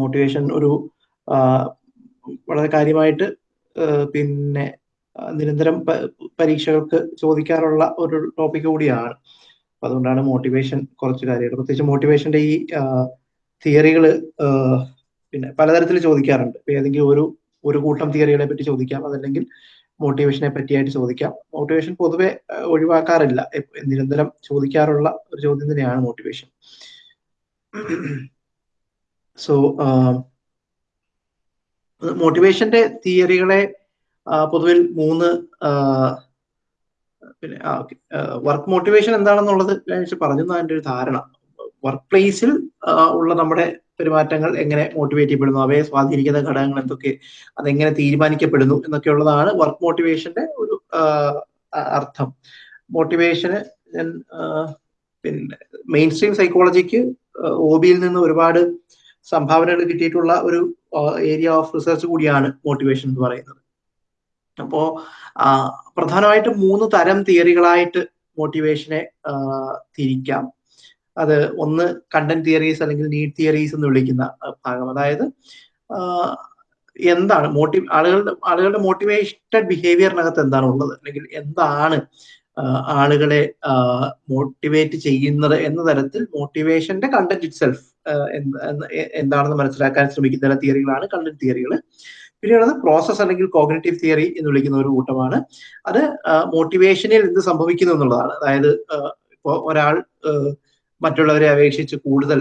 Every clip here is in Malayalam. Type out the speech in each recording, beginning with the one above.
മോട്ടിവേഷൻ ഒരു വളരെ കാര്യമായിട്ട് പിന്നെ നിരന്തരം പരീക്ഷകൾക്ക് ചോദിക്കാറുള്ള ഒരു ടോപ്പിക് കൂടിയാണ്. അപ്പൊ അതുകൊണ്ടാണ് മോട്ടിവേഷൻ കുറച്ച് കാര്യങ്ങൾ. പ്രത്യേകിച്ച് മോട്ടിവേഷന്റെ ഈ തിയറികൾ പിന്നെ പലതരത്തിൽ ചോദിക്കാറുണ്ട്. ഇപ്പൊ ഏതെങ്കിലും ഒരു ഒരു കൂട്ടം തിയറികളെ പറ്റി ചോദിക്കാം. അതല്ലെങ്കിൽ മോട്ടിവേഷനെ പറ്റിയായിട്ട് ചോദിക്കാം. മോട്ടിവേഷൻ പൊതുവെ ഒഴിവാക്കാറില്ല. നിരന്തരം ചോദിക്കാറുള്ള ഒരു ചോദ്യം തന്നെയാണ് മോട്ടിവേഷൻ സോ മോട്ടിവേഷന്റെ തിയറികളെ പൊതുവിൽ മൂന്ന് പിന്നെ വർക്ക് മോട്ടിവേഷൻ എന്താണെന്നുള്ളത് പറഞ്ഞു അതിന്റെ ഒരു ധാരണ. വർക്ക് പ്ലേസിൽ ഉള്ള നമ്മുടെ പെരുമാറ്റങ്ങൾ എങ്ങനെ മോട്ടിവേറ്റ് ചെയ്യപ്പെടുന്നു അവയെ സ്വാധീനിക്കുന്ന ഘടകങ്ങൾ എന്തൊക്കെ അതെങ്ങനെ തീരുമാനിക്കപ്പെടുന്നു എന്നൊക്കെ ഉള്ളതാണ് വർക്ക് മോട്ടിവേഷന്റെ ഒരു അർത്ഥം. മോട്ടിവേഷന് പിന്നെ മെയിൻ സ്ട്രീം സൈക്കോളജിക്ക് ഒ ബിയിൽ നിന്ന് ഒരുപാട് സംഭാവനകൾ കിട്ടിയിട്ടുള്ള ഒരു ഏരിയ ഓഫ് റിസർച്ച് കൂടിയാണ് മോട്ടിവേഷൻ എന്ന് പറയുന്നത്. അപ്പോ പ്രധാനമായിട്ട് പ്രധാനമായിട്ടും മൂന്ന് തരം തിയറികളായിട്ട് മോട്ടിവേഷനെ തിരിക്കാം. അത് ഒന്ന് കണ്ടന്റ് തിയറീസ് അല്ലെങ്കിൽ നീഡ് തിയറീസ് എന്ന് വിളിക്കുന്ന ഭാഗം. അതായത് എന്താണ് മോട്ടി ആളുകളുടെ ആളുകളുടെ മോട്ടിവേറ്റഡ് ബിഹേവിയറിനകത്ത് എന്താണ് ഉള്ളത്? അല്ലെങ്കിൽ എന്താണ് ആളുകളെ മോട്ടിവേറ്റ് ചെയ്യുന്നത് എന്ന തരത്തിൽ മോട്ടിവേഷന്റെ കണ്ടന്റ് ഇറ്റ് സെൽഫ് എന്താണെന്ന് മനസ്സിലാക്കാൻ ശ്രമിക്കുന്ന തിയറികളാണ് കണ്ടന്റ് തിയറികൾ പിന്നെയുള്ളത് പ്രോസസ് അല്ലെങ്കിൽ കോഗ്നേറ്റീവ് തിയറി എന്ന് വിളിക്കുന്ന ഒരു കൂട്ടമാണ്. അത് മോട്ടിവേഷനിൽ എന്ത് സംഭവിക്കുന്നു എന്നുള്ളതാണ്. അതായത് ഇപ്പോൾ ഒരാൾ മറ്റുള്ളവരെ അപേക്ഷിച്ച് കൂടുതൽ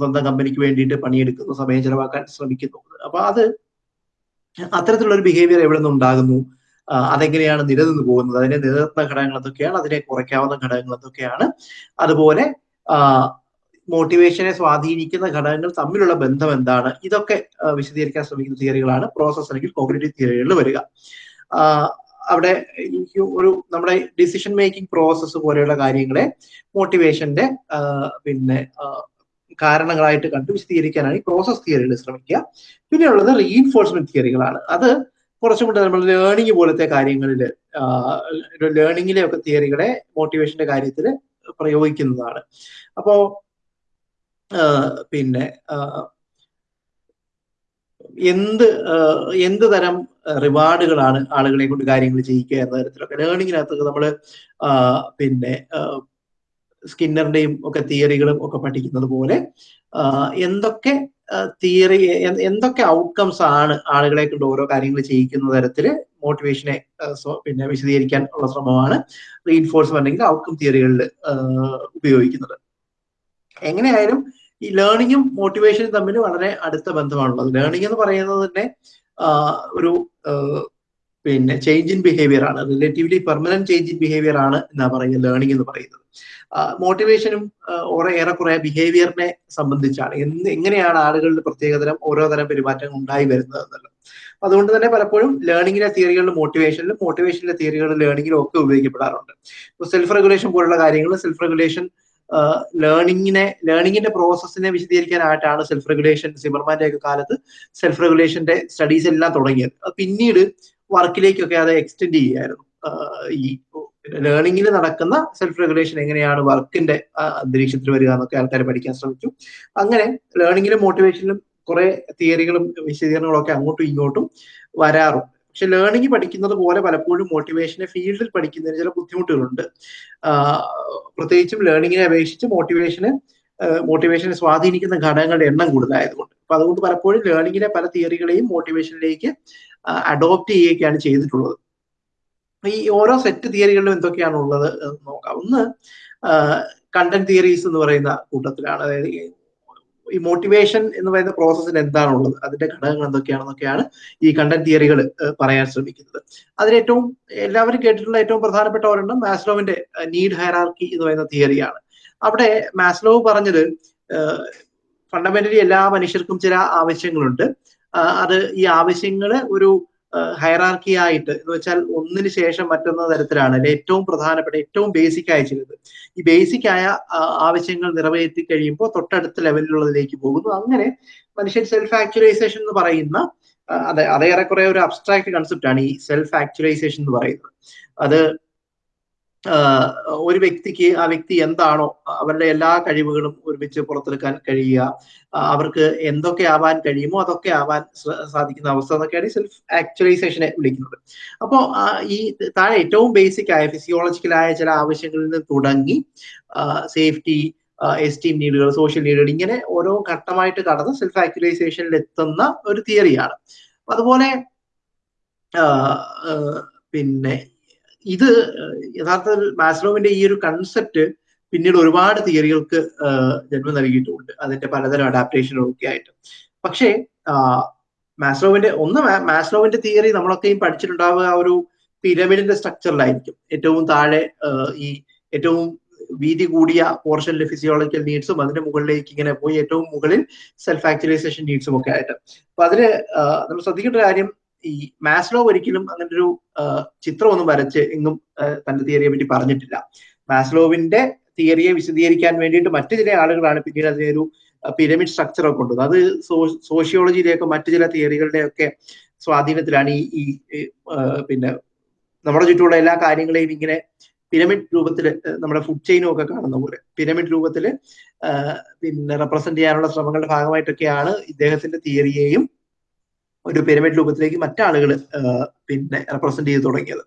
സ്വന്തം കമ്പനിക്ക് വേണ്ടിയിട്ട് പണിയെടുക്കുന്നു സമയം ചെലവാക്കാൻ ശ്രമിക്കുന്നു. അപ്പൊ അത് അത്തരത്തിലുള്ള ഒരു ബിഹേവിയർ എവിടെ നിന്ന് ഉണ്ടാകുന്നു അതെങ്ങനെയാണ് നിലനിന്ന് പോകുന്നത്? അതിനെ നിലനിർത്തുന്ന ഘടകങ്ങൾ എന്തൊക്കെയാണ് അതിനെ കുറയ്ക്കാവുന്ന ഘടകങ്ങൾ എന്തൊക്കെയാണ് അതുപോലെ മോട്ടിവേഷനെ സ്വാധീനിക്കുന്ന ഘടകങ്ങൾ തമ്മിലുള്ള ബന്ധം എന്താണ്? ഇതൊക്കെ വിശദീകരിക്കാൻ ശ്രമിക്കുന്ന തിയറികളാണ്. പ്രോസസ് അല്ലെങ്കിൽ കോഗ്നേറ്റീവ് തിയറികളിൽ വരിക. അവിടെ ഒരു നമ്മുടെ ഡിസിഷൻ മേക്കിംഗ് പ്രോസസ്സ് പോലെയുള്ള കാര്യങ്ങളെ മോട്ടിവേഷന്റെ പിന്നെ കാരണങ്ങളായിട്ട് കണ്ട് വിശദീകരിക്കാനാണ് ഈ പ്രോസസ് തിയറികൾ ശ്രമിക്കുക. പിന്നെയുള്ളത് റീഇൻഫോഴ്സ്മെന്റ് തിയറികളാണ് അത് കുറച്ചും കൂടെ നമ്മൾ ലേണിംഗ് പോലത്തെ കാര്യങ്ങളിൽ ലേണിംഗിലെ ഒക്കെ തിയറികളെ മോട്ടിവേഷന്റെ കാര്യത്തിൽ പ്രയോഗിക്കുന്നതാണ്. അപ്പോ ആ, പിന്നെ എന്ത് എന്ത് തരം റിവാർഡുകളാണ് ആളുകളെ കൊണ്ട് കാര്യങ്ങൾ ചെയ്യിക്കുക എന്ന തരത്തിലൊക്കെ ലേണിങ്ങിനകത്തൊക്കെ നമ്മൾ പിന്നെ സ്കിന്നറിന്റെയും ഒക്കെ തിയറികളും ഒക്കെ പഠിക്കുന്നത് പോലെ എന്തൊക്കെ തിയറി എന്തൊക്കെ ഔട്ട്കംസ് ആണ് ആളുകളെ കൊണ്ട് ഓരോ കാര്യങ്ങൾ ചെയ്യിക്കുന്ന തരത്തിൽ മോട്ടിവേഷനെ പിന്നെ വിശദീകരിക്കാൻ ഉള്ള ശ്രമമാണ് റീഇൻഫോഴ്സ്മെന്റ് അല്ലെങ്കിൽ ഔട്ട്കം തിയറികളിൽ ഉപയോഗിക്കുന്നത്. എങ്ങനെയായാലും ഈ ലേണിങ്ങും മോട്ടിവേഷനും തമ്മിൽ വളരെ അടുത്ത ബന്ധമാണുള്ളത്. ലേണിംഗ് എന്ന് പറയുന്നത് തന്നെ ഒരു പിന്നെ ചേഞ്ച് ഇൻ ബിഹേവിയർ ആണ്. Relatively permanent change in behaviour ആണ് എന്നാ പറയുക ലേണിംഗ് എന്ന് പറയുന്നത്. മോട്ടിവേഷനും ഓരോ ഏറെക്കുറെ ബിഹേവിയറിനെ സംബന്ധിച്ചാണ്. എന്ത് എങ്ങനെയാണ് ആളുകളുടെ പ്രത്യേകതരം ഓരോ തരം പെരുമാറ്റങ്ങൾ ഉണ്ടായി വരുന്നത് എന്നുള്ളത്. അതുകൊണ്ട് തന്നെ പലപ്പോഴും ലേണിംഗിലെ തിയറികളിലും മോട്ടിവേഷനിലും മോട്ടിവേഷനിലെ തിയറികളിലും ലേണിംഗിലും ഒക്കെ ഉപയോഗിക്കപ്പെടാറുണ്ട്. സെൽഫ് റെഗുലേഷൻ പോലുള്ള കാര്യങ്ങൾ സെൽഫ് റെഗുലേഷൻ ലേണിങ്ങിനെ ലേണിങ്ങിന്റെ പ്രോസസ്സിനെ വിശദീകരിക്കാനായിട്ടാണ് സെൽഫ് റെഗുലേഷൻ സിമർമാന്റെ ഒക്കെ കാലത്ത് സെൽഫ് റെഗുലേഷന്റെ സ്റ്റഡീസ് എല്ലാം തുടങ്ങിയത്. പിന്നീട് വർക്കിലേക്കൊക്കെ അത് എക്സ്റ്റെൻഡ് ചെയ്യായിരുന്നു ഈ ലേണിങ്ങിൽ നടക്കുന്ന സെൽഫ് റെഗുലേഷൻ എങ്ങനെയാണ് വർക്കിന്റെ അന്തരീക്ഷത്തിൽ വരിക എന്നൊക്കെ ആൾക്കാർ പഠിക്കാൻ ശ്രമിച്ചു. അങ്ങനെ ലേണിങ്ങിലും മോട്ടിവേഷനിലും കുറെ തിയറികളും വിശദീകരണങ്ങളും ഒക്കെ അങ്ങോട്ടും ഇങ്ങോട്ടും വരാറുണ്ട്. പക്ഷെ ലേണിംഗ് പഠിക്കുന്നത് പോലെ പലപ്പോഴും മോട്ടിവേഷനെ ഫീൽഡിൽ പഠിക്കുന്നതിന് ചില ബുദ്ധിമുട്ടുകളുണ്ട്. പ്രത്യേകിച്ചും ലേണിങ്ങിനെ അപേക്ഷിച്ച് മോട്ടിവേഷന് മോട്ടിവേഷനെ സ്വാധീനിക്കുന്ന ഘടകങ്ങളുടെ എണ്ണം കൂടുതലായതുകൊണ്ട്. അപ്പൊ അതുകൊണ്ട് പലപ്പോഴും ലേണിങ്ങിലെ പല തിയറികളെയും മോട്ടിവേഷനിലേക്ക് അഡോപ്റ്റ് ചെയ്യുകയൊക്കെയാണ് ചെയ്തിട്ടുള്ളത്. ഈ ഓരോ സെറ്റ് തിയറികളിലും എന്തൊക്കെയാണ് ഉള്ളത് നോക്കാം. ഒന്ന് കണ്ടന്റ് തിയറീസ് എന്ന് പറയുന്ന കൂട്ടത്തിലാണ്. അതായത് ഈ- മോട്ടിവേഷൻ എന്ന് പറയുന്ന പ്രോസസ്സിന് എന്താണുള്ളത്? അതിന്റെ ഘടകങ്ങൾ എന്തൊക്കെയാണെന്നൊക്കെയാണ് ഈ കണ്ടന്റ് തിയറികൾ പറയാൻ ശ്രമിക്കുന്നത്. അതിലേറ്റവും എല്ലാവരും കേട്ടിട്ടുള്ള ഏറ്റവും പ്രധാനപ്പെട്ട ഒരെണ്ണം മാസ്ലോവിന്റെ നീഡ് ഹയറാർക്കി എന്ന് പറയുന്ന തിയറിയാണ് അവിടെ മാസ്ലോവ് പറഞ്ഞത് ഫണ്ടമെന്റലി എല്ലാ മനുഷ്യർക്കും ചില ആവശ്യങ്ങളുണ്ട്. അത് ഈ ആവശ്യങ്ങൾ ഒരു ഹയറാർക്കി ആയിട്ട് എന്ന് വെച്ചാൽ ഒന്നിന് ശേഷം മറ്റൊന്ന തരത്തിലാണ് അല്ലെ? ഏറ്റവും പ്രധാനപ്പെട്ട ഏറ്റവും ബേസിക് ആയ ചിലത്. ഈ ബേസിക് ആയ ആവശ്യങ്ങൾ നിറവേറ്റി കഴിയുമ്പോൾ തൊട്ടടുത്ത ലെവലിലുള്ളതിലേക്ക് പോകുന്നു. അങ്ങനെ മനുഷ്യൻ സെൽഫ് ആക്ച്വലൈസേഷൻ എന്ന് പറയുന്ന അതെ അതേറെക്കുറെ ഒരു അബ്സ്ട്രാക്ട് കൺസെപ്റ്റ് ആണ് ഈ സെൽഫ് ആക്ച്വലൈസേഷൻ എന്ന് പറയുന്നത്. അത് ഒരു വ്യക്തിക്ക് ആ വ്യക്തി എന്താണോ അവരുടെ എല്ലാ കഴിവുകളും ഒരുമിച്ച് പുറത്തെടുക്കാൻ കഴിയുക അവർക്ക് എന്തൊക്കെ ആവാൻ കഴിയുമോ അതൊക്കെ ആവാൻ സാധിക്കുന്ന അവസ്ഥ എന്നൊക്കെയാണ് സെൽഫ് ആക്ച്വലൈസേഷനെ വിളിക്കുന്നത്. അപ്പോൾ ഈ താഴെ ഏറ്റവും ബേസിക് ആയ ഫിസിയോളജിക്കലായ ചില ആവശ്യങ്ങളിൽ നിന്ന് തുടങ്ങി സേഫ്റ്റി എസ്റ്റീം നീഡുകൾ സോഷ്യൽ നീഡുകൾ ഇങ്ങനെ ഓരോ ഘട്ടമായിട്ട് കടന്ന് സെൽഫ് ആക്ച്വലൈസേഷനിൽ എത്തുന്ന ഒരു തിയറിയാണ് അതുപോലെ പിന്നെ ഇത് യഥാർത്ഥത്തിൽ മാസ്ലോവിന്റെ ഈ ഒരു കൺസെപ്റ്റ് പിന്നീട് ഒരുപാട് തിയറികൾക്ക് ജന്മം നൽകിയിട്ടുമുണ്ട് അതിന്റെ പലതരം അഡാപ്റ്റേഷനുകളൊക്കെ ആയിട്ട് പക്ഷേ മാസ്ലോവിന്റെ ഒന്ന് മാസ്ലോവിന്റെ തിയറി നമ്മളൊക്കെയും പഠിച്ചിട്ടുണ്ടാവുക ആ ഒരു പിരമിഡിന്റെ സ്ട്രക്ചറിലായിരിക്കും ഏറ്റവും താഴെ ഈ ഏറ്റവും വീതി കൂടിയ പോർഷനിലെ ഫിസിയോളജിക്കൽ നീഡ്സും അതിന്റെ മുകളിലേക്ക് ഇങ്ങനെ പോയി ഏറ്റവും മുകളിൽ സെൽഫ് ആക്ച്വലൈസേഷൻ നീഡ്സും ഒക്കെ ആയിട്ട്. അപ്പൊ അതിന് നമ്മൾ ശ്രദ്ധിക്കേണ്ട കാര്യം ഈ മാസ്ലോ ഒരിക്കലും അങ്ങനെ ഒരു ചിത്രം ഒന്നും വരച്ച് എങ്ങും തന്റെ തിയറിയെ പറ്റി പറഞ്ഞിട്ടില്ല. മാസ്ലോവിന്റെ തിയറിയെ വിശദീകരിക്കാൻ വേണ്ടിയിട്ട് മറ്റു ചില ആളുകളാണ് പിന്നീട് അതിനെ ഒരു പിരമിഡ് സ്ട്രക്ചർ ഒക്കെ കൊണ്ടുവന്നത്. അത് സോഷ്യോളജിയിലേക്കോ മറ്റു ചില തിയറികളുടെ ഒക്കെ സ്വാധീനത്തിലാണ് ഈ പിന്നെ നമ്മുടെ ചുറ്റുമുള്ള എല്ലാ കാര്യങ്ങളെയും ഇങ്ങനെ പിരമിഡ് രൂപത്തിൽ നമ്മുടെ ഫുഡ് ചെയിനും ഒക്കെ കാണുന്ന പോലെ പിരമിഡ് രൂപത്തിൽ പിന്നെ റെപ്രസെന്റ് ചെയ്യാനുള്ള ശ്രമങ്ങളുടെ ഭാഗമായിട്ടൊക്കെയാണ് ഇദ്ദേഹത്തിന്റെ തിയറിയെയും ഒരു പിരമിഡ് രൂപത്തിലേക്ക് മറ്റാളുകൾ പിന്നെ റെപ്രസെന്റ് ചെയ്ത് തുടങ്ങിയത്.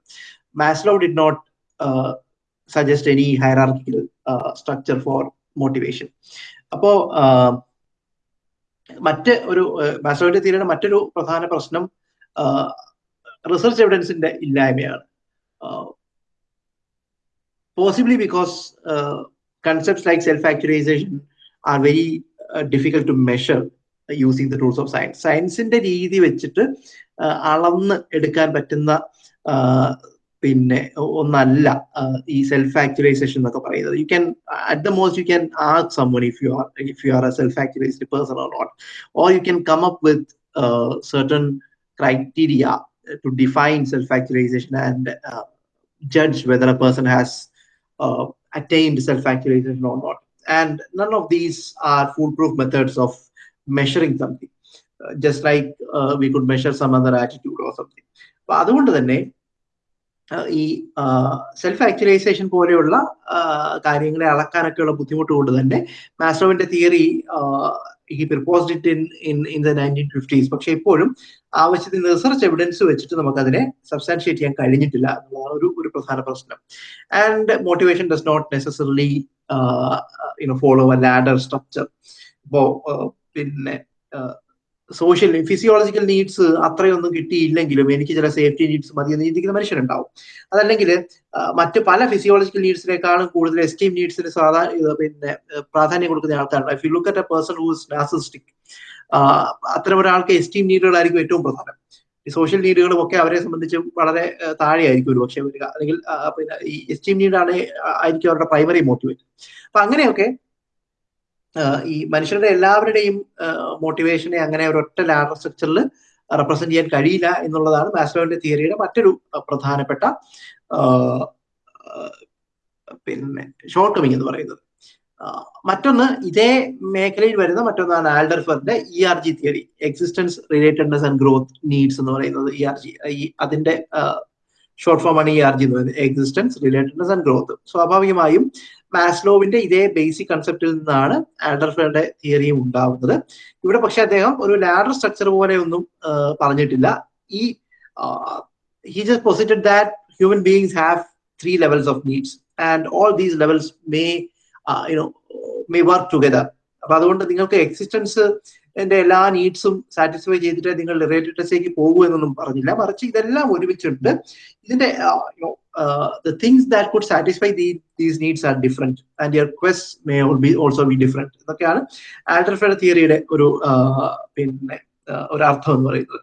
Maslow did not suggest any hierarchical structure for motivation അപ്പോ മറ്റ് ഒരു മാസ്ലോയുടെ തീരുന്ന മറ്റൊരു പ്രധാന പ്രശ്നം റിസർച്ച് എവിഡൻസിന്റെ ഇല്ലായ്മയാണ്. Possibly because concepts like self actualization are very difficult to to using the tools of science. സയൻസിന്റെ രീതി വെച്ചിട്ട് അളന്ന് എടുക്കാൻ പറ്റുന്ന പിന്നെ ഒന്നല്ല ഈ സെൽഫ് ആക്ച്വലൈസേഷൻ എന്നൊക്കെ പറയുന്നത് you can at the most you can ask someone if you are if you are a self actualized person or not or you can come up with certain criteria to define self-actualization and uh, judge whether a person has uh, attained self-actualization or not. And none of these are foolproof methods of measuring something just like we could measure some other attitude other something. അപ്പൊ അതുകൊണ്ട് തന്നെ ഈ സെൽഫ് ആക്ച്വലൈസേഷൻ പോലെയുള്ള കാര്യങ്ങളെ അളക്കാനൊക്കെയുള്ള ബുദ്ധിമുട്ട് കൊണ്ട് തന്നെ മാസ്റ്റോവിന്റെ theory he proposed it in in in the nineteen fifties പക്ഷെ ഇപ്പോഴും ആവശ്യത്തിന് റിസർച്ച് എവിഡൻസ് വെച്ചിട്ട് നമുക്കതിനെ സബ്സ്റ്റാൻഷിയേറ്റ് ചെയ്യാൻ കഴിഞ്ഞിട്ടില്ല എന്നുള്ളതാണ് ഒരു ഒരു പ്രധാന പ്രശ്നം. And motivation does not necessarily you know follow a ladder structure ഇപ്പോ പിന്നെ സോഷ്യൽ ഫിസിയോളജിക്കൽ നീഡ്സ് അത്രയൊന്നും കിട്ടിയില്ലെങ്കിലും എനിക്ക് ചില സേഫ്റ്റി നീഡ്സ് മതി എന്ന് ചിന്തിക്കുന്ന മനുഷ്യരുണ്ടാവും. അതല്ലെങ്കിൽ മറ്റ് പല ഫിസിയോളജിക്കൽ നീഡ്സിനേക്കാളും കൂടുതൽ എസ്റ്റീം നീഡ്സിന് സാധാരണ പിന്നെ പ്രാധാന്യം കൊടുക്കുന്ന ആൾക്കാരുണ്ട് if you look at a person whose narcissistic അത്തരം ഒരാൾക്ക് എസ്റ്റീം നീഡുകളായിരിക്കും ഏറ്റവും പ്രധാനം. ഈ സോഷ്യൽ നീഡുകളും ഒക്കെ അവരെ സംബന്ധിച്ച് വളരെ താഴെയായിരിക്കും ഒരു പക്ഷേ അല്ലെങ്കിൽ പിന്നെ ഈ എസ്റ്റീം നീഡാണ് ആയിരിക്കും അവരുടെ പ്രൈമറി മോട്ടിവേറ്റ് അപ്പൊ അങ്ങനെയൊക്കെ ഈ മനുഷ്യരുടെ എല്ലാവരുടെയും മോട്ടിവേഷനെ അങ്ങനെ ഒരൊറ്റ ലാഡർ സ്ട്രക്ചറിൽ റെപ്രസെന്റ് ചെയ്യാൻ കഴിയില്ല എന്നുള്ളതാണ് മാസ്ലോവിന്റെ തിയറിയുടെ മറ്റൊരു പ്രധാനപ്പെട്ട പിന്നെ ഷോർട്ട് കമ്മിങ് എന്ന് പറയുന്നത്. മറ്റൊന്ന് ഇതേ മേഖലയിൽ വരുന്ന മറ്റൊന്നാണ് ആൽഡർഫറിന്റെ E R G theory existence relatedness and growth needs എന്ന് പറയുന്നത് ഇ ആർ ജി ഈ അതിന്റെ ഷോർട്ട് ഫോമാണ് ഇ ആർ ജി എന്ന് പറയുന്നത് എക്സിസ്റ്റൻസ് റിലേറ്റഡ്നെസ് ആൻഡ് ഗ്രോത്ത് സ്വാഭാവികമായും മാസ്ലോവിന്റെ ഇതേ ബേസിക് കൺസെപ്റ്റിൽ നിന്നാണ് ആൽഡർഫറിന്റെ തിയറിയും ഉണ്ടാവുന്നത്. ഇവിടെ പക്ഷെ അദ്ദേഹം ഒരു ലാഡർ സ്ട്രക്ചർ പോലെ ഒന്നും പറഞ്ഞിട്ടില്ല. ഈ he just posited that human beings have three levels of needs and all these levels may you know may work together അപ്പൊ അതുകൊണ്ട് നിങ്ങൾക്ക് എക്സിസ്റ്റൻസ് എന്റെ എല്ലാ നീഡ്സും സാറ്റിസ്ഫൈ ചെയ്തിട്ട് നിങ്ങൾ റിലേറ്റഡ്സിലേക്ക് പോകൂ എന്നൊന്നും പറഞ്ഞില്ല. മറിച്ച് ഇതെല്ലാം ഒരുമിച്ചുണ്ട് ഇതിന്റെ the things that could satisfy the, these needs are different and your quests may be also be different ഇതൊക്കെയാണ് ആൽഡർഫയുടെ തിയറിയുടെ ഒരു പിന്നെ ഒരു അർത്ഥം എന്ന് പറയുന്നത്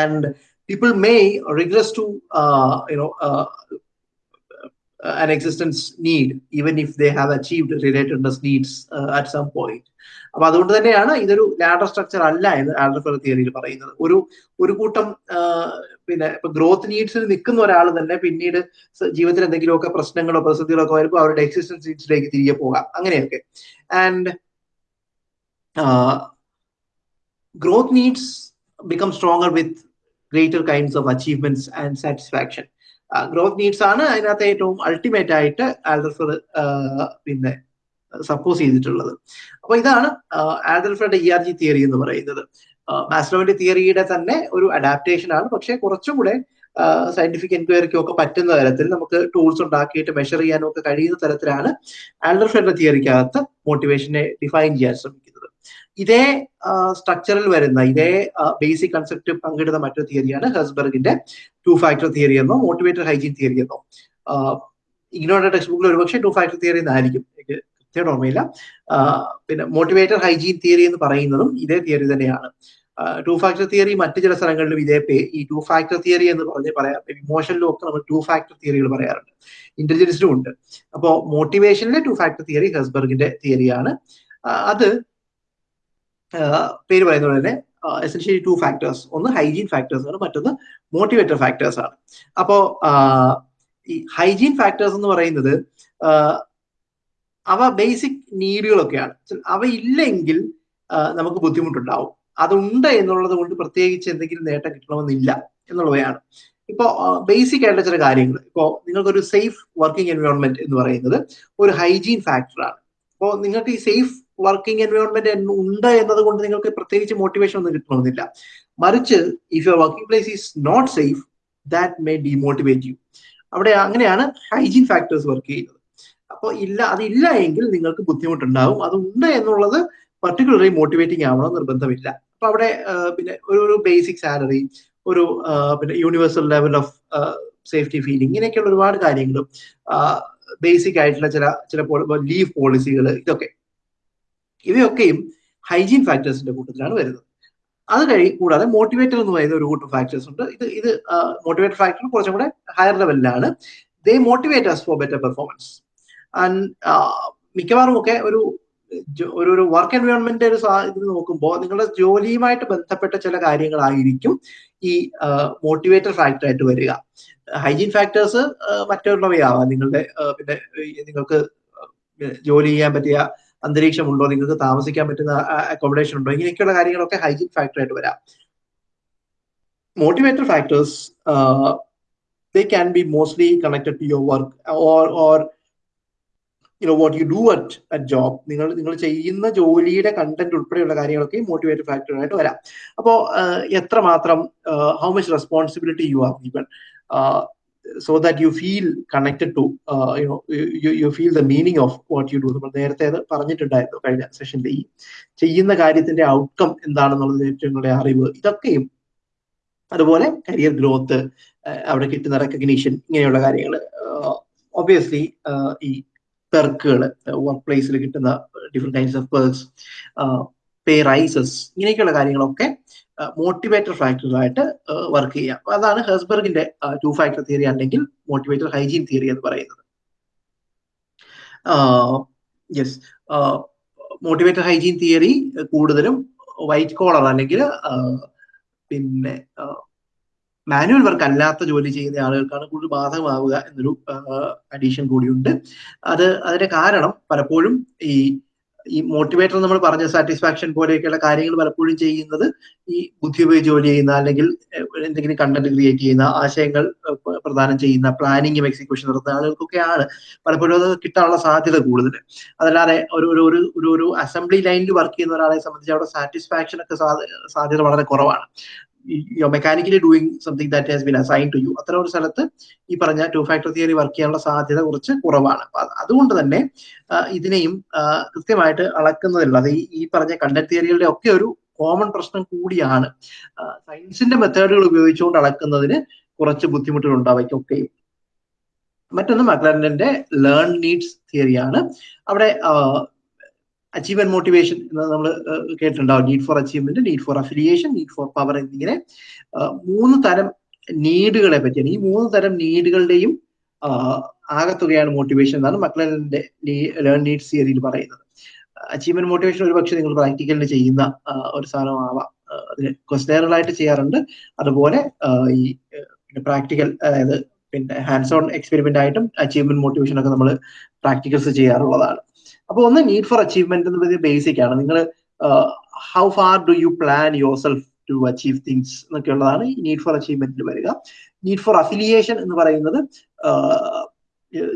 and people may regress to you know an existence need even if they have achieved relatedness needs uh, at some point അപ്പൊ അതുകൊണ്ട് തന്നെയാണ് ഇതൊരു ലാഡർ സ്ട്രക്ചർ അല്ല എന്ന് ആൽഡർഫർ തിയറിയിൽ പറയുന്നത് ഒരു ഒരു കൂട്ടം പിന്നെ ഇപ്പൊ ഗ്രോത്ത് നീഡ്സിൽ നിൽക്കുന്ന ഒരാൾ തന്നെ പിന്നീട് ജീവിതത്തിൽ എന്തെങ്കിലുമൊക്കെ പ്രശ്നങ്ങളോ പ്രതിസന്ധികളോ ഒക്കെ വരുമ്പോൾ അവരുടെ എക്സിസ്റ്റൻസ് നീഡ്സിലേക്ക് തിരികെ പോകാം. അങ്ങനെയൊക്കെ. And growth needs become stronger with greater kinds of achievements and satisfaction growth needs ആണ് അതിനകത്ത് ഏറ്റവും അൾട്ടിമേറ്റ് ആയിട്ട് ആൽഡർഫർ പിന്നെ സപ്പോസ് ചെയ്തിട്ടുള്ളത്. അപ്പൊ ഇതാണ് ആൽഡർഫറുടെ ഇ ആർ ജി തിയറി എന്ന് പറയുന്നത്. മാസ്ലോവിന്റെ തിയറിയുടെ തന്നെ ഒരു അഡാപ്റ്റേഷൻ ആണ്. പക്ഷെ കുറച്ചും കൂടെ സയന്റിഫിക് എൻക്വയറിക്കും ഒക്കെ പറ്റുന്ന തരത്തിൽ നമുക്ക് ടൂൾസ് ഉണ്ടാക്കിയിട്ട് മെഷർ ചെയ്യാനും ഒക്കെ കഴിയുന്ന തരത്തിലാണ് ആൽഡർഫെന്റെ തിയറിക്കകത്ത് മോട്ടിവേഷനെ ഡിഫൈൻ ചെയ്യാൻ ശ്രമിക്കുന്നത്. ഇതേ സ്ട്രക്ചറിൽ വരുന്ന ഇതേ ബേസിക് കൺസെപ്റ്റ് പങ്കിടുന്ന മറ്റൊരു തിയറിയാണ് ഹെസ്ബർഗിന്റെ ടു ഫാക്ടർ തിയറി എന്നോ മോട്ടിവേറ്റർ ഹൈജീൻ തിയറി എന്നോ. ഇഗ്നോയുടെ ടെക്സ്റ്റ് ബുക്കിൽ ഒരുപക്ഷെ ടു ഫാക്ടർ തിയറി എന്നായിരിക്കും. കൃത്യമായിട്ട് ഓർമ്മയില്ല. പിന്നെ മോട്ടിവേറ്റർ ഹൈജീൻ തിയറി എന്ന് പറയുന്നതും ഇതേ തിയറി തന്നെയാണ്. ടു ഫാക്ടർ തിയറി മറ്റു ചില സ്ഥലങ്ങളിലും ഇതേ പേ ഈ ടു ഫാക്ടർ തിയറി എന്ന് പറഞ്ഞ് പറയാം. ഇമോഷനിലും ഒക്കെ നമ്മൾ ടു ഫാക്ടർ തിയറികൾ പറയാറുണ്ട്. ഇന്റലിജൻസിലും ഉണ്ട്. അപ്പോൾ മോട്ടിവേഷനിലെ ടു ഫാക്ടർ തിയറി ഹെസ്ബർഗിന്റെ തിയറിയാണ് അത് പേര് പറയുന്ന പോലെ തന്നെ എസെൻഷ്യലി ടു ഫാക്ടേഴ്സ് ഒന്ന് ഹൈജീൻ ഫാക്ടേഴ്സ് ആണ് മറ്റൊന്ന് മോട്ടിവേറ്റർ ഫാക്ടേഴ്സ് ആണ്. അപ്പോ ഈ ഹൈജീൻ ഫാക്ടേഴ്സ് എന്ന് പറയുന്നത് അവ ബേസിക് നീഡുകളൊക്കെയാണ്. അവ ഇല്ലെങ്കിൽ നമുക്ക് ബുദ്ധിമുട്ടുണ്ടാവും. അതുണ്ട് എന്നുള്ളത് കൊണ്ട് പ്രത്യേകിച്ച് എന്തെങ്കിലും നേട്ടം കിട്ടണമെന്നില്ല എന്നുള്ളവയാണ്. ഇപ്പോൾ ബേസിക് ആയിട്ടുള്ള ചില കാര്യങ്ങൾ. ഇപ്പോൾ നിങ്ങൾക്കൊരു സേഫ് വർക്കിംഗ് എൻവയോൺമെന്റ് എന്ന് പറയുന്നത് ഒരു ഹൈജീൻ ഫാക്ടറാണ് അപ്പോൾ നിങ്ങൾക്ക് ഈ സേഫ് വർക്കിംഗ് എൻവയോൺമെന്റ് ഉണ്ട് എന്നതുകൊണ്ട് നിങ്ങൾക്ക് പ്രത്യേകിച്ച് മോട്ടിവേഷൻ ഒന്നും കിട്ടണമെന്നില്ല. മറിച്ച് if your working place is not safe that may demotivate you അവിടെ അങ്ങനെയാണ് ഹൈജീൻ ഫാക്ടേഴ്സ് വർക്ക് ചെയ്യുന്നത്. അപ്പോൾ ഇല്ല അതില്ല എങ്കിൽ നിങ്ങൾക്ക് ബുദ്ധിമുട്ടുണ്ടാവും. അതുണ്ട് എന്നുള്ളത് പർട്ടിക്കുലർലി മോട്ടിവേറ്റിംഗ് ആവണം നിർബന്ധമില്ല. അപ്പൊ അവിടെ പിന്നെ ഒരു ബേസിക് സാലറി ഒരു പിന്നെ universal level of safety feeling ഇങ്ങനെയൊക്കെയുള്ള ഒരുപാട് കാര്യങ്ങളും ബേസിക് ആയിട്ടുള്ള ചില ചില ലീവ് പോളിസികൾ ഇതൊക്കെ. ഇവയൊക്കെയും ഹൈജീൻ ഫാക്ടേഴ്സിന്റെ കൂട്ടത്തിലാണ് വരുന്നത്. അത് കഴി കൂടാതെ മോട്ടിവേറ്റർ എന്ന് പറയുന്ന ഒരു കൂട്ടം ഫാക്ടേഴ്സ് ഉണ്ട്. ഇത് ഇത് മോട്ടിവേറ്റർ ഫാക്ടർ കുറച്ചും കൂടെ ഹയർ ലെവലിലാണ് they motivate us for better performance മിക്കവാറും ഒക്കെ ഒരു ഒരു ഒരു വർക്ക് എൻവയോൺമെന്റ് ഒരു ഇത് നോക്കുമ്പോൾ നിങ്ങളുടെ ജോലിയുമായിട്ട് ബന്ധപ്പെട്ട ചില കാര്യങ്ങളായിരിക്കും ഈ മോട്ടിവേറ്റർ ഫാക്ടർ ആയിട്ട് വരിക. ഹൈജീൻ ഫാക്ടേഴ്സ് മറ്റുള്ളവയാവാം. നിങ്ങളുടെ പിന്നെ നിങ്ങൾക്ക് ജോലി ചെയ്യാൻ പറ്റിയ അന്തരീക്ഷം ഉണ്ടോ നിങ്ങൾക്ക് താമസിക്കാൻ പറ്റുന്ന അക്കോമഡേഷൻ ഉണ്ടോ? ഇങ്ങനെയൊക്കെയുള്ള കാര്യങ്ങളൊക്കെ ഹൈജീൻ ഫാക്ടർ ആയിട്ട് വരാം. Motivator factors they can be mostly connected to your work or or you know what you do at at job നിങ്ങൾ നിങ്ങൾ ചെയ്യുന്ന ജോലിയുടെ കണ്ടന്റ് ഉൾപ്പെടെയുള്ള കാര്യങ്ങളൊക്കെ മോട്ടിവേറ്റ് ഫാക്ടർ ആയിട്ട് വരാം. അപ്പോൾ എത്രമാത്രം how much responsibility you are given so that you feel connected to you know you feel the meaning of what you do നമ്മൾ നേരത്തെ അത് പറഞ്ഞിട്ടുണ്ടായിരുന്നു കഴിഞ്ഞ സെഷനിൽ ഈ ചെയ്യുന്ന കാര്യത്തിന്റെ ഔട്ട്കം എന്താണെന്നുള്ളത് ഏറ്റവും അറിവ് ഇതൊക്കെയും അതുപോലെ കരിയർ ഗ്രോത്ത് അവിടെ കിട്ടുന്ന റെക്കഗ്നീഷൻ ഇങ്ങനെയുള്ള കാര്യങ്ങൾ ഒബിയസ്ലി ഈ പെർക്കുകൾ വർക്ക് പ്ലേസിൽ കിട്ടുന്ന different types of perks pay raises ഇങ്ങനെയൊക്കെയുള്ള കാര്യങ്ങളൊക്കെ മോട്ടിവേറ്റർ ഫാക്ടറായിട്ട് വർക്ക് ചെയ്യാം. അതാണ് ഹെസ്ബർഗിന്റെ ടു ഫാക്ടർ തിയറി അല്ലെങ്കിൽ മോട്ടിവേറ്റർ ഹൈജീൻ തിയറി എന്ന് പറയുന്നത്. യെസ് മോട്ടിവേറ്റർ ഹൈജീൻ തിയറി കൂടുതലും വൈറ്റ് കോളർ അല്ലെങ്കിൽ പിന്നെ മാനുവൽ വർക്ക് അല്ലാത്ത ജോലി ചെയ്യുന്ന ആളുകൾക്കാണ് കൂടുതൽ ബാധകമാവുക എന്നൊരു അഡീഷൻ കൂടിയുണ്ട്. അത് അതിന്റെ കാരണം പലപ്പോഴും ഈ ഈ മോട്ടിവേറ്റർ നമ്മൾ പറഞ്ഞ സാറ്റിസ്ഫാക്ഷൻ പോലെയൊക്കെയുള്ള കാര്യങ്ങൾ പലപ്പോഴും ചെയ്യുന്നത് ഈ ബുദ്ധി ഉപയോഗിച്ച് ജോലി ചെയ്യുന്ന അല്ലെങ്കിൽ എന്തെങ്കിലും കണ്ടന്റ് ക്രിയേറ്റ് ചെയ്യുന്ന ആശയങ്ങൾ പ്രദാനം ചെയ്യുന്ന പ്ലാനിങ്ങും എക്സിക്യൂഷൻ നടത്തുന്ന ആളുകൾക്കൊക്കെയാണ് പലപ്പോഴും അത് കിട്ടാനുള്ള സാധ്യത കൂടുതൽ അതല്ലാതെ ഒരു ഒരു ഒരു ഒരു അസംബ്ലി ലൈനിൽ വർക്ക് ചെയ്യുന്ന ഒരാളെ സംബന്ധിച്ച് അവിടെ സാറ്റിസ്ഫാക്ഷൻ ഒക്കെ സാധ്യത വളരെ കുറവാണ്. You mechanically doing something that has been assign to you അത്തരം ഒരു സ്ഥലത്ത് ഈ പറഞ്ഞ ടു ഫാക്ടർ തിയറി വർക്ക് ചെയ്യാനുള്ള സാധ്യത കുറച്ച് കുറവാണ്. അതുകൊണ്ട് തന്നെ ഇതിനെയും കൃത്യമായിട്ട് അളക്കുന്നതില്ല അത് ഈ പറഞ്ഞ കണ്ടന്റ് തിയറികളുടെ ഒക്കെ ഒരു കോമൺ പ്രശ്നം കൂടിയാണ്. സയൻസിന്റെ മെത്തേഡുകൾ ഉപയോഗിച്ചുകൊണ്ട് അളക്കുന്നതിന് കുറച്ച് ബുദ്ധിമുട്ടുകൾ ഒക്കെ മറ്റൊന്ന് മക്ലാൻഡന്റെ ലേൺ നീഡ്സ് തിയറിയാണ് അവിടെ അച്ചീവ്മെന്റ് മോട്ടിവേഷൻ എന്ന് നമ്മൾ കേട്ടിട്ടുണ്ടാവും. Need for achievement need for affiliation need for power എന്നിങ്ങനെ മൂന്ന് തരം നീഡുകളെ പറ്റിയാണ്. ഈ മൂന്ന് തരം നീഡുകളുടെയും ആകത്തുകയാണ് മോട്ടിവേഷൻ എന്നാണ് മക്ലറിന്റെ ലേൺ നീഡ്സ് തിയറിയിൽ പറയുന്നത്. അച്ചീവ്മെന്റ് മോട്ടിവേഷൻ ഒരുപക്ഷെ നിങ്ങൾ പ്രാക്ടിക്കലിന് ചെയ്യുന്ന ഒരു സാധനമാവാം. അതിന് ക്വസ്റ്റനറുകളായിട്ട് ചെയ്യാറുണ്ട്. അതുപോലെ ഈ പിന്നെ പ്രാക്ടിക്കൽ അതായത് പിന്നെ ഹാൻഡ്സ് ഓൺ എക്സ്പെരിമെന്റ് ആയിട്ടും അച്ചീവ്മെന്റ് മോട്ടിവേഷൻ ഒക്കെ നമ്മൾ പ്രാക്ടിക്കൽസ് ചെയ്യാറുള്ളതാണ്. അപ്പോൾ ഒന്ന് നീഡ് ഫോർ അച്ചീവ്മെന്റ് എന്നുള്ളത് ബേസിക് ആണ്. നിങ്ങൾ how far do you plan yourself to achieve things എന്നൊക്കെ ഉള്ളതാണ് ഈ നീഡ് ഫോർ അച്ചീവ്മെന്റിൽ വരിക. നീഡ് ഫോർ അഫിലിയേഷൻ എന്ന് പറയുന്നത്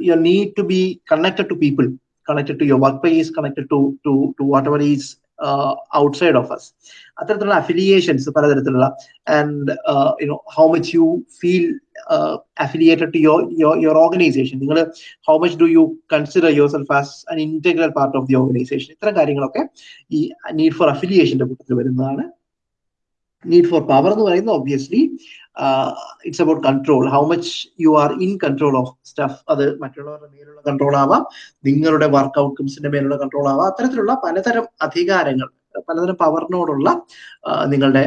you need to be connected to people connected to your work place connected to to to whatever is outside of us അത്തരത്തിലുള്ള അഫിലിയേഷൻസ് പലതരത്തിലുള്ള and you know how much you feel affiliated to your your organization നിങ്ങൾ how much do you consider yourself as an integral part of the organization ഇത്തരം കാര്യങ്ങളൊക്കെ ഈ നീഡ് ഫോർ അഫിലിയേഷന്റെ കൂട്ടത്തിൽ വരുന്നതാണ്. നീഡ് ഫോർ പവർ എന്ന് പറയുന്നത് obviously it's about control how much you are in control of stuff അത് മറ്റുള്ളവരുടെ മേലുള്ള കൺട്രോൾ ആവാം. നിങ്ങളുടെ വർക്ക് ഔട്ട്കംസിന്റെ മേലുള്ള കൺട്രോൾ ആവാം. അത്തരത്തിലുള്ള പലതരം അധികാരങ്ങൾ പലതരം പവറിനോടുള്ള നിങ്ങളുടെ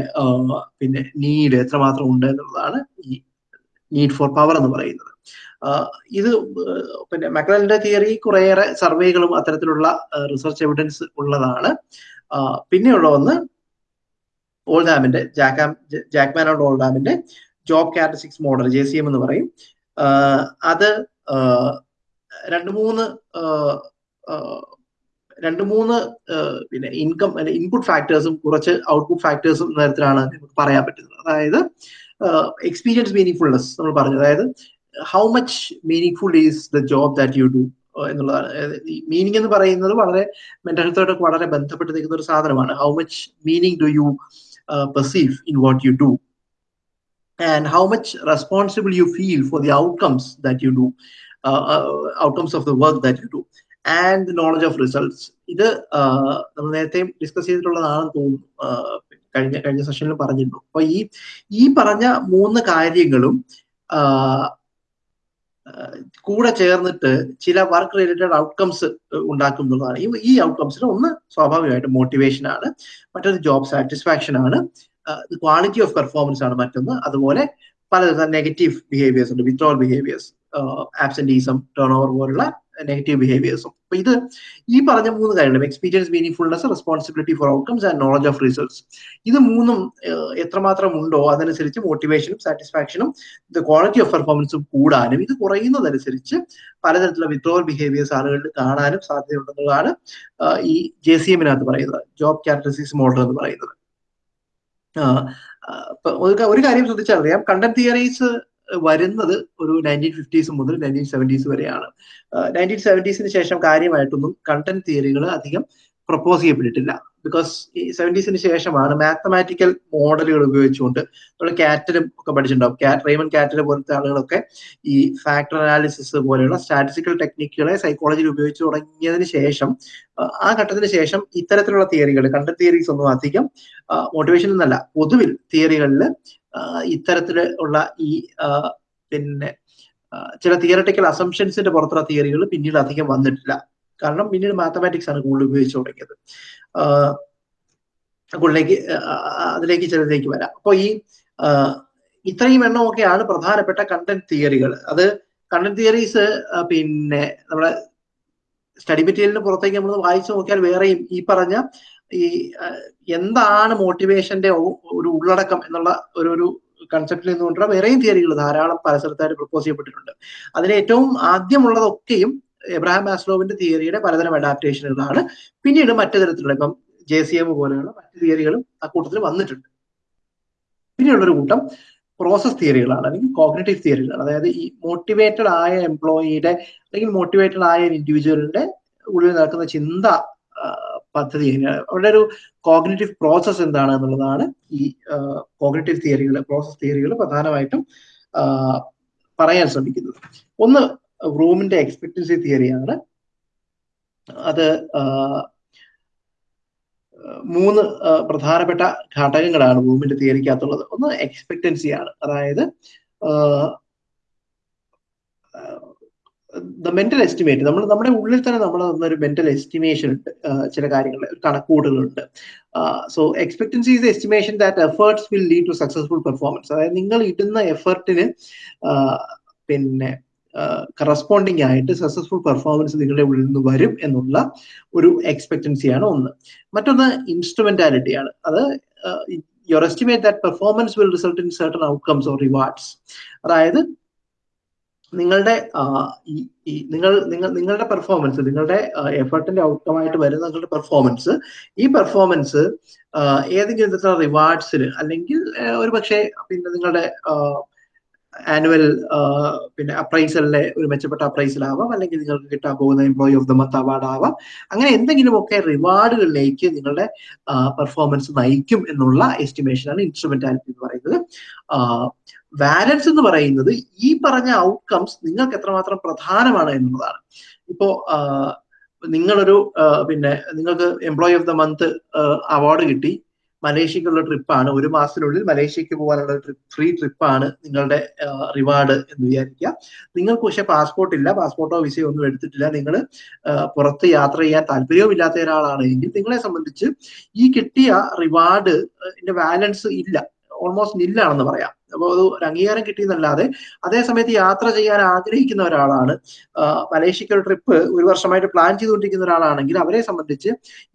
പിന്നെ നീഡ് എത്രമാത്രം ഉണ്ട് എന്നുള്ളതാണ് ഈ നീഡ് ഫോർ പവർ എന്ന് പറയുന്നത്. ഇത് പിന്നെ മക്രലിന്റെ തിയറി കുറേയേറെ സർവേകളും അത്തരത്തിലുള്ള റിസർച്ച് എവിഡൻസ് ഉള്ളതാണ്. പിന്നെയുള്ള ഒന്ന് ഓൾഡാമിന്റെ ജാക്കാം ജാക്മാൻ ഓൾഡ് ഓൾഡാമിന്റെ job characteristics model J C M എന്ന് പറയും. അത് രണ്ട് മൂന്ന് രണ്ട് മൂന്ന് പിന്നെ ഇൻകം ഇൻപുട്ട് ഫാക്ടേഴ്സും കുറച്ച് ഔട്ട്പുട്ട് ഫാക്ടേഴ്സും തരത്തിലാണ് നമുക്ക് പറയാൻ പറ്റുന്നത്. അതായത് എക്സ്പീരിയൻസ് മീനിങ് ഫുൾനെസ് നമ്മൾ പറഞ്ഞു. അതായത് how much meaningful is the job that you do എന്നുള്ളതാണ്. മീനിങ് എന്ന് പറയുന്നത് വളരെ മെന്റൽ ഹെൽത്തോടൊക്കെ വളരെ ബന്ധപ്പെട്ട് നിൽക്കുന്ന ഒരു സാധനമാണ്. How much meaning do you perceive in what you do and how much responsible you feel for the outcomes that you do, uh, uh, outcomes of the work that you do, and the knowledge of results. ഇത് നമ്മൾ നേരത്തെ ഡിസ്കസ് ചെയ്തിട്ടുള്ളതാണെന്ന് തോന്നുന്നു കഴിഞ്ഞ കഴിഞ്ഞ സെഷനിൽ പറഞ്ഞിരുന്നു അപ്പൊ ഈ ഈ പറഞ്ഞ മൂന്ന് കാര്യങ്ങളും കൂടെ ചേർന്നിട്ട് ചില വർക്ക് റിലേറ്റഡ് ഔട്ട്കംസ് ഉണ്ടാക്കുന്നതാണ്. ഈ ഈ ഔട്ട്കംസിൽ ഒന്ന് സ്വാഭാവികമായിട്ട് മോട്ടിവേഷൻ ആണ് മറ്റൊരു ജോബ് സാറ്റിസ്ഫാക്ഷൻ ആണ് ക്വാളിറ്റി ഓഫ് പെർഫോമൻസ് ആണ് മറ്റൊന്ന്. അതുപോലെ പലതരം നെഗറ്റീവ് ബിഹേവിയേഴ്സ് ഉണ്ട് withdrawal behaviours absenteeism turn over പോലുള്ള നെഗറ്റീവ് ബിഹേവിയേഴ്സും അപ്പൊ ഇത് ഈ പറഞ്ഞ മൂന്ന് കാര്യങ്ങളും experience meaningfulness responsibility for outcomes and knowledge of results ഇത് മൂന്നും എത്രമാത്രം ഉണ്ടോ അതനുസരിച്ച് മോട്ടിവേഷനും സാറ്റിസ്ഫാക്ഷനും ക്വാളിറ്റി ഓഫ് പെർഫോമൻസും കൂടാനും ഇത് കുറയുന്നതനുസരിച്ച് പലതരത്തിലുള്ള വിത്രോവൽ ബിഹേവിയേഴ്സ് ആളുകളിൽ കാണാനും സാധ്യതയുണ്ടെന്നുള്ളതാണ് ഈ ജെ സി എമ്മിനകത്ത് പറയുന്നത് ജോബ് ക്യാരക്ടറിസ്റ്റിക്സ് മോഡൽ എന്ന് പറയുന്നത്. ഒരു കാര്യം ശ്രദ്ധിച്ചറിയാം കണ്ടന്റ് തിയറീസ് വരുന്നത് ഒരു നയന്റീൻ ഫിഫ്റ്റീസ് മുതൽ നയന്റീൻ സെവന്റീസ് വരെയാണ്. നയന്റീൻ സെവന്റീസിന് ശേഷം കാര്യമായിട്ടൊന്നും കണ്ടന്റ് തിയറികൾ അധികം പ്രപ്പോസ് ചെയ്യപ്പെട്ടിട്ടില്ല. ബിക്കോസ് ഈ സെവന്റീസിന് ശേഷമാണ് മാത്തമാറ്റിക്കൽ മോഡലുകൾ ഉപയോഗിച്ചുകൊണ്ട് നമ്മൾ കാറ്റലും ഒക്കെ പഠിച്ചിട്ടുണ്ടാവും. കാറ്റ് റേമൻ കാറ്റൽ പോലത്തെ ആളുകളൊക്കെ ഈ ഫാക്ടർ അനാലിസിസ് പോലെയുള്ള സ്റ്റാറ്റിസ്റ്റിക്കൽ ടെക്നിക്കുകളെ സൈക്കോളജിയിൽ ഉപയോഗിച്ച് തുടങ്ങിയതിന് ശേഷം ആ ഘട്ടത്തിന് ശേഷം ഇത്തരത്തിലുള്ള തിയറികൾ കണ്ടന്റ് തിയറീസ് ഒന്നും അധികം മോട്ടിവേഷൻ എന്നല്ല പൊതുവിൽ തിയറികളിൽ ഇത്തരത്തിൽ ഉള്ള ഈ പിന്നെ ചില തിയറട്ടിക്കൽ അസംഷൻസിന്റെ പുറത്തുള്ള തിയറികൾ പിന്നീട് അധികം വന്നിട്ടില്ല. കാരണം പിന്നീട് മാത്തമാറ്റിക്സ് ആണ് കൂടുതൽ ഉപയോഗിച്ചു തുടങ്ങിയത്. കൂടുതലേക്ക് അതിലേക്ക് ചിലതിലേക്ക് വരാം. അപ്പോൾ ഈ ഇത്രയും എണ്ണമൊക്കെയാണ് പ്രധാനപ്പെട്ട കണ്ടന്റ് തിയറികൾ അത് കണ്ടന്റ് തിയറീസ് പിന്നെ നമ്മുടെ സ്റ്റഡി മെറ്റീരിയലിന് പുറത്തേക്ക് നമ്മൾ വായിച്ചു നോക്കിയാൽ വേറെയും ഈ പറഞ്ഞ ഈ എന്താണ് മോട്ടിവേഷന്റെ ഒരു ഉള്ളടക്കം എന്നുള്ള ഒരു ഒരു കൺസെപ്റ്റിൽ നിന്നുകൊണ്ടുള്ള വേറെയും തിയറികൾ ധാരാളം പല സ്ഥലത്തായിട്ട് പ്രപ്പോസ് ചെയ്യപ്പെട്ടിട്ടുണ്ട്. അതിൽ ഏറ്റവും ആദ്യമുള്ളതൊക്കെയും എബ്രഹാം മാസ്ലോവിന്റെ തിയറിയുടെ പലതരം അഡാപ്റ്റേഷനുകളാണ് പിന്നീട് മറ്റു തരത്തിലുള്ള ഇപ്പം ജെ സി എം പോലെയുള്ള മറ്റു തിയറികളും ആ കൂട്ടത്തിൽ വന്നിട്ടുണ്ട്. പിന്നെയുള്ളൊരു കൂട്ടം പ്രോസസ് തിയറികളാണ് അല്ലെങ്കിൽ കോഗ്നേറ്റീവ് തിയറികളാണ് അതായത് ഈ മോട്ടിവേറ്റഡ് ആയ എംപ്ലോയിയുടെ അല്ലെങ്കിൽ മോട്ടിവേറ്റഡ് ആയ ഇൻഡിവിജ്വലിന്റെ ഉള്ളിൽ നടക്കുന്ന ചിന്ത പദ്ധതി എങ്ങനെയാണ് അവരുടെ ഒരു കോഗ്നേറ്റീവ് പ്രോസസ് എന്താണ് എന്നുള്ളതാണ് ഈ കോഗ്നേറ്റീവ് തിയറികൾ പ്രോസസ് തിയറികൾ പ്രധാനമായിട്ടും പറയാൻ ശ്രമിക്കുന്നത്. ഒന്ന് റൂമിന്റെ എക്സ്പെക്ടൻസി തിയറിയാണ് അത് മൂന്ന് പ്രധാനപ്പെട്ട ഘടകങ്ങളാണ് റൂമിന്റെ തിയറിക്കകത്തുള്ളത് ഒന്ന് എക്സ്പെക്ടൻസിയാണ് അതായത് മെന്റൽ എസ്റ്റിമേറ്റ് നമ്മൾ നമ്മുടെ ഉള്ളിൽ തന്നെ നമ്മൾ ഒരു മെന്റൽ എസ്റ്റിമേഷൻ ഉണ്ട്. ചില കാര്യങ്ങൾ കണക്കൂടുകളുണ്ട് so expectancy is estimation that efforts will lead to successful performance അതായത് നിങ്ങൾ ഇടുന്ന എഫേർട്ടിന് പിന്നെ കറസ്പോണ്ടിങ് ആയിട്ട് സക്സസ്ഫുൾ പെർഫോമൻസ് നിങ്ങളുടെ ഉള്ളിൽ നിന്ന് വരും എന്നുള്ള ഒരു എക്സ്പെക്ടൻസിയാണ് ഒന്ന്. മറ്റൊന്ന് ഇൻസ്ട്രുമെന്റാലിറ്റി ആണ്. അത് your estimate that performance will result in certain outcomes or rewards അതായത് നിങ്ങളുടെ നിങ്ങൾ നിങ്ങൾ നിങ്ങളുടെ പെർഫോമൻസ് നിങ്ങളുടെ എഫർട്ടിന്റെ ഔട്ട്കം ആയിട്ട് വരുന്ന നിങ്ങളുടെ പെർഫോമൻസ് ഈ പെർഫോമൻസ് ഏതെങ്കിലും വിധത്തിലുള്ള റിവാർഡ്സിൽ അല്ലെങ്കിൽ ഒരു പക്ഷേ പിന്നെ നിങ്ങളുടെ ആനുവൽ പിന്നെ അപ്രൈസലിലെ ഒരു മെച്ചപ്പെട്ട അപ്രൈസൽ ആവാം അല്ലെങ്കിൽ നിങ്ങൾക്ക് കിട്ടാൻ പോകുന്ന employee of the month award ആവാം അങ്ങനെ എന്തെങ്കിലുമൊക്കെ റിവാർഡുകളിലേക്ക് നിങ്ങളുടെ പെർഫോമൻസ് നയിക്കും എന്നുള്ള എസ്റ്റിമേഷനാണ് ഇൻസ്ട്രുമെന്റാലിറ്റി എന്ന് പറയുന്നത്. വാലൻസ് എന്ന് പറയുന്നത് ഈ പറഞ്ഞ ഔട്ട്കംസ് നിങ്ങൾക്ക് എത്രമാത്രം പ്രധാനമാണ് എന്നുള്ളതാണ്. ഇപ്പോ നിങ്ങളൊരു പിന്നെ നിങ്ങൾക്ക് employee of the month award കിട്ടി. മലേഷ്യക്കുള്ള ട്രിപ്പാണ് ഒരു മാസത്തിനുള്ളിൽ മലേഷ്യക്ക് പോകാനുള്ള ട്രിപ്പ് ഫ്രീ ട്രിപ്പാണ് നിങ്ങളുടെ റിവാർഡ് എന്ന് വിചാരിക്കുക. നിങ്ങൾക്ക് പക്ഷെ പാസ്പോർട്ട് ഇല്ല. പാസ്പോർട്ടോ വിസയോ ഒന്നും എടുത്തിട്ടില്ല. നിങ്ങൾ പുറത്ത് യാത്ര ചെയ്യാൻ താല്പര്യവും ഇല്ലാത്ത ഒരാളാണെങ്കിൽ നിങ്ങളെ സംബന്ധിച്ച് ഈ കിട്ടിയ റിവാർഡ് വാലൻസ് ഇല്ല. ഓൾമോസ്റ്റ് നില്ലാണെന്ന് പറയാം. അപ്പോൾ അത് ഒരു അംഗീകാരം കിട്ടിയെന്നല്ലാതെ അതേ സമയത്ത് യാത്ര ചെയ്യാൻ ആഗ്രഹിക്കുന്ന ഒരാളാണ്. മലേഷ്യക്ക് ഒരു ട്രിപ്പ് ഒരു വർഷമായിട്ട് പ്ലാൻ ചെയ്തുകൊണ്ടിരിക്കുന്ന ഒരാളാണെങ്കിൽ അവരെ സംബന്ധിച്ച്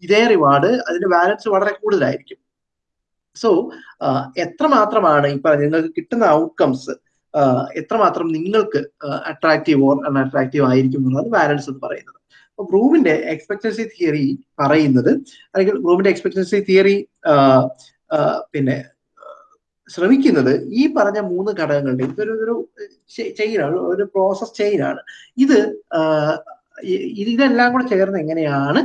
ഇതേ റിവാർഡ് അതിന്റെ ബാലൻസ് വളരെ കൂടുതലായിരിക്കും. സോ എത്രമാത്രമാണ് ഇപ്പൊ നിങ്ങൾക്ക് കിട്ടുന്ന ഔട്ട്കംസ് എത്രമാത്രം നിങ്ങൾക്ക് അട്രാക്റ്റീവ് ഓർ അൺഅട്രാക്റ്റീവ് ആയിരിക്കും എന്നുള്ളത് ബാലൻസ് എന്ന് പറയുന്നത്. അപ്പൊ ബ്രൂമിന്റെ എക്സ്പെക്ടൻസി തിയറി പറയുന്നത് അല്ലെങ്കിൽ ബ്രൂമിന്റെ എക്സ്പെക്ടൻസി തിയറി പിന്നെ ശ്രമിക്കുന്നത് ഈ പറഞ്ഞ മൂന്ന് ഘടകങ്ങളുടെ ഇതൊരു ഒരു ചെയിനാണ് ഒരു പ്രോസസ് ചെയിനാണ് ഇത് ഇതെല്ലാം കൂടെ ചേർന്ന് എങ്ങനെയാണ്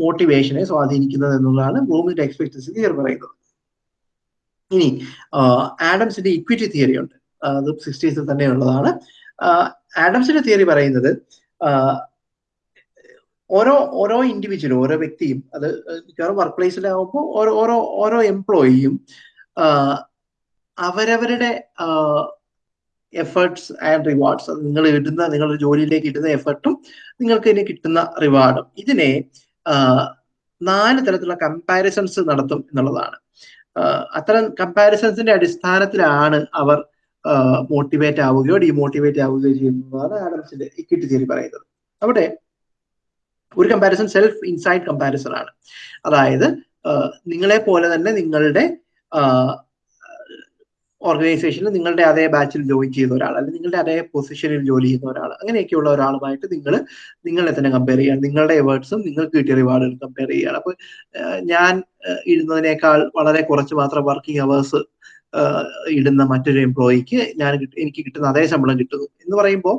മോട്ടിവേഷനെ സ്വാധീനിക്കുന്നത് എന്നുള്ളതാണ് ബ്ലൂമിന്റെ എക്സ്പെക്ടൻസി തിയറി പറയുന്നത്. ഇനി ആഡംസിന്റെ ഇക്വിറ്റി തിയറി ഉണ്ട്. അത് സിക്സ്റ്റീസിൽ തന്നെ ഉള്ളതാണ്. ആഡംസിന്റെ തിയറി പറയുന്നത് ഓരോ ഓരോ ഇൻഡിവിജ്വലും ഓരോ വ്യക്തിയും അത് മിക്കവാറും വർക്ക് പ്ലേസിലാവുമ്പോൾ ഓരോ ഓരോ ഓരോ എംപ്ലോയിയും അവരവരുടെ എഫേർട്സ് ആൻഡ് റിവാർഡ്സ് നിങ്ങൾ ഇടുന്ന നിങ്ങളുടെ ജോലിയിലേക്ക് ഇടുന്ന എഫേർട്ടും നിങ്ങൾക്ക് ഇനി കിട്ടുന്ന റിവാർഡും ഇതിനെ നാല് തരത്തിലുള്ള കമ്പാരിസൺസ് നടത്തും എന്നുള്ളതാണ്. അത്തരം കമ്പാരിസൺസിന്റെ അടിസ്ഥാനത്തിലാണ് അവർ മോട്ടിവേറ്റ് ആവുകയോ ഡിമോട്ടിവേറ്റ് ആവുകയോ ചെയ്യുന്നതാണ് ആഡംസിന്റെ ഇക്വിറ്റി തിയറി പറയുന്നത്. അവിടെ ഒരു കമ്പാരിസൺ സെൽഫ് ഇൻസൈഡ് കമ്പാരിസൺ ആണ്. അതായത് നിങ്ങളെ പോലെ തന്നെ നിങ്ങളുടെ ഓർഗനൈസേഷനിൽ നിങ്ങളുടെ അതേ ബാച്ചിൽ ജോയിൻ ചെയ്യുന്ന ഒരാൾ അല്ലെങ്കിൽ നിങ്ങളുടെ അതേ പൊസിഷനിൽ ജോലി ചെയ്യുന്ന ഒരാൾ അങ്ങനെയൊക്കെയുള്ള ഒരാളുമായിട്ട് നിങ്ങൾ നിങ്ങളെ തന്നെ കമ്പയർ ചെയ്യാണ് നിങ്ങളുടെ എവേർട്സും നിങ്ങൾക്ക് കിട്ടിയ റിവാർഡുകൾ കമ്പയർ ചെയ്യുകയാണ് അപ്പൊ ഞാൻ ഇടുന്നതിനേക്കാൾ വളരെ കുറച്ച് മാത്രം വർക്കിംഗ് അവേഴ്സ് ഇടുന്ന മറ്റൊരു എംപ്ലോയിക്ക് ഞാൻ എനിക്ക് കിട്ടുന്ന അതേ ശമ്പളം കിട്ടുന്നു. എന്ന് പറയുമ്പോൾ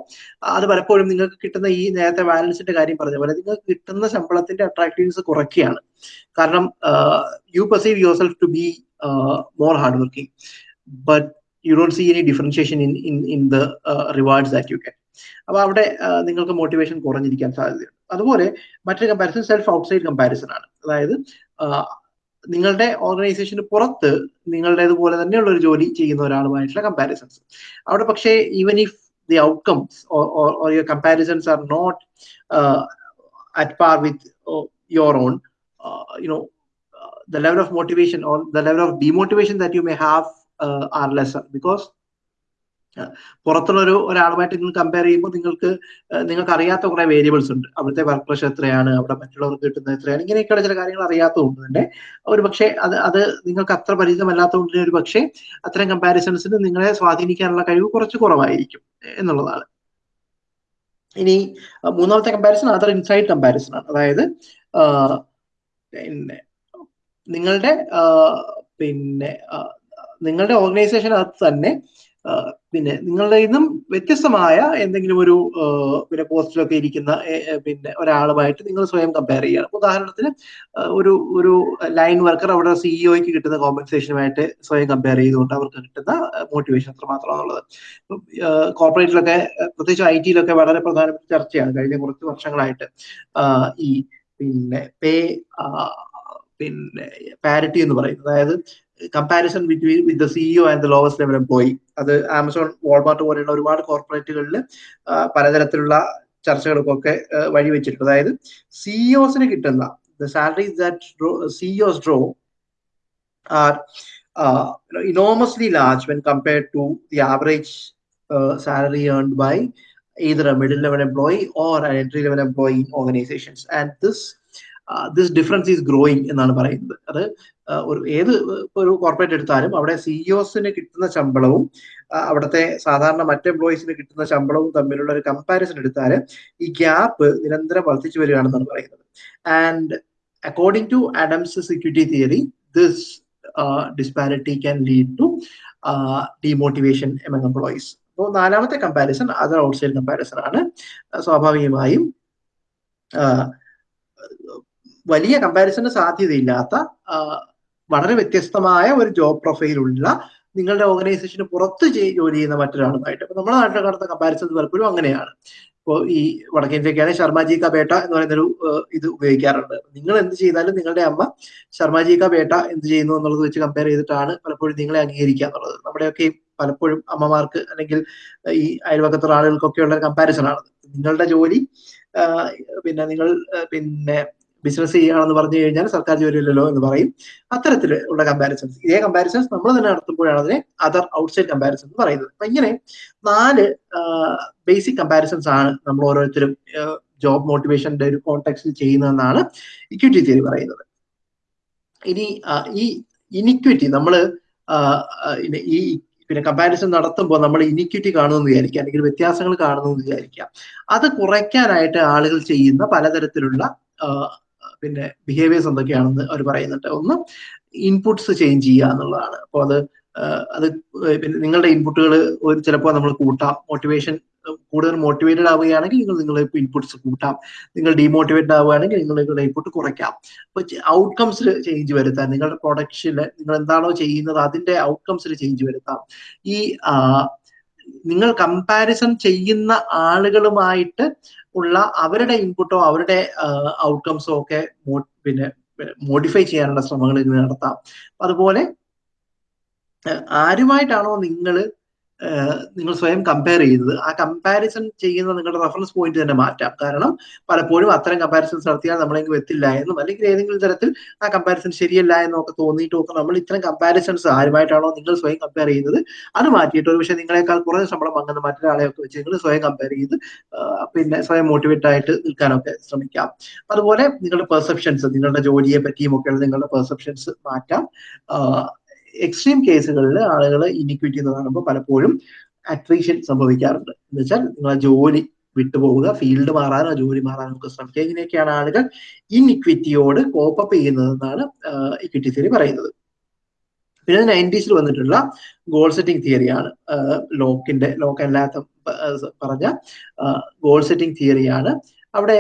അത് പലപ്പോഴും നിങ്ങൾക്ക് കിട്ടുന്ന ഈ നേരത്തെ ബാലൻസിന്റെ കാര്യം പറഞ്ഞ പോലെ നിങ്ങൾക്ക് കിട്ടുന്ന ശമ്പളത്തിന്റെ അട്രാക്റ്റീവ്നെസ് കുറയ്ക്കുകയാണ്. കാരണം you perceive yourself to be more hard working but you don't see any differentiation in in in the rewards that you can അപ്പൊ അവിടെ നിങ്ങൾക്ക് മോട്ടിവേഷൻ കുറഞ്ഞിരിക്കാൻ സാധ്യതയുണ്ട്. അതുപോലെ മറ്റൊരു കമ്പാരിസൺ സെൽഫ് ഔട്ട്സൈഡ് കമ്പാരിസൺ ആണ്. അതായത് നിങ്ങളുടെ ഓർഗനൈസേഷന് പുറത്ത് നിങ്ങളുടേതുപോലെ തന്നെയുള്ള ഒരു ജോലി ചെയ്യുന്ന ഒരാളുമായിട്ടുള്ള കമ്പാരിസൺസ് അവിടെ പക്ഷേ even if the outcomes or your comparisons are not at par with your own you know the level of motivation or the level of demotivation that you may have uh, lesser because പുറത്തുള്ള ഒരു ഒരാളുമായിട്ട് നിങ്ങൾ കമ്പയർ ചെയ്യുമ്പോൾ നിങ്ങൾക്ക് നിങ്ങൾക്ക് അറിയാത്ത കുറെ വേരിയബിൾസ് ഉണ്ട്. അവിടുത്തെ വർക്ക് പ്രഷർ എത്രയാണ് അവിടെ മറ്റുള്ളവർക്ക് കിട്ടുന്നത് എത്രയാണ് ഇങ്ങനെയൊക്കെയുള്ള ചില കാര്യങ്ങൾ അറിയാത്തതുകൊണ്ട് തന്നെ ഒരു പക്ഷേ അത് അത് നിങ്ങൾക്ക് അത്ര പരിചിതമല്ലാത്തതുകൊണ്ട് ഒരു പക്ഷേ അത്തരം കമ്പാരിസൺസിന് നിങ്ങളെ സ്വാധീനിക്കാനുള്ള കഴിവ് കുറച്ച് കുറവായിരിക്കും എന്നുള്ളതാണ്. ഇനി മൂന്നാമത്തെ കമ്പാരിസൺ അതർ ഇൻസൈഡ് കമ്പാരിസൺ ആണ്. അതായത് പിന്നെ നിങ്ങളുടെ പിന്നെ നിങ്ങളുടെ ഓർഗനൈസേഷനകത്ത് തന്നെ പിന്നെ നിങ്ങളുടെ നിന്നും വ്യത്യസ്തമായ എന്തെങ്കിലും ഒരു പിന്നെ പോസ്റ്റിലൊക്കെ ഇരിക്കുന്ന പിന്നെ ഒരാളുമായിട്ട് നിങ്ങൾ സ്വയം കമ്പയർ ചെയ്യണം ഉദാഹരണത്തിന് ഒരു ഒരു ലൈൻ വർക്കർ അവിടെ സിഇഒയ്ക്ക് കിട്ടുന്ന കോമ്പൻസേഷനുമായിട്ട് സ്വയം കമ്പയർ ചെയ്തുകൊണ്ട് അവർക്ക് കിട്ടുന്ന മോട്ടിവേഷൻ എത്രമാത്രമാണുള്ളത് കോർപ്പറേറ്റിലൊക്കെ പ്രത്യേകിച്ച് ഐ ടിയിലൊക്കെ വളരെ പ്രധാനപ്പെട്ട ചർച്ചയാണ്. കഴിഞ്ഞ കുറച്ച് വർഷങ്ങളായിട്ട് ഈ പിന്നെ പേ പിന്നെ പാരിറ്റി എന്ന് പറയുന്നത്. അതായത് comparison between with the CEO and the lowest level employee അത് ആമസോൺ വാൾമാർട്ട് പോലെയുള്ള ഒരുപാട് കോർപ്പറേറ്റുകളിൽ പലതരത്തിലുള്ള ചർച്ചകൾക്കൊക്കെ വഴിവെച്ചിട്ടുണ്ട്. അതായത് സിഇഒസിന് കിട്ടുന്ന the salaries that CEOs draw are enormously large when compared to the average salary earn by either a middle level employee or an entry level employee in organizations. This difference is growing എന്നാണ് പറയുന്നത്. അത് ഒരു ഏത് ഒരു കോർപ്പറേറ്റ് എടുത്താലും അവിടെ സിഇഒസിന് കിട്ടുന്ന ശമ്പളവും അവിടുത്തെ സാധാരണ മറ്റ് എംപ്ലോയീസിന് കിട്ടുന്ന ശമ്പളവും തമ്മിലുള്ള ഒരു കമ്പാരിസൺ എടുത്താൽ ഈ ഗ്യാപ്പ് നിരന്തരം വർദ്ധിച്ചു വരികയാണെന്നാണ് പറയുന്നത്. And according to Adams security theory this disparity can lead to demotivation among employees അപ്പോൾ നാലാമത്തെ കമ്പാരിസൺ അതർ ഔട്ട്സൈഡ് കമ്പാരിസൺ ആണ്. സ്വാഭാവികമായും വലിയ കമ്പാരിസന് സാധ്യതയില്ലാത്ത വളരെ വ്യത്യസ്തമായ ഒരു ജോബ് പ്രൊഫൈലുള്ള നിങ്ങളുടെ ഓർഗനൈസേഷന് പുറത്ത് ജോലി ചെയ്യുന്ന മറ്റൊരാളുമായിട്ട് അപ്പൊ നമ്മുടെ നാട്ടിൽ നടന്ന കമ്പാരിസൺ പലപ്പോഴും അങ്ങനെയാണ്. ഇപ്പോൾ ഈ വടക്കേന്ത്യക്കാണ് ശർമാജി ക ബേട്ട എന്ന് പറയുന്നൊരു ഇത് ഉപയോഗിക്കാറുണ്ട്. നിങ്ങൾ എന്ത് ചെയ്താലും നിങ്ങളുടെ അമ്മ ശർമാജി ക ബേട്ട എന്ത് ചെയ്യുന്നു എന്നുള്ളത് വെച്ച് കമ്പയർ ചെയ്തിട്ടാണ് പലപ്പോഴും നിങ്ങളെ അംഗീകരിക്കുക എന്നുള്ളത്. നമ്മുടെയൊക്കെ പലപ്പോഴും അമ്മമാർക്ക് അല്ലെങ്കിൽ ഈ അയൽവക്കത്തുള്ള ആളുകൾക്കൊക്കെ ഉള്ള കമ്പാരിസൺ ആണ് നിങ്ങളുടെ ജോലി പിന്നെ നിങ്ങൾ പിന്നെ ബിസിനസ് ചെയ്യുകയാണെന്ന് പറഞ്ഞു കഴിഞ്ഞാൽ സർക്കാർ ജോലിയില്ലല്ലോ എന്ന് പറയും. അത്തരത്തിലുള്ള കമ്പാരിസൺസ് ഇതേ കമ്പാരിസൺസ് നമ്മൾ തന്നെ നടത്തുമ്പോഴാണ് അതിനെ അതർ ഔട്ട്സൈഡ് കമ്പാരിസൺ എന്ന് പറയുന്നത്. അപ്പൊ ഇങ്ങനെ നാല് ബേസിക് കമ്പാരിസൺസ് ആണ് നമ്മൾ ഓരോരുത്തരും ജോബ് മോട്ടിവേഷന്റെ ഒരു കോണ്ടെക്സ്റ്റിൽ ചെയ്യുന്നതെന്നാണ് ഇക്വിറ്റി തിയറി പറയുന്നത്. ഇനി ഈ ഇനിക്വിറ്റി നമ്മൾ ഈ പിന്നെ കമ്പാരിസൺ നടത്തുമ്പോൾ നമ്മൾ ഇനിക്വിറ്റി കാണുമെന്ന് വിചാരിക്കുക അല്ലെങ്കിൽ വ്യത്യാസങ്ങൾ കാണുന്നു എന്ന് വിചാരിക്കുക. അത് കുറയ്ക്കാനായിട്ട് ആളുകൾ ചെയ്യുന്ന പലതരത്തിലുള്ള പിന്നെ ബിഹേവിയേഴ്സ് എന്തൊക്കെയാണെന്ന് അവർ പറയുന്നുണ്ട്. ഒന്ന് ഇൻപുട്സ് ചേഞ്ച് ചെയ്യുക എന്നുള്ളതാണ്. അപ്പോൾ അത് അത് പിന്നെ നിങ്ങളുടെ ഇൻപുട്ടുകൾ ഒരു ചിലപ്പോൾ നമ്മൾ കൂട്ടാം. മോട്ടിവേഷൻ കൂടുതൽ മോട്ടിവേറ്റഡ് ആവുകയാണെങ്കിൽ നിങ്ങൾ നിങ്ങളുടെ ഇൻപുട്സ് കൂട്ടാം. നിങ്ങൾ ഡീമോട്ടിവേറ്റഡ് ആവുകയാണെങ്കിൽ നിങ്ങൾ നിങ്ങളുടെ ഇൻപുട്ട് കുറയ്ക്കാം. അപ്പൊ ഔട്ട്കംസിൽ ചേഞ്ച് വരുത്താം നിങ്ങളുടെ പ്രൊഡക്ഷനിൽ നിങ്ങൾ എന്താണോ ചെയ്യുന്നത് അതിന്റെ ഔട്ട്കംസിൽ ചേഞ്ച് വരുത്താം. ഈ നിങ്ങൾ കമ്പാരിസൺ ചെയ്യുന്ന ആളുകളുമായിട്ട് ഉള്ള അവരുടെ ഇൻപുട്ടോ അവരുടെ ഔട്ട്കംസോ ഒക്കെ പിന്നെ മോഡിഫൈ ചെയ്യാനുള്ള ശ്രമങ്ങൾ ഇത് നടത്താം. അതുപോലെ ആരുമായിട്ടാണോ നിങ്ങൾ നിങ്ങൾ സ്വയം കമ്പയർ ചെയ്തത് ആ കമ്പാരിസൺ ചെയ്യുന്ന നിങ്ങളുടെ റെഫറൻസ് പോയിന്റ് തന്നെ മാറ്റാം. കാരണം പലപ്പോഴും അത്തരം കമ്പാരിസൺസ് നടത്തിയാൽ നമ്മളെങ്കിൽ എത്തില്ല എന്നും അല്ലെങ്കിൽ ഏതെങ്കിലും തരത്തിൽ ആ കമ്പാരിസൺ ശരിയല്ല എന്നൊക്കെ തോന്നിയിട്ട് തോന്നിയിട്ടും ഒക്കെ നമ്മൾ ഇത്തരം കമ്പാരിസൺസ് ആരുമായിട്ടാണോ നിങ്ങൾ സ്വയം കമ്പയർ ചെയ്തത് അത് മാറ്റിയിട്ട് ഒരു പക്ഷേ നിങ്ങളെക്കാൾ കുറഞ്ഞ ശമ്പളം വാങ്ങുന്ന മറ്റൊരാളെയൊക്കെ വെച്ച് നിങ്ങൾ സ്വയം കമ്പയർ ചെയ്ത് പിന്നെ സ്വയം മോട്ടിവേറ്റ് ആയിട്ട് നിൽക്കാനൊക്കെ ശ്രമിക്കാം. അതുപോലെ നിങ്ങളുടെ പെർസെപ്ഷൻസ് നിങ്ങളുടെ ജോലിയെ പറ്റിയും ഒക്കെയുള്ള നിങ്ങളുടെ പെർസെപ്ഷൻസ് മാറ്റാം. എക്സ്ട്രീം കേസുകളിൽ ആളുകൾ ഇനിക്വിറ്റി എന്ന് കാണുമ്പോൾ പലപ്പോഴും അട്രീഷൻ സംഭവിക്കാറുണ്ട്. എന്ന് വെച്ചാൽ നിങ്ങളെ ജോലി വിട്ടുപോവുക ഫീൽഡ് മാറാനോ ജോലി മാറാനോ ഒക്കെ ശ്രമിക്കുക ഇങ്ങനെയൊക്കെയാണ് ആളുകൾ ഇൻഇക്വിറ്റിയോട് കോപ്പപ്പ് ചെയ്യുന്നതെന്നാണ് ഇക്വിറ്റി തിയറി പറയുന്നത്. പിന്നെ നയന്റീസിൽ വന്നിട്ടുള്ള ഗോൾ സെറ്റിംഗ് തിയറിയാണ് ലോക്കിന്റെ ലോക്ക് അല്ലാത്ത പറഞ്ഞ ഗോൾ സെറ്റിംഗ് തിയറിയാണ് അവിടെ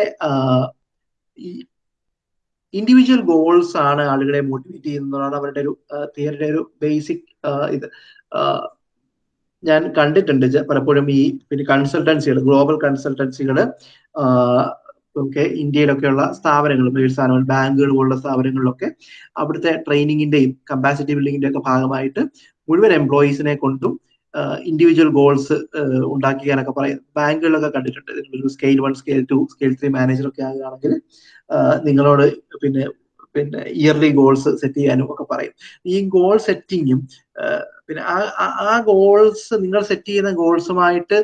ഇൻഡിവിജ്വൽ ഗോൾസ് ആണ് ആളുകളെ മോട്ടിവേറ്റ് ചെയ്യുന്നതാണ് അവരുടെ ഒരു തിയറിയുടെ ഒരു ബേസിക് ഇത്. ഞാൻ കണ്ടിട്ടുണ്ട് പലപ്പോഴും ഈ പിന്നെ കൺസൾട്ടൻസികൾ ഗ്ലോബൽ കൺസൾട്ടൻസികൾ ഒക്കെ ഇന്ത്യയിലൊക്കെയുള്ള സ്ഥാപനങ്ങൾ സ്ഥാപനങ്ങൾ ബാങ്കുകൾ പോലുള്ള സ്ഥാപനങ്ങളിലൊക്കെ അവിടുത്തെ ട്രെയിനിങ്ങിന്റെയും കപ്പാസിറ്റി ബിൽഡിങ്ങിന്റെ ഒക്കെ ഭാഗമായിട്ട് മുഴുവൻ എംപ്ലോയീസിനെ കൊണ്ടും ഇൻഡിവിജ്വൽ ഗോൾസ് ഉണ്ടാക്കിക്കാനൊക്കെ പറയും ബാങ്കുകളിലൊക്കെ കണ്ടിട്ടുണ്ട്. Scale one scale two scale three manager ഒക്കെ ആകുകയാണെങ്കിൽ നിങ്ങളോട് പിന്നെ പിന്നെ ഇയർലി ഗോൾസ് സെറ്റ് ചെയ്യാനും ഒക്കെ പറയും. ഈ ഗോൾ സെറ്റിങ്ങും പിന്നെ ആ ആ ഗോൾസ് നിങ്ങൾ സെറ്റ് ചെയ്യുന്ന ഗോൾസുമായിട്ട്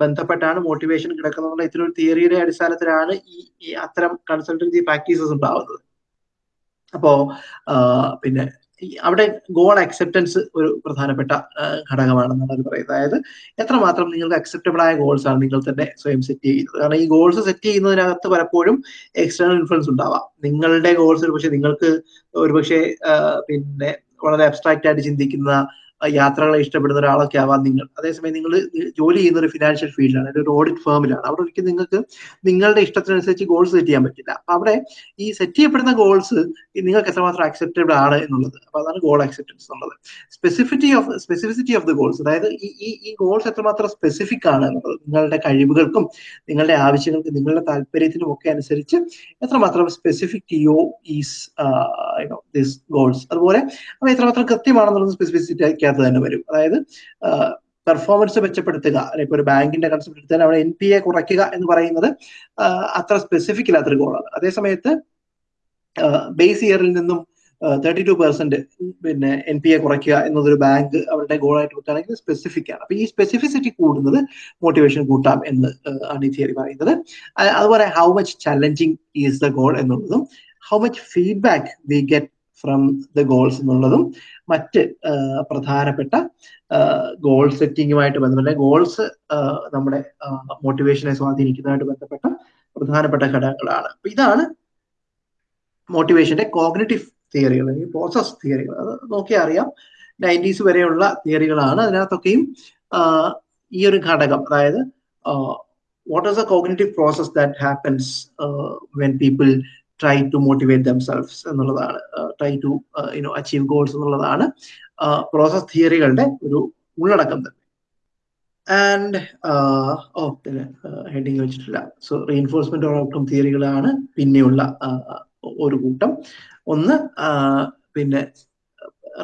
ബന്ധപ്പെട്ടാണ് മോട്ടിവേഷൻ കിടക്കുന്നത് ഇത്തരം ഒരു തിയറിയുടെ അടിസ്ഥാനത്തിലാണ് ഈ അത്തരം കൺസൾട്ടൻസി പ്രാക്ടീസസ് ഉണ്ടാവുന്നത്. അപ്പോ പിന്നെ അവിടെ ഗോൾ അക്സെപ്റ്റൻസ് ഒരു പ്രധാനപ്പെട്ട ഘടകമാണെന്നാണ് അവർ പറയുന്നത്. അതായത് എത്രമാത്രം നിങ്ങൾക്ക് അക്സെപ്റ്റബിൾ ആയ ഗോൾസ് ആണ് നിങ്ങൾ തന്നെ സ്വയം സെറ്റ് ചെയ്യുന്നത്. കാരണം ഈ ഗോൾസ് സെറ്റ് ചെയ്യുന്നതിനകത്ത് പലപ്പോഴും എക്സ്റ്റേണൽ ഇൻഫ്ലുവൻസ് ഉണ്ടാവാം. നിങ്ങളുടെ ഗോൾസ് ഒരു പക്ഷെ നിങ്ങൾക്ക് ഒരുപക്ഷെ പിന്നെ വളരെ അബ്സ്ട്രാക്റ്റ് ആയിട്ട് ചിന്തിക്കുന്ന യാത്രകളെ ഇഷ്ടപ്പെടുന്ന ഒരാളൊക്കെ ആവാം നിങ്ങൾ അതേസമയം നിങ്ങൾ ജോലി ചെയ്യുന്ന ഒരു ഫിനാൻഷ്യൽ ഫീൽഡിലാണ് ഒരു ഓഡിറ്റ് ഫേമിലാണ് അവിടെ ഒരിക്കലും നിങ്ങൾക്ക് നിങ്ങളുടെ ഇഷ്ടത്തിനനുസരിച്ച് ഗോൾസ് സെറ്റ് ചെയ്യാൻ പറ്റില്ല. അപ്പൊ അവിടെ ഈ സെറ്റ് ചെയ്യപ്പെടുന്ന ഗോൾസ് നിങ്ങൾക്ക് എത്രമാത്രം അക്സെപ്റ്റബിൾ ആണ് എന്നുള്ളത്. അപ്പൊ അതാണ് ഗോൾ അക്സെപ്റ്റൻസ് എന്നുള്ളത്. Specificity of specificity of the goals അതായത് ഈ ഈ ഗോൾസ് എത്രമാത്രം സ്പെസിഫിക് ആണ് എന്നുള്ളത് നിങ്ങളുടെ കഴിവുകൾക്കും നിങ്ങളുടെ ആവശ്യങ്ങൾക്കും നിങ്ങളുടെ താല്പര്യത്തിനും ഒക്കെ അനുസരിച്ച് എത്രമാത്രം സ്പെസിഫിക് യോ ഈസ് ദിസ് ഗോൾസ് അതുപോലെ അവ എത്രമാത്രം കൃത്യമാണെന്നുള്ളത് സ്പെസിഫിസിറ്റി അതിനകത്ത് തന്നെ വരും. അതായത് പെർഫോമൻസ് മെച്ചപ്പെടുത്തുക അല്ലെങ്കിൽ ഒരു ബാങ്കിന്റെ കൺസെപ്റ്റ് എടുത്താൽ അവിടെ എൻ പി എ കുറയ്ക്കുക എന്ന് പറയുന്നത് അത്ര സ്പെസിഫിക് ഇല്ലാത്തൊരു ഗോളാണ് അതേസമയത്ത് ബേസ് ഇയറിൽ നിന്നും തേർട്ടി ടു പെർസെന്റ് പിന്നെ എൻ പി എ കുറയ്ക്കുക എന്നതൊരു ബാങ്ക് അവരുടെ ഗോളായിട്ട് വെക്കുകയാണെങ്കിൽ സ്പെസിഫിക് ആണ്. അപ്പൊ ഈ സ്പെസിഫിസിറ്റി കൂടുന്നത് മോട്ടിവേഷൻ കൂട്ടാം എന്ന് ആണ് ഈ തിയറി പറയുന്നത്. അതുപോലെ how much challenging is the goal എന്നുള്ളതും how much feedback we get from the goals എന്നുള്ളതും മറ്റ് പ്രധാനപ്പെട്ട ഗോൾ സെറ്റിങ്ങുമായിട്ട് ബന്ധപ്പെട്ട ഗോൾസ് നമ്മുടെ മോട്ടിവേഷനെ സ്വാധീനിക്കുന്നതുമായിട്ട് ബന്ധപ്പെട്ട പ്രധാനപ്പെട്ട ഘടകങ്ങളാണ്. അപ്പൊ ഇതാണ് മോട്ടിവേഷന്റെ കോഗ്നറ്റീവ് തിയറികൾ അല്ലെങ്കിൽ പ്രോസസ് തിയറികൾ അത് നോക്കിയാൽ അറിയാം നയന്റീസ് വരെയുള്ള തിയറികളാണ് അതിനകത്തൊക്കെയും ഈ ഒരു ഘടകം അതായത് what is a cognitive process that happens when people try to motivate themselves എന്നുള്ളതാണ്. Try to you know achieve goals എന്നുള്ളതാണ് പ്രോസസ് തിയറികളുടെ ഒരു ഉള്ളടക്കം തന്നെ. ആൻഡ് ഓ പിന്നെ ഹെഡിങ് വെച്ചിട്ടില്ല. സോ റീഎൻഫോഴ്സ്മെന്റ് ഓഫ് ഔട്ട്കം തിയറികളാണ് പിന്നെയുള്ള ഒരു കൂട്ടം. ഒന്ന് പിന്നെ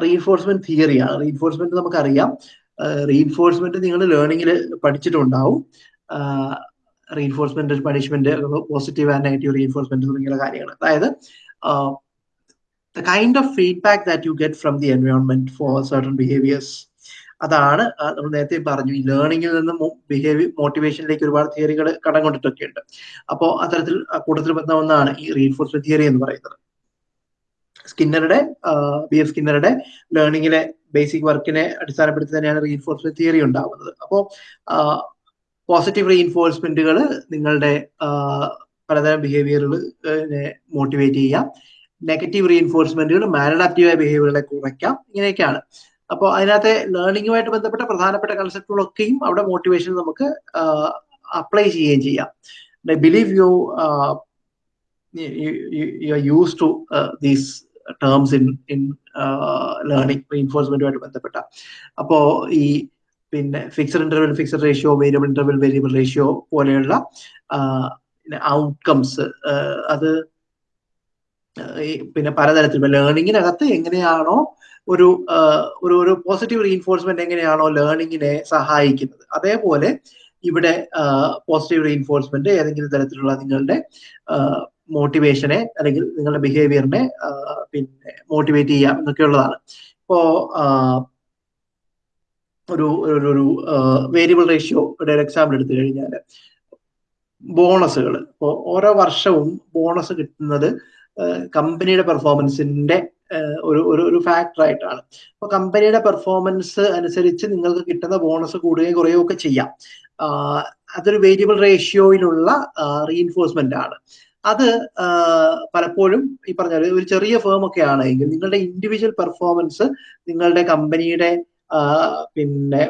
റീഎൻഫോഴ്സ്മെന്റ് തിയറിയാണ് റീഎൻഫോഴ്സ്മെന്റ് നമുക്കറിയാം റീഎൻഫോഴ്സ്മെന്റ് നിങ്ങൾ ലേണിംഗിൽ പഠിച്ചിട്ടുണ്ടാവും. Reinforcement punishment positive and negative reinforcement തുടങ്ങിയുള്ള കാര്യങ്ങൾ. അതായത് the kind of feedback that you get from the environment for certain behaviours അതാണ് നമ്മൾ നേരത്തെ പറഞ്ഞു. ഈ ലേണിംഗിൽ നിന്ന് ബിഹേവിയർ മോട്ടിവേഷനിലേക്ക് ഒരുപാട് തിയറികൾ കടം കൊണ്ടിട്ടൊക്കെ ഉണ്ട്. അപ്പോൾ അത്തരത്തിൽ കൂട്ടത്തിൽ ബന്ധ ഒന്നാണ് ഈ റീഎൻഫോഴ്സ്മെന്റ് തിയറി എന്ന് പറയുന്നത്. സ്കിന്നറുടെ ബി എഫ് സ്കിന്നറുടെ ലേണിംഗിലെ ബേസിക് വർക്കിനെ അടിസ്ഥാനപ്പെടുത്തി തന്നെയാണ് റീഎൻഫോഴ്സ്മെന്റ് തിയറി ഉണ്ടാവുന്നത്. അപ്പോൾ പോസിറ്റീവ് റീഇൻഫോഴ്സ്മെന്റുകൾ നിങ്ങളുടെ പലതരം ബിഹേവിയറുകൾ മോട്ടിവേറ്റ് ചെയ്യാം. നെഗറ്റീവ് റീഇൻഫോഴ്സ്മെന്റുകൾ മാനഡാപ്റ്റീവായ ബിഹേവിയറുകളെ കുറയ്ക്കാം. ഇങ്ങനെയൊക്കെയാണ്. അപ്പോൾ അതിനകത്തെ ലേണിംഗുമായിട്ട് ബന്ധപ്പെട്ട പ്രധാനപ്പെട്ട കൺസെപ്റ്റുകളൊക്കെയും അവിടെ മോട്ടിവേഷൻ നമുക്ക് അപ്ലൈ ചെയ്യുകയും ചെയ്യാം. Believe you you are use to these terms in in learning റീഇൻഫോഴ്സ്മെന്റുമായിട്ട് ബന്ധപ്പെട്ട. അപ്പോൾ ഈ പിന്നെ fixed interval fixed ratio variable interval variable ratio പോലെയുള്ള ഔട്ട്കംസ് അത് പിന്നെ പലതരത്തിൽ ലേണിങ്ങിനകത്ത് എങ്ങനെയാണോ ഒരു ഒരു ഒരു പോസിറ്റീവ് റീഎൻഫോഴ്സ്മെന്റ് എങ്ങനെയാണോ ലേണിങ്ങിനെ സഹായിക്കുന്നത്. അതേപോലെ ഇവിടെ പോസിറ്റീവ് റീഎൻഫോഴ്സ്മെന്റ് ഏതെങ്കിലും തരത്തിലുള്ള നിങ്ങളുടെ മോട്ടിവേഷനെ അല്ലെങ്കിൽ നിങ്ങളുടെ ബിഹേവിയറിനെ പിന്നെ മോട്ടിവേറ്റ് ചെയ്യാം എന്നൊക്കെയുള്ളതാണ്. ഇപ്പോ ഒരു ഒരു വേരിയബിൾ റേഷ്യോയുടെ ഒരു എക്സാമ്പിൾ എടുത്തു കഴിഞ്ഞാൽ ബോണസുകൾ ഇപ്പോൾ ഓരോ വർഷവും ബോണസ് കിട്ടുന്നത് കമ്പനിയുടെ പെർഫോമൻസിന്റെ ഒരു ഒരു ഒരു ഫാക്ടറായിട്ടാണ് അപ്പൊ കമ്പനിയുടെ പെർഫോമൻസ് അനുസരിച്ച് നിങ്ങൾക്ക് കിട്ടുന്ന ബോണസ് കൂടുകയും കുറയുകയും ഒക്കെ ചെയ്യാം. അതൊരു വേരിയബിൾ റേഷ്യോയിലുള്ള റീഇൻഫോഴ്സ്മെന്റ് ആണ്. അത് പലപ്പോഴും ഈ പറഞ്ഞ ഒരു ചെറിയ ഫേം ഒക്കെ ആണെങ്കിൽ നിങ്ങളുടെ ഇൻഡിവിജ്വൽ പെർഫോമൻസ് നിങ്ങളുടെ കമ്പനിയുടെ പിന്നെ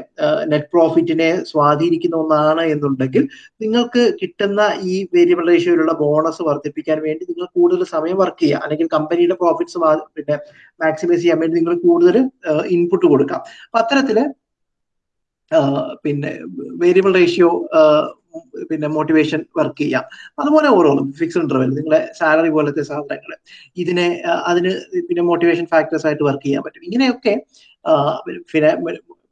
നെറ്റ് പ്രോഫിറ്റിനെ സ്വാധീനിക്കുന്ന ഒന്നാണ് എന്നുണ്ടെങ്കിൽ നിങ്ങൾക്ക് കിട്ടുന്ന ഈ വേരിയബിൾ റേഷ്യോയിലുള്ള ബോണസ് വർദ്ധിപ്പിക്കാൻ വേണ്ടി നിങ്ങൾ കൂടുതൽ സമയം വർക്ക് ചെയ്യുക. അല്ലെങ്കിൽ കമ്പനിയുടെ പ്രോഫിറ്റ്സ് പിന്നെ മാക്സിമൈസ് ചെയ്യാൻ വേണ്ടി നിങ്ങൾ കൂടുതൽ ഇൻപുട്ട് കൊടുക്കാം. അപ്പൊ അത്തരത്തിൽ പിന്നെ വേരിയബിൾ റേഷ്യോ പിന്നെ മോട്ടിവേഷൻ വർക്ക് ചെയ്യാം. അതുപോലെ ഓരോന്നും ഫിക്സ്ഡ് ഇന്റർവെൽ നിങ്ങളെ സാലറി പോലത്തെ സാധനങ്ങൾ ഇതിനെ അതിന് പിന്നെ മോട്ടിവേഷൻ ഫാക്ടേഴ്സ് ആയിട്ട് വർക്ക് ചെയ്യാൻ പറ്റും. ഇങ്ങനെയൊക്കെ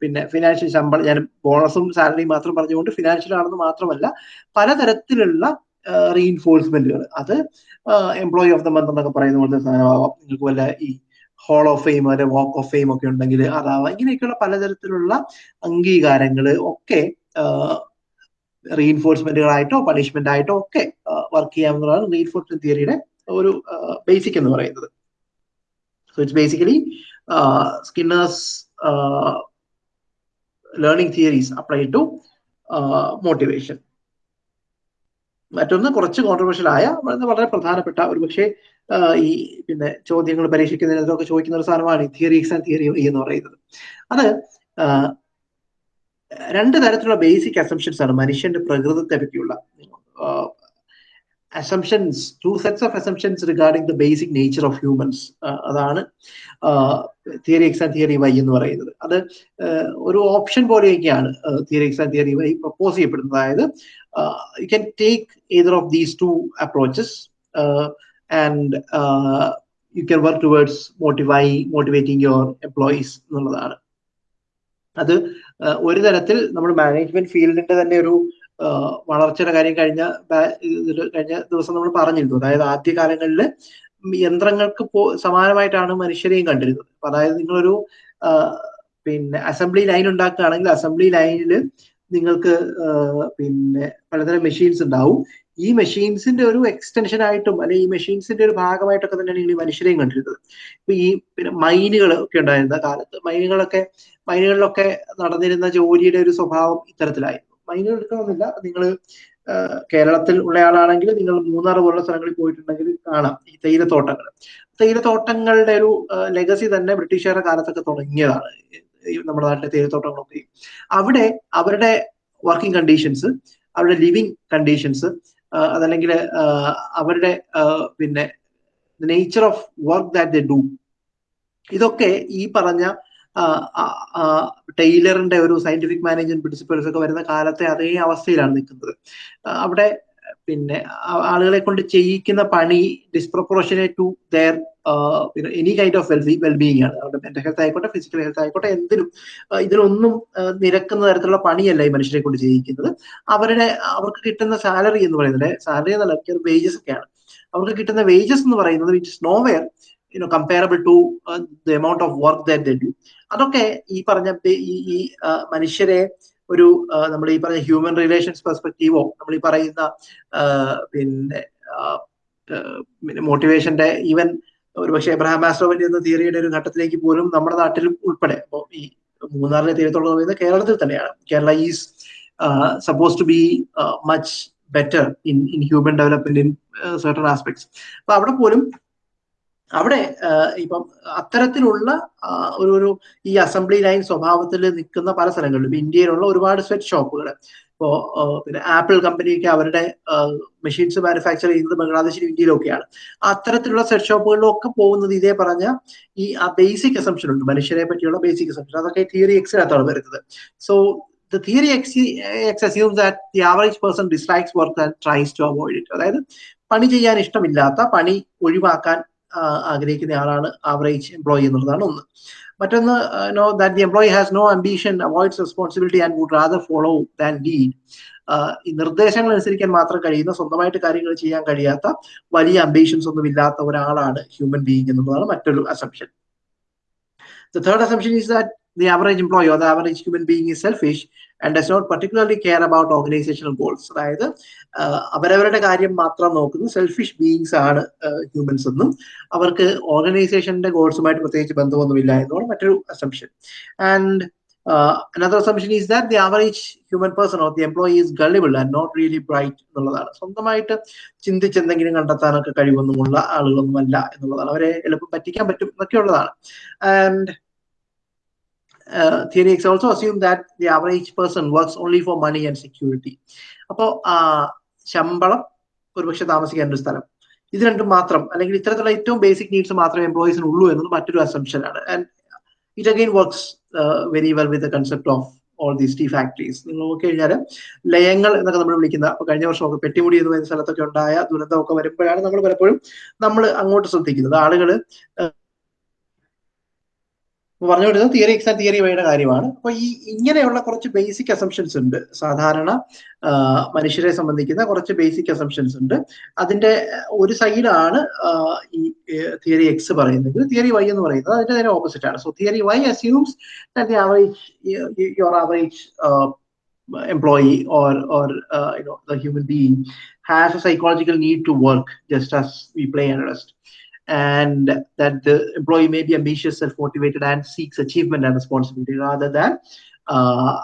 പിന്നെ ഫിനാൻഷ്യൽ ശമ്പളം ഞാൻ ബോണസും സാലറിയും മാത്രം പറഞ്ഞുകൊണ്ട് ഫിനാൻഷ്യൽ ആണെന്ന് മാത്രമല്ല പലതരത്തിലുള്ള റീഇൻഫോഴ്സ്മെന്റുകൾ അത് എംപ്ലോയി ഓഫ് ദ മന്ത് എന്നൊക്കെ പറയുന്ന പോലത്തെ സാധനമാവാം. നിങ്ങൾക്ക് വല്ല ഈ ഹോൾ ഓഫ് ഫെയിം അല്ലെ വാക്ക് ഓഫ് ഫെയിം ഒക്കെ ഉണ്ടെങ്കിൽ അതാവാം. ഇങ്ങനെയൊക്കെയുള്ള പലതരത്തിലുള്ള അംഗീകാരങ്ങൾ ഒക്കെ റീഇൻഫോഴ്സ്മെന്റുകളായിട്ടോ പണിഷ്മെന്റ് ആയിട്ടോ ഒക്കെ വർക്ക് ചെയ്യാവുന്നതാണ് റീഇൻഫോഴ്സ്മെന്റ് തിയറിയുടെ ഒരു ബേസിക് എന്ന് പറയുന്നത്. So it's basically Skinner's learning theories apply to motivation മറ്റൊന്ന് കുറച്ച് കോൺട്രവേഴ്ഷ്യൽ ആയ വളരെ പ്രധാനപ്പെട്ട ഒരു പക്ഷേ ഈ പിന്നെ ചോദ്യങ്ങൾ പരീക്ഷിക്കുന്നതിനൊക്കെ ചോദിക്കുന്ന ഒരു സാധനമാണ് തിയറീസ് ആൻഡ് തിയറി എന്ന് പറയുന്നത്. അത് രണ്ട് തരത്തിലുള്ള ബേസിക് അസംഷൻസ് ആണ് മനുഷ്യന്റെ പ്രകൃതത്തെ പറ്റിയുള്ള. Assumptions two sets of assumptions regarding the basic nature of humans അതാണ് theory X and theory Y എന്ന് പറയുന്നത്. അത് ഒരു option പോലെയൊക്കെയാണ് theory X and theory Y propose ചെയ്യപ്പെടുന്നത്. അതായത് you can take either of these two approaches and you can work towards motive motivating your employees എന്നുള്ളതാണ്. അത് ഒരു തരത്തിൽ നമ്മൾ മാനേജ്മെന്റ് ഫീൽഡിന്റെ തന്നെ ഒരു വളർച്ചയുടെ കാര്യം കഴിഞ്ഞ കഴിഞ്ഞ ദിവസം നമ്മൾ പറഞ്ഞിരുന്നു. അതായത് ആദ്യ കാലങ്ങളിൽ യന്ത്രങ്ങൾക്ക് സമാനമായിട്ടാണ് മനുഷ്യരെയും കണ്ടിരുന്നത്. അതായത് നിങ്ങളൊരു പിന്നെ അസംബ്ലി ലൈൻ ഉണ്ടാക്കുകയാണെങ്കിൽ അസംബ്ലി ലൈനിൽ നിങ്ങൾക്ക് പിന്നെ പലതരം മെഷീൻസ് ഉണ്ടാവും. ഈ മെഷീൻസിന്റെ ഒരു എക്സ്റ്റൻഷൻ ആയിട്ടും അല്ലെങ്കിൽ ഈ മെഷീൻസിന്റെ ഒരു ഭാഗമായിട്ടൊക്കെ തന്നെയാണ് ഈ മനുഷ്യരെയും കണ്ടിരുന്നത്. ഇപ്പൊ ഈ പിന്നെ മൈനുകൾ ഒക്കെ ഉണ്ടായിരുന്ന കാലത്ത് മൈനുകളൊക്കെ മൈനുകളിലൊക്കെ നടന്നിരുന്ന ജോലിയുടെ ഒരു സ്വഭാവം ഇത്തരത്തിലായിരുന്നു. മൈനുകൾ എടുക്കണമെന്നില്ല. നിങ്ങൾ കേരളത്തിൽ ഉള്ള ആളാണെങ്കിൽ നിങ്ങൾ മൂന്നാർ പോലുള്ള സ്ഥലങ്ങളിൽ പോയിട്ടുണ്ടെങ്കിൽ കാണാം ഈ തേയിലത്തോട്ടങ്ങൾ തേയിലത്തോട്ടങ്ങളുടെ ഒരു ലെഗസി തന്നെ ബ്രിട്ടീഷുകാരുടെ കാലത്തൊക്കെ തുടങ്ങിയതാണ്. നമ്മുടെ നാട്ടിലെ തേയിലത്തോട്ടങ്ങളൊക്കെ അവിടെ അവരുടെ വർക്കിംഗ് കണ്ടീഷൻസ് അവരുടെ ലിവിങ് കണ്ടീഷൻസ് അതല്ലെങ്കിൽ അവരുടെ പിന്നെ nature of work that they do ഇതൊക്കെ ഈ പറഞ്ഞ ടൈലറിന്റെ ഒരു സയന്റിഫിക് മാനേജ്മെന്റ് പ്രിൻസിപ്പൾസ് ഒക്കെ വരുന്ന കാലത്തെ അതേ അവസ്ഥയിലാണ് നിൽക്കുന്നത്. അവിടെ പിന്നെ ആളുകളെ കൊണ്ട് ചെയ്യിക്കുന്ന പണി disproportionate to their any kind of wellbe wellbeing ആണ്. അവരുടെ മെന്റൽ ഹെൽത്ത് ആയിക്കോട്ടെ ഫിസിക്കൽ ഹെൽത്ത് ആയിക്കോട്ടെ എന്തിനും ഇതിലൊന്നും നിരക്കുന്ന തരത്തിലുള്ള പണിയല്ല ഈ മനുഷ്യരെ കൊണ്ട് ചെയ്യിക്കുന്നത്. അവരുടെ അവർക്ക് കിട്ടുന്ന സാലറി എന്ന് പറയുന്നത് സാലറി എന്നല്ല വേജസ് ഒക്കെയാണ്. അവർക്ക് കിട്ടുന്ന വേജസ് എന്ന് പറയുന്നത് which is nowhere you know comparable to the amount of work that അതൊക്കെ ഈ പറഞ്ഞ ഈ മനുഷ്യരെ ഒരു നമ്മൾ ഈ പറഞ്ഞ ഹ്യൂമൻ റിലേഷൻസ് പെർസ്പെക്റ്റീവോ നമ്മൾ ഈ പറയുന്ന പിന്നെ മോട്ടിവേഷന്റെ ഈവൻ ഒരുപക്ഷെ എബ്രഹാം മാസ്ട്രോവിന്റെ എന്ന തിയറിയുടെ ഒരു ഘട്ടത്തിലേക്ക് പോലും നമ്മുടെ നാട്ടിലും ഉൾപ്പെടെ അപ്പോൾ ഈ മൂന്നാറിലെ തീരത്തോളം പറയുന്നത് കേരളത്തിൽ തന്നെയാണ്. Kerala is suppose to be much better in in human development in certain aspects അപ്പൊ അവിടെ പോലും അവിടെ ഇപ്പം അത്തരത്തിലുള്ള ഒരു ഒരു ഈ അസംബ്ലി ലൈൻ സ്വഭാവത്തിൽ നിൽക്കുന്ന പല സ്ഥലങ്ങളിലും ഇന്ത്യയിലുള്ള ഒരുപാട് സ്വെറ്റ് ഷോപ്പുകൾ ഇപ്പോ പിന്നെ ആപ്പിൾ കമ്പനിയൊക്കെ അവരുടെ മെഷീൻസ് മാനുഫാക്ചർ ചെയ്യുന്നത് ബംഗ്ലാദേശിലും ഇന്ത്യയിലൊക്കെയാണ്. അത്തരത്തിലുള്ള സെറ്റ് ഷോപ്പുകളിലൊക്കെ പോകുന്നത് ഇതേ പറഞ്ഞ ഈ ആ ബേസിക് അസംഷൻ ഉണ്ട്. മനുഷ്യരെ പറ്റിയുള്ള ബേസിക് അസംഷൻ അതൊക്കെ തിയറി എക്സിനകത്താണ് വരുന്നത്. So the theory X X assume that the average person dislikes work and tries to avoid it അതായത് പണി ചെയ്യാൻ ഇഷ്ടമില്ലാത്ത പണി ഒഴിവാക്കാൻ ആഗ്രഹിക്കുന്ന ആളാണ് ആവറേജ് എംപ്ലോയി എന്നുള്ളതാണ് ഒന്ന്. മറ്റൊന്ന് no that the employee has no ambition avoids responsibility and would rather follow than lead ഈ നിർദ്ദേശങ്ങൾ അനുസരിക്കാൻ മാത്രം കഴിയുന്ന സ്വന്തമായിട്ട് കാര്യങ്ങൾ ചെയ്യാൻ കഴിയാത്ത വലിയ അംബീഷൻസ് ഒന്നും ഇല്ലാത്ത ഒരാളാണ് ഹ്യൂമൻ ബീയിങ് എന്നുള്ളതാണ് മറ്റൊരു assumption the third assumption is that the average employee or the average human being is selfish and does not particularly care about organizational goals അതായത് അവരവരുടെ കാര്യം മാത്രം നോക്കുന്ന. സെൽഫിഷ് ബീയിങ്സ് ആണ് ഹ്യൂമൻസ് എന്നും. അവർക്ക് ഓർഗനൈസേഷന്റെ ഗോൾസുമായിട്ട് പ്രത്യേകിച്ച് ബന്ധമൊന്നുമില്ല എന്നാണ് മറ്റൊരു assumption and another assumption is that the average human person or the employee is gullible and not really bright എന്നുള്ളതാണ്. സ്വന്തമായിട്ട് ചിന്തിച്ച് എന്തെങ്കിലും കണ്ടെത്താനൊക്കെ കഴിവൊന്നുമുള്ള ആളുകളൊന്നുമല്ല എന്നുള്ളതാണ്. അവരെ എളുപ്പം പറ്റിക്കാൻ പറ്റും എന്നൊക്കെയുള്ളതാണ്. And theory X also assume that the average person works only for money and അപ്പോൾ ശമ്പളം ഒരുപക്ഷെ താമസിക്കാൻ ഒരു സ്ഥലം. ഇത് രണ്ടും മാത്രം അല്ലെങ്കിൽ ഇത്തരത്തിലുള്ള ഏറ്റവും ബേസിക് നീഡ്സ് മാത്രമേ എംപ്ലോയീസിന് ഉള്ളൂ എന്നത് മറ്റൊരു അസംഷൻ ആണ്. And it again works very well with the concept of all these tea factories നിങ്ങൾ നോക്കി കഴിഞ്ഞാൽ ലയങ്ങൾ എന്നൊക്കെ നമ്മൾ വിളിക്കുന്ന കഴിഞ്ഞ വർഷമൊക്കെ പെട്ടിമുടി എന്ന് പറയുന്ന സ്ഥലത്തൊക്കെ ഉണ്ടായ ദുരന്തമൊക്കെ വരുമ്പോഴാണ് നമ്മൾ പലപ്പോഴും നമ്മൾ അങ്ങോട്ട് ശ്രദ്ധിക്കുന്നത്. ആളുകൾ പറഞ്ഞു വരുന്നത് തിയറി എക്സാം തിയറി വൈയുടെ കാര്യമാണ്. അപ്പൊ ഈ ഇങ്ങനെയുള്ള കുറച്ച് ബേസിക് അസംഷൻസ് ഉണ്ട്. സാധാരണ മനുഷ്യരെ സംബന്ധിക്കുന്ന കുറച്ച് ബേസിക് അസംഷൻസ് ഉണ്ട്. അതിന്റെ ഒരു സൈഡാണ് ഈ തിയറി എക്സ് പറയുന്നത്. തിയറി വൈ എന്ന് പറയുന്നത്. അതിന്റെ നേരെ ഓപ്പോസിറ്റ് ആണ്. So theory Y assumes that the average your average employee or or uh, you know the human being has a psychological need to work just as we and that the employee may be ambitious, self-motivated, and seeks achievement and responsibility rather than, uh,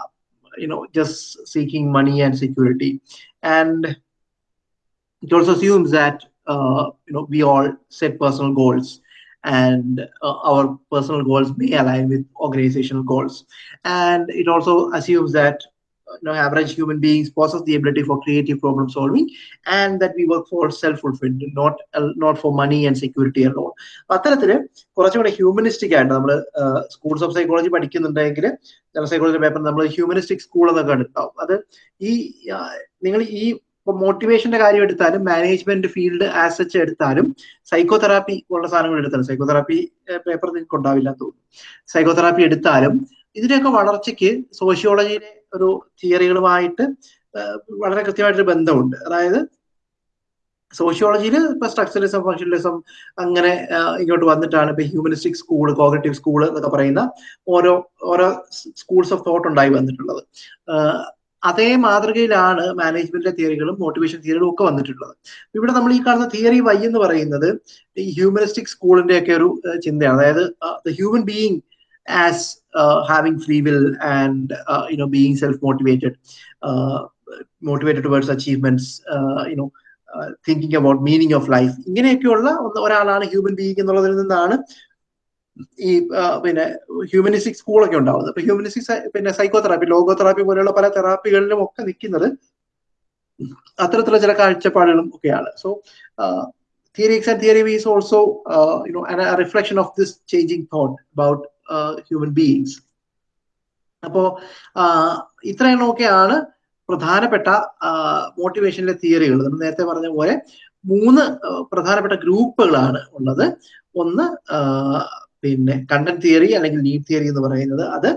you know, just seeking money and security. And it also assumes that, uh, you know, we all set personal goals and uh, our personal goals may align with organizational goals. And it also assumes that you know, average human beings possess the ability for creative problem solving and that we work for self-fulfillment, not, uh, not for money and security alone. അത്തരത്തിൽ കുറച്ചുകൂടെ ഹ്യൂമനിസ്റ്റിക് ആയിട്ട് നമ്മൾ സ്കൂൾസ് ഓഫ് സൈക്കോളജി പഠിക്കുന്നുണ്ടെങ്കിൽ ജനറൽ സൈക്കോളജി പേപ്പർ നമ്മൾ ഹ്യൂമനിസ്റ്റിക് സ്കൂൾ എന്നൊക്കെ കണ്ടിട്ടുണ്ടാവും അത് ഈ നിങ്ങൾ ഈ ഇപ്പൊ മോട്ടിവേഷന്റെ കാര്യം എടുത്താലും മാനേജ്മെന്റ് ഫീൽഡ് ആസ് സച്ച് എടുത്താലും സൈക്കോതെറാപ്പി ഉള്ള സാധനങ്ങൾ എടുത്താലും സൈക്കോതെറാപ്പി പേപ്പർ നിങ്ങൾക്ക് ഉണ്ടാവില്ല തോന്നുന്നു സൈക്കോതെറാപ്പി എടുത്താലും ഇതിന്റെയൊക്കെ വളർച്ചയ്ക്ക് സോഷ്യോളജിയിലെ ഒരു തിയറികളുമായിട്ട് വളരെ കൃത്യമായിട്ടൊരു ബന്ധമുണ്ട്. അതായത് സോഷ്യോളജിയിൽ ഇപ്പൊ സ്ട്രക്ചറലിസം ഫങ്ഷണലിസം അങ്ങനെ ഇങ്ങോട്ട് വന്നിട്ടാണ് ഇപ്പൊ ഹ്യൂമനിസ്റ്റിക് സ്കൂൾ കോഗ്രറ്റീവ് സ്കൂൾ എന്നൊക്കെ പറയുന്ന ഓരോ ഓരോ സ്കൂൾസ് ഓഫ് തോട്ട് ഉണ്ടായി വന്നിട്ടുള്ളത്. അതേ മാതൃകയിലാണ് മാനേജ്മെന്റിലെ തിയറികളും മോട്ടിവേഷൻ തിയറികളും ഒക്കെ വന്നിട്ടുള്ളത്. ഇവിടെ നമ്മൾ ഈ കാണുന്ന തിയറി വൈ എന്ന് പറയുന്നത് ഈ ഹ്യൂമനിസ്റ്റിക് സ്കൂളിന്റെ ഒക്കെ ഒരു ചിന്തയാണ്. അതായത് the human being as having free will and you know being self motivated motivated towards achievements you know thinking about meaning of life ഇങ്ങനെയൊക്കെയുള്ള ഒരാളാണ് ഹ്യൂമൻ ബീയിങ് എന്നുള്ളതിൽ നിന്നാണ് ഈ പിന്നെ ഹ്യൂമനിസ്റ്റിക് സ്കൂളൊക്കെ ഉണ്ടാവുന്നത്. ഇപ്പൊ ഹ്യൂമനിസ്റ്റിക് പിന്നെ സൈക്കോ തെറാപ്പി ലോഗോ തെറാപ്പി പോലെയുള്ള പല തെറാപ്പികളിലും ഒക്കെ നിൽക്കുന്നത് അത്തരത്തിലുള്ള ചില കാഴ്ചപ്പാടുകളും ഒക്കെയാണ്. So theory X and theory is also you know reflection of this changing thought about human beings അപ്പോ ഇത്രയെണ്ണമൊക്കെയാണ് പ്രധാനപ്പെട്ട മോട്ടിവേഷനിലെ തിയറികൾ നമ്മൾ നേരത്തെ പറഞ്ഞ പോലെ മൂന്ന് പ്രധാനപ്പെട്ട ഗ്രൂപ്പുകളാണ് ഉള്ളത്. ഒന്ന് പിന്നെ കണ്ടന്റ് തിയറി അല്ലെങ്കിൽ നീഡ് തിയറി എന്ന് പറയുന്നത് അത്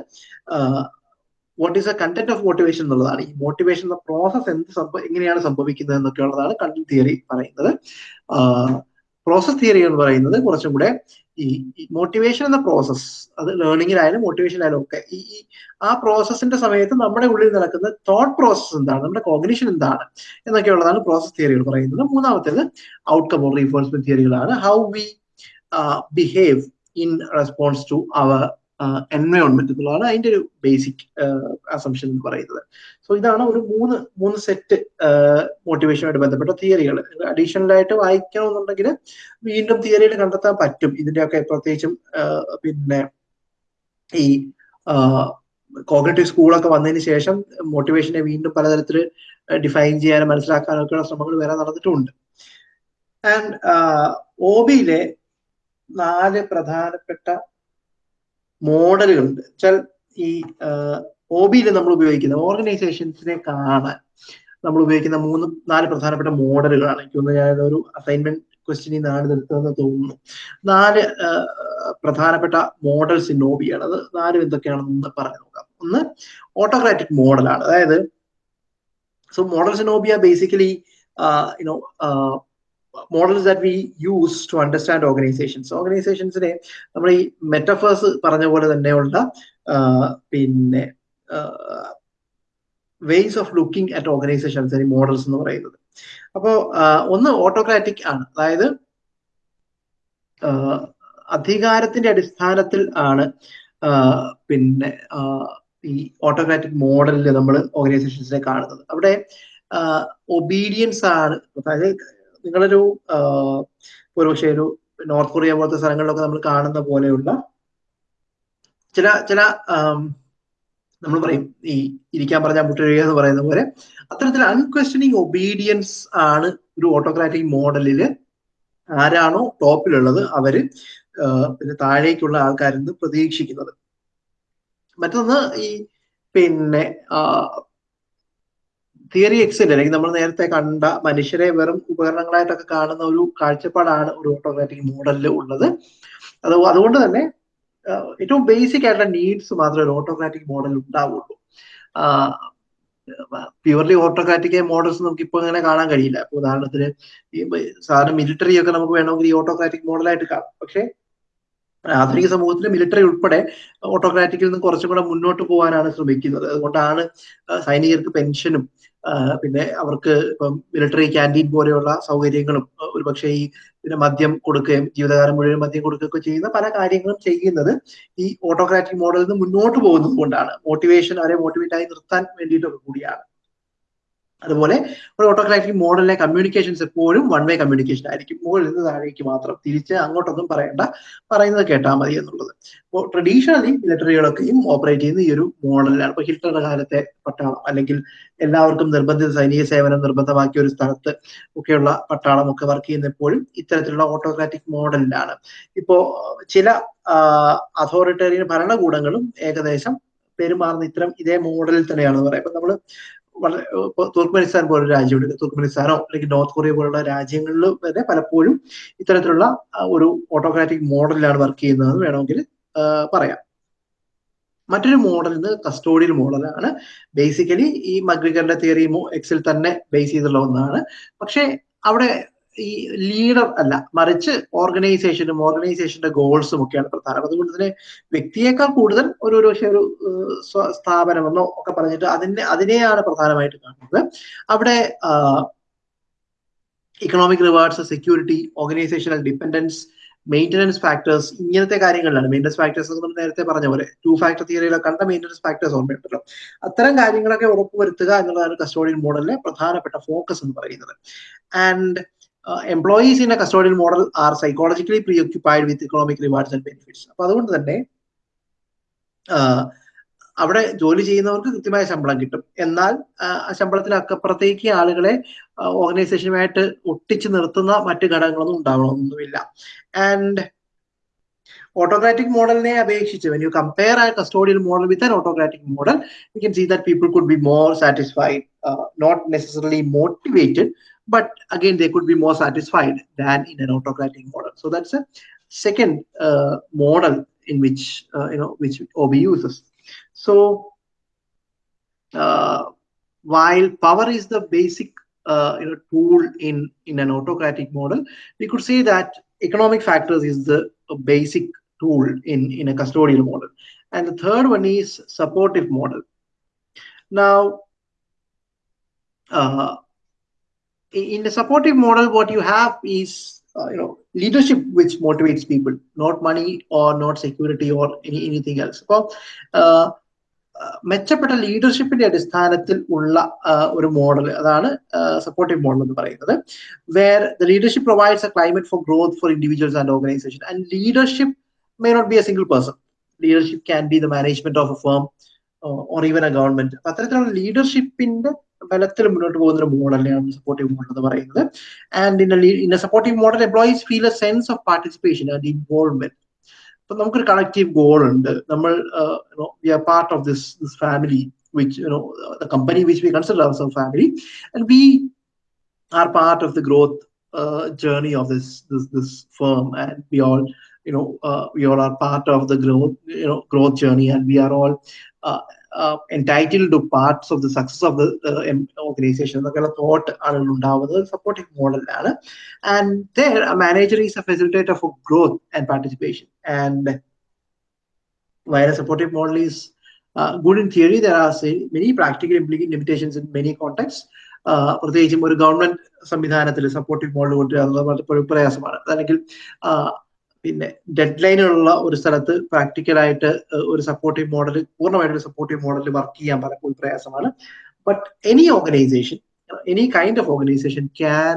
what is a content of motivation എന്നുള്ളതാണ്. ഈ മോട്ടിവേഷൻ പ്രോസസ് എന്ത് സംഭവം എങ്ങനെയാണ് സംഭവിക്കുന്നത് എന്നൊക്കെ ഉള്ളതാണ് കണ്ടന്റ് തിയറി പറയുന്നത്. പ്രോസസ് തിയറി എന്ന് പറയുന്നത് കുറച്ചും കൂടെ ഈ മോട്ടിവേഷൻ എന്ന പ്രോസസ് അത് ലേണിങ്ങിലായാലും മോട്ടിവേഷനിലായാലും ഒക്കെ ഈ ആ പ്രോസസ്സിന്റെ സമയത്ത് നമ്മുടെ ഉള്ളിൽ നടക്കുന്ന തോട്ട് പ്രോസസ്സ് എന്താണ് നമ്മുടെ കോഗ്നിഷൻ എന്താണ് എന്നൊക്കെയുള്ളതാണ് പ്രോസസ് തിയറികൾ പറയുന്നത്. മൂന്നാമത്തേത് outcome or reinforcement തിയറികളാണ് how we behave in response to our environment എന്നുള്ളതാണ് അതിന്റെ ഒരു ബേസിക് അസംഷൻ എന്ന് പറയുന്നത്. സോ ഇതാണ് ഒരു മൂന്ന് മൂന്ന് സെറ്റ് മോട്ടിവേഷനുമായിട്ട് ബന്ധപ്പെട്ട തിയറികൾ അഡീഷണൽ ആയിട്ട് വായിക്കണമെന്നുണ്ടെങ്കിൽ വീണ്ടും തിയറിയിൽ കണ്ടെത്താൻ പറ്റും. ഇതിന്റെയൊക്കെ പ്രത്യേകിച്ചും പിന്നെ ഈ കോഗ്നറ്റീവ് സ്കൂളൊക്കെ വന്നതിന് ശേഷം മോട്ടിവേഷനെ വീണ്ടും പലതരത്തിൽ ഡിഫൈൻ ചെയ്യാനും മനസ്സിലാക്കാനും ഒക്കെയുള്ള ശ്രമങ്ങൾ വേറെ നടന്നിട്ടുണ്ട്. ആൻഡ് ഒബിയിലെ നാല് പ്രധാനപ്പെട്ട മോഡലുകളുണ്ട്. വെച്ചാൽ ഈ ഒ ബിയിൽ നമ്മൾ ഉപയോഗിക്കുന്ന ഓർഗനൈസേഷൻസിനെ കാണാൻ നമ്മൾ ഉപയോഗിക്കുന്ന മൂന്ന് നാല് പ്രധാനപ്പെട്ട മോഡലുകളാണ്. എനിക്ക് തോന്നുന്നു ഞാൻ ഒരു അസൈൻമെന്റ് ക്വസ്റ്റ്യനിൽ നിന്നാണ് എടുത്തതെന്ന് തോന്നുന്നു. നാല് പ്രധാനപ്പെട്ട മോഡൽസ് ഇൻ ഓബിയാണ് അത് നാലും എന്തൊക്കെയാണെന്ന് പറഞ്ഞു നോക്കാം. ഒന്ന് ഓട്ടോക്രാറ്റിക് മോഡലാണ് അതായത് so models in OB basically you know models that we use to understand organizations ഓർഗനൈസേഷൻസിനെ നമ്മൾ ഈ മെറ്റഫേഴ്സ് പറഞ്ഞ പോലെ തന്നെയുള്ള പിന്നെ ways of looking at organizations അല്ലെങ്കിൽ മോഡൽസ് എന്ന് പറയുന്നത്. അപ്പോൾ ഒന്ന് ഓട്ടോക്രാറ്റിക് ആണ്. അതായത് അധികാരത്തിന്റെ അടിസ്ഥാനത്തിൽ ആണ് പിന്നെ ഈ ഓട്ടോക്രാറ്റിക് മോഡലിൽ നമ്മൾ ഓർഗനൈസേഷൻസിനെ കാണുന്നത്. അവിടെ ഒബീഡിയൻസ് ആണ്. അതായത് നിങ്ങളൊരു ഒരുപക്ഷെ ഒരു നോർത്ത് കൊറിയ പോലത്തെ സ്ഥലങ്ങളിലൊക്കെ നമ്മൾ കാണുന്ന പോലെയുള്ള ചില ചില നമ്മൾ പറയും ഈ ഇരിക്കാൻ പറഞ്ഞാൽ മുട്ടഴുക എന്ന് പറയുന്ന പോലെ അത്തരത്തിൽ അൺക്വസ്റ്റനിങ് ഒബീഡിയൻസ് ആണ് ഒരു ഓട്ടോക്രാറ്റിക് മോഡലിൽ ആരാണോ ടോപ്പിലുള്ളത് അവർ പിന്നെ താഴേക്കുള്ള ആൾക്കാരിൽ നിന്ന് പ്രതീക്ഷിക്കുന്നത്. മറ്റൊന്ന് ഈ പിന്നെ തിയറി എക്സിൽ അല്ലെങ്കിൽ നമ്മൾ നേരത്തെ കണ്ട മനുഷ്യരെ വെറും ഉപകരണങ്ങളായിട്ടൊക്കെ കാണുന്ന ഒരു കാഴ്ചപ്പാടാണ് ഒരു ഓട്ടോമാറ്റിക് മോഡലിൽ ഉള്ളത്. അത് അതുകൊണ്ട് തന്നെ ഏറ്റവും ബേസിക് ആയിട്ടുള്ള നീഡ്സ് മാത്രമേ ഒരു ഓട്ടോക്രാറ്റിക് മോഡൽ ഉണ്ടാവുള്ളൂ. പ്യുവർലി ഓട്ടോക്രാറ്റിക് മോഡൽസ് നമുക്ക് ഇപ്പോൾ അങ്ങനെ കാണാൻ കഴിയില്ല. ഇപ്പൊ ഉദാഹരണത്തിന് ഈ സാധാരണ മിലിറ്ററി ഒക്കെ നമുക്ക് വേണമെങ്കിൽ ഈ ഓട്ടോക്രാറ്റിക് മോഡലായിട്ട് കാണാം. പക്ഷേ ആധുനിക സമൂഹത്തിൽ മിലിറ്ററി ഉൾപ്പെടെ ഓട്ടോക്രാറ്റിക്കിൽ നിന്ന് കുറച്ചും കൂടെ മുന്നോട്ട് പോകാനാണ് ശ്രമിക്കുന്നത്. അതുകൊണ്ടാണ് സൈനികർക്ക് പെൻഷനും പിന്നെ അവർക്ക് ഇപ്പം മിലിറ്ററി ക്യാന്റീൻ പോലെയുള്ള സൗകര്യങ്ങളും ഒരുപക്ഷെ ഈ പിന്നെ മദ്യം കൊടുക്കുകയും ജീവിതകാലം മുഴുവൻ മദ്യം കൊടുക്കുകയൊക്കെ ചെയ്യുന്ന പല കാര്യങ്ങളും ചെയ്യുന്നത് ഈ ഓട്ടോക്രാറ്റിക് മോഡലിൽ നിന്ന് മുന്നോട്ട് പോകുന്നത് കൊണ്ടാണ്. മോട്ടിവേഷൻ അവരെ മോട്ടിവേറ്റ് ആയി നിർത്താൻ വേണ്ടിയിട്ടൊക്കെ കൂടിയാണ്. അതുപോലെ ഒരു ഓട്ടോക്രാറ്റിക് മോഡലിലെ കമ്മ്യൂണിക്കേഷൻസ് എപ്പോഴും വൺ വേ കമ്മ്യൂണിക്കേഷൻ ആയിരിക്കും. മുകളിൽ നിന്ന് താഴേക്ക് മാത്രം തിരിച്ച് അങ്ങോട്ടൊന്നും പറയണ്ട. പറയുന്നത് കേട്ടാൽ മതി എന്നുള്ളത്. അപ്പോൾ ട്രഡീഷണലി മിലിറ്ററികളൊക്കെയും ഓപ്പറേറ്റ് ചെയ്യുന്ന ഈ ഒരു മോഡലിലാണ് ഇപ്പോൾ ഹിറ്റ്ലറുടെ കാലത്തെ പട്ടാളം അല്ലെങ്കിൽ എല്ലാവർക്കും നിർബന്ധിത സൈനിക സേവനം നിർബന്ധമാക്കിയ ഒരു സ്ഥലത്ത് ഒക്കെയുള്ള പട്ടാളം ഒക്കെ വർക്ക് ചെയ്യുന്ന എപ്പോഴും ഇത്തരത്തിലുള്ള ഓട്ടോക്രാറ്റിക് മോഡലിലാണ് ഇപ്പോ ചില അതോറിറ്റേറിയൻ ഭരണകൂടങ്ങളും ഏകദേശം പെരുമാറുന്ന ഇത്തരം ഇതേ മോഡലിൽ തന്നെയാണെന്ന് പറയാം. ഇപ്പൊ നമ്മൾ വളരെ പോലുള്ള രാജ്യമുണ്ട്. തുർക്ക്മെനിസ്ഥാനോ അല്ലെങ്കിൽ നോർത്ത് കൊറിയ പോലുള്ള രാജ്യങ്ങളിൽ വരെ പലപ്പോഴും ഇത്തരത്തിലുള്ള ഒരു ഓട്ടോക്രാറ്റിക് മോഡലിലാണ് വർക്ക് ചെയ്യുന്നതെന്ന് വേണമെങ്കിൽ പറയാം. മറ്റൊരു മോഡൽ ഇന്ന് കസ്റ്റോഡിയൽ മോഡലാണ്. ബേസിക്കലി ഈ മഗ്രിഗറിന്റെ തിയറി എക്സിൽ തന്നെ ബേസ് ചെയ്തുള്ള ഒന്നാണ്. പക്ഷേ അവിടെ ഈ ലീഡർ അല്ല മറിച്ച് ഓർഗനൈസേഷനും ഓർഗനൈസേഷന്റെ ഗോൾസും ഒക്കെയാണ് പ്രധാനം. അതുകൊണ്ട് തന്നെ വ്യക്തിയേക്കാൾ കൂടുതൽ ഒരു ഒരു പക്ഷേ ഒരു സ്ഥാപനമെന്നോ ഒക്കെ പറഞ്ഞിട്ട് അതിനെ അതിനെയാണ് പ്രധാനമായിട്ട് കാണുന്നത്. അവിടെ economic rewards security organizational dependence maintenance factors ഇങ്ങനത്തെ കാര്യങ്ങളിലാണ്. മെയിന്റനൻസ് ഫാക്ടേഴ്സ് നമ്മൾ നേരത്തെ പറഞ്ഞ പോലെ ടു ഫാക്ടർ തിയറിയിലെ കണ്ട മെയിന്റനൻസ് ഫാക്ടേഴ്സ് ഓർമ്മയുണ്ടല്ലോ. അത്തരം കാര്യങ്ങളൊക്കെ ഉറപ്പുവരുത്തുക എന്നുള്ളതാണ് കസ്റ്റോഡിയൻ മോഡലിലെ പ്രധാനപ്പെട്ട ഫോക്കസ് എന്ന് പറയുന്നത്. And employees in a custodial model are psychologically preoccupied with economic rewards and benefits അപ്പൊ അതുകൊണ്ട് തന്നെ അവിടെ ജോലി ചെയ്യുന്നവർക്ക് കൃത്യമായ ശമ്പളം കിട്ടും. എന്നാൽ ശമ്പളത്തിന് അക്കപ്പുറത്തേക്ക് ആളുകളെ ഓർഗനൈസേഷനുമായിട്ട് ഒട്ടിച്ചു നിർത്തുന്ന മറ്റ് ഘടകങ്ങളൊന്നും ഉണ്ടാവണമെന്നൊന്നുമില്ല ആൻഡ് ഓട്ടോക്രാറ്റിക് മോഡലിനെ അപേക്ഷിച്ച് when you compare a custodial model with an autocratic model you can see that people could be more satisfied not necessarily motivated but again they could be more satisfied than in an autocratic model. So that's a second uh, model in which uh, you know which OB uses. So uh, while power is the basic you know tool in in an autocratic model we could say that economic factors is the basic tool in in a custodial model. And the third one is supportive model. Now in the supportive model, what you have is uh, you know leadership which motivates people, not money or not security or any, anything else. So, അപ്പോൾ മെച്ചപ്പെട്ട ലീഡർഷിപ്പിന്റെ അടിസ്ഥാനത്തിൽ ഉള്ള ഒരു മോഡൽ അതാണ് സപ്പോർട്ടീവ് മോഡൽ എന്ന് പറയുന്നത് where the leadership provides a climate for growth for individuals and organization and leadership may not be a single person leadership can be the management of a firm or even a government അത്തരത്തിലുള്ള ലീഡർഷിപ്പിന്റെ ബലത്തിൽ മുന്നോട്ട് പോകുന്ന ഒരു മോഡലിനെയാണ് സപ്പോർട്ടീവ് മോഡൽ എന്ന് പറയുന്നത്. And in a supportive model employees feel a sense of participation and involvement അപ്പൊ നമുക്കൊരു കളക്റ്റീവ് ഗോൾ ഉണ്ട്. നമ്മൾ we are part of this this family which you know the company which we consider our family and we are part of the growth journey of this this this firm and we all all are part of the growth you know growth journey. And we are all uh, uh, parts of the success of the uh, organization എന്നൊക്കെയുള്ള തോട്ട് ആളുകൾ ഉണ്ടാവുന്നത് supportive മോഡലിലാണ് and a facilitator for growth and participation and while a supportive model is uh, good in theory there are say, many practical limitations in many contexts പ്രത്യേകിച്ചും ഒരു ഗവൺമെന്റ് സംവിധാനത്തിൽ സപ്പോർട്ടീവ് മോഡൽ പലപ്പോഴും പ്രയാസമാണ് അല്ലെങ്കിൽ പിന്നെ ഡെഡ് ലൈനുള്ള ഒരു സ്ഥലത്ത് പ്രാക്ടിക്കലായിട്ട് ഒരു സപ്പോർട്ടീവ് മോഡൽ പൂർണമായിട്ട് ഒരു സപ്പോർട്ടീവ് മോഡൽ വർക്ക് ചെയ്യാൻ പലപ്പോഴും പ്രയാസമാണ്. But any organization any kind of organization can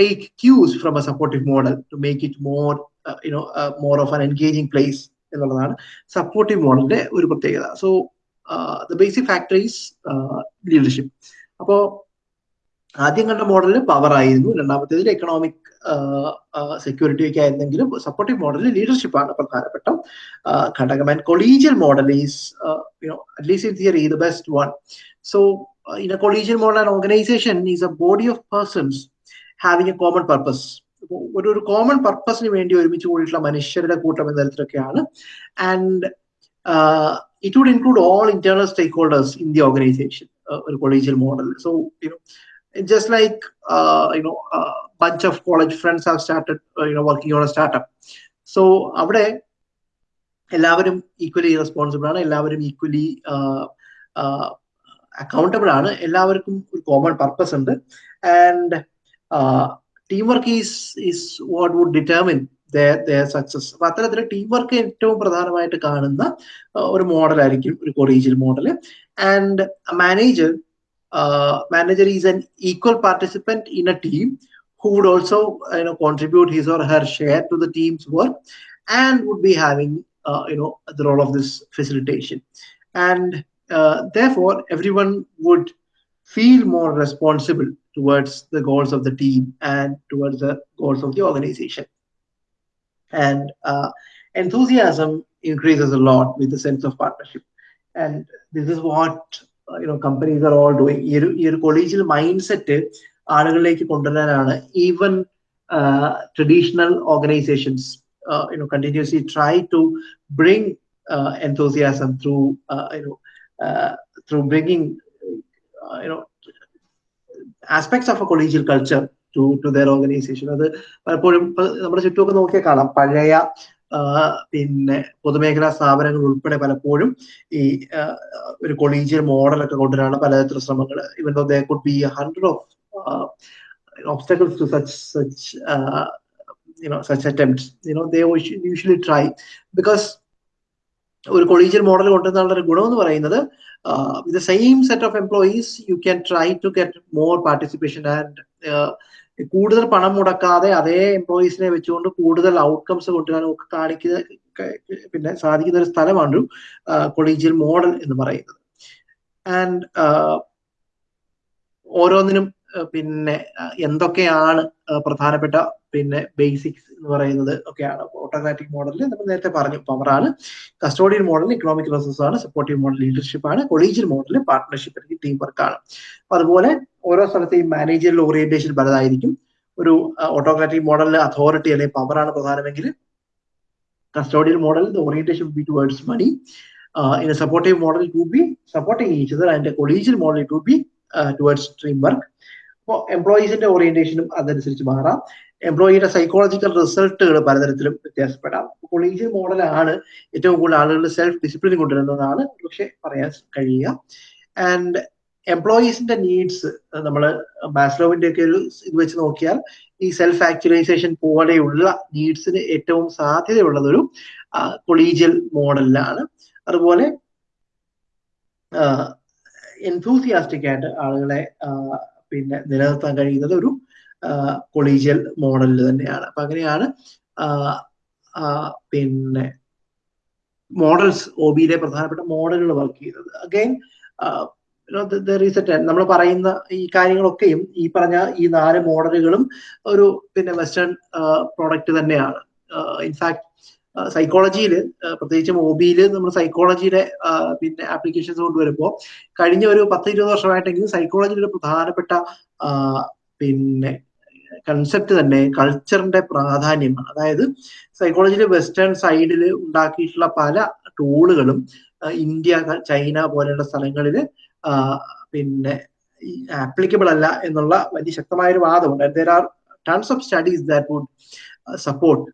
take cues from a supportive model to make it more you know more of an engaging place എന്നുള്ളതാണ് സപ്പോർട്ടീവ് മോഡലിന്റെ ഒരു പ്രത്യേകത. So the basic factories leadership അപ്പോ ആദ്യം കണ്ട മോഡലിൽ പവർ ആയിരുന്നു രണ്ടാമത്തേതിൽ എക്കണോമിക് സെക്യൂരിറ്റി ഒക്കെ ആയിരുന്നെങ്കിലും സപ്പോർട്ടീവ് മോഡലിൽ ലീഡർഷിപ്പ് ആണ് പ്രധാനപ്പെട്ട. ഘടകം and collegial model is at least in theory the best one so in a collegial model and organization is a body of persons having a common purpose ഒരു ഒരു കോമൺ പർപ്പസിന് വേണ്ടി ഒരുമിച്ച് കൂടിയിട്ടുള്ള മനുഷ്യരുടെ കൂട്ടം എന്ന തരത്തിലൊക്കെയാണ്. And it would include all internal stakeholders in the organization ഒരു collegial model so just like uh, you know a bunch of college friends have started uh, you know working on a startup. So അവിടെ എല്ലാവരും ഈക്വലി റെസ്പോൺസിബിൾ ആണ്. എല്ലാവരും ഈക്വലി അക്കൗണ്ടബിൾ ആണ്. എല്ലാവർക്കും ഒരു കോമൺ പർപ്പസ് ഉണ്ട്. And team work is is what would determine success അപ്പൊ അത്തരത്തിൽ ടീം വർക്ക് ഏറ്റവും പ്രധാനമായിട്ട് കാണുന്ന ഒരു മോഡലായിരിക്കും ഒരു collegial model and manager uh, manager is an equal participant in a team who would also you know contribute his or her share to the team's work and would be having uh, you know the role of this facilitation. And uh, therefore everyone would feel more responsible towards the goals of the team and towards the goals of the organization. And enthusiasm increases a lot with the sense of partnership. And this is what know companies are all doing ഈ ഒരു ഈ ഒരു കൊളീജിയൽ മൈൻഡ് സെറ്റ് ആളുകളിലേക്ക് കൊണ്ടുവരാനാണ് even traditional organizations you know continuously try to bring uh, enthusiasm through uh, uh, bringing you know aspects of a collegial culture to to their അത് പലപ്പോഴും നമ്മുടെ ചുറ്റുമൊക്കെ നോക്കിയാൽ കാണാം പഴയ പിന്നെ പൊതുമേഖലാ സ്ഥാപനങ്ങൾ ഉൾപ്പെടെ പലപ്പോഴും ഈ ഒരു കൊളീജിയൽ മോഡലൊക്കെ കൊണ്ടുവരാണ് പലതരത്തിലുള്ള ശ്രമങ്ങൾ even though they could be hundred of obstacles to such such you know such attempts. You know they ഒരു കൊളീജിയൽ മോഡൽ കൊണ്ടുവന്നുള്ള ഒരു ഗുണം എന്ന് പറയുന്നത് with same set of employees you can try to get more participation and കൂടുതൽ പണം മുടക്കാതെ അതേ എംപ്ലോയീസിനെ വെച്ചുകൊണ്ട് കൂടുതൽ ഔട്ട്കംസ് കൊണ്ടുവരാനും ഒക്കെ കാണിക്കുന്ന പിന്നെ സാധിക്കുന്ന ഒരു സ്ഥലമാണ് കൊളീജിയൽ മോഡൽ എന്ന് പറയുന്നത്. ആൻഡ് ഓരോന്നിനും പിന്നെ എന്തൊക്കെയാണ് പ്രധാനപ്പെട്ട പിന്നെ ബേസിക്സ് എന്ന് പറയുന്നത് ഒക്കെയാണ്. ഓട്ടോക്രാറ്റിക് മോഡലിൽ നമ്മൾ നേരത്തെ പറഞ്ഞു പവറാണ് കസ്റ്റോഡിയൻ മോഡൽ ഇക്കണോമിക് റിസോഴ്സ് ആണ്. സപ്പോർട്ടീവ് മോഡൽ ലീഡർഷിപ്പ് ആണ്. കൊളീജിയൽ മോഡൽ പാർട്ട്ണർഷിപ്പ് അല്ലെങ്കിൽ ടീം വർക്ക് ആണ് അതുപോലെ ഓരോ സ്ഥലത്തെയും മാനേജറിൽ ഓറിയന്റേഷൻ പലതായിരിക്കും. ഒരു ഓട്ടോക്രാറ്റിക് മോഡലിൽ അതോറിറ്റി അല്ലെങ്കിൽ പവറാണ് പ്രധാനമെങ്കിൽ custodial model orientation be towards money in supportive model to be supporting be അതിന്റെ collegial model to be towards team work അപ്പോൾ എംപ്ലോയീസിന്റെ ഓറിയന്റേഷനും അതനുസരിച്ച് മാറാം. എംപ്ലോയിയുടെ സൈക്കോളജിക്കൽ റിസൾട്ടുകൾ പലതരത്തിലും വ്യത്യാസപ്പെടാം. കൊളീജിയൽ മോഡലാണ് ഏറ്റവും കൂടുതൽ ആളുകൾ സെൽഫ് ഡിസിപ്ലിൻ കൊണ്ടുവരുന്നതാണ് പക്ഷെ പറയാൻ കഴിയുക. ആൻഡ് എംപ്ലോയീസിന്റെ നീഡ്സ് നമ്മൾ മാസ്ലോവിന്റെ ഒക്കെ ഒരു ഇത് വെച്ച് നോക്കിയാൽ ഈ സെൽഫ് ആക്ച്വലൈസേഷൻ പോലെയുള്ള നീഡ്സിന് ഏറ്റവും സാധ്യതയുള്ളതൊരു കൊളീജിയൽ മോഡലിലാണ് അതുപോലെ എൻതൂസിയാസ്റ്റിക് ആയിട്ട് ആളുകളെ പിന്നെ നിലനിർത്താൻ കഴിയുന്നത് ഒരു കൊളീജിയൽ മോഡലിൽ തന്നെയാണ്. അപ്പൊ അങ്ങനെയാണ് പിന്നെ മോഡൽസ് ഒ ബിയിലെ പ്രധാനപ്പെട്ട മോഡലുകൾ വർക്ക് ചെയ്യുന്നത്. അഗൈൻ നമ്മൾ പറയുന്ന ഈ കാര്യങ്ങളൊക്കെയും ഈ പറഞ്ഞ ഈ നാല് മോഡലുകളും ഒരു പിന്നെ വെസ്റ്റേൺ പ്രോഡക്റ്റ് തന്നെയാണ്. ഇൻഫാക്ട് സൈക്കോളജിയിൽ പ്രത്യേകിച്ച് ഒ നമ്മൾ സൈക്കോളജിയുടെ പിന്നെ ആപ്ലിക്കേഷൻസ് കൊണ്ടുവരുമ്പോൾ കഴിഞ്ഞ ഒരു പത്ത് ഇരുപത് വർഷമായിട്ടെങ്കിലും സൈക്കോളജിയുടെ പ്രധാനപ്പെട്ട പിന്നെ കൺസെപ്റ്റ് തന്നെ കൾച്ചറിന്റെ പ്രാധാന്യമാണ് അതായത് സൈക്കോളജിയിൽ വെസ്റ്റേൺ സൈഡിൽ ഉണ്ടാക്കിയിട്ടുള്ള പല ടൂളുകളും ഇന്ത്യ ചൈന പോലെയുള്ള സ്ഥലങ്ങളിൽ പിന്നെ ആപ്ലിക്കബിൾ അല്ല എന്നുള്ള വലിയ ശക്തമായ ഒരു വാദമുണ്ട് there are tons of studies that would support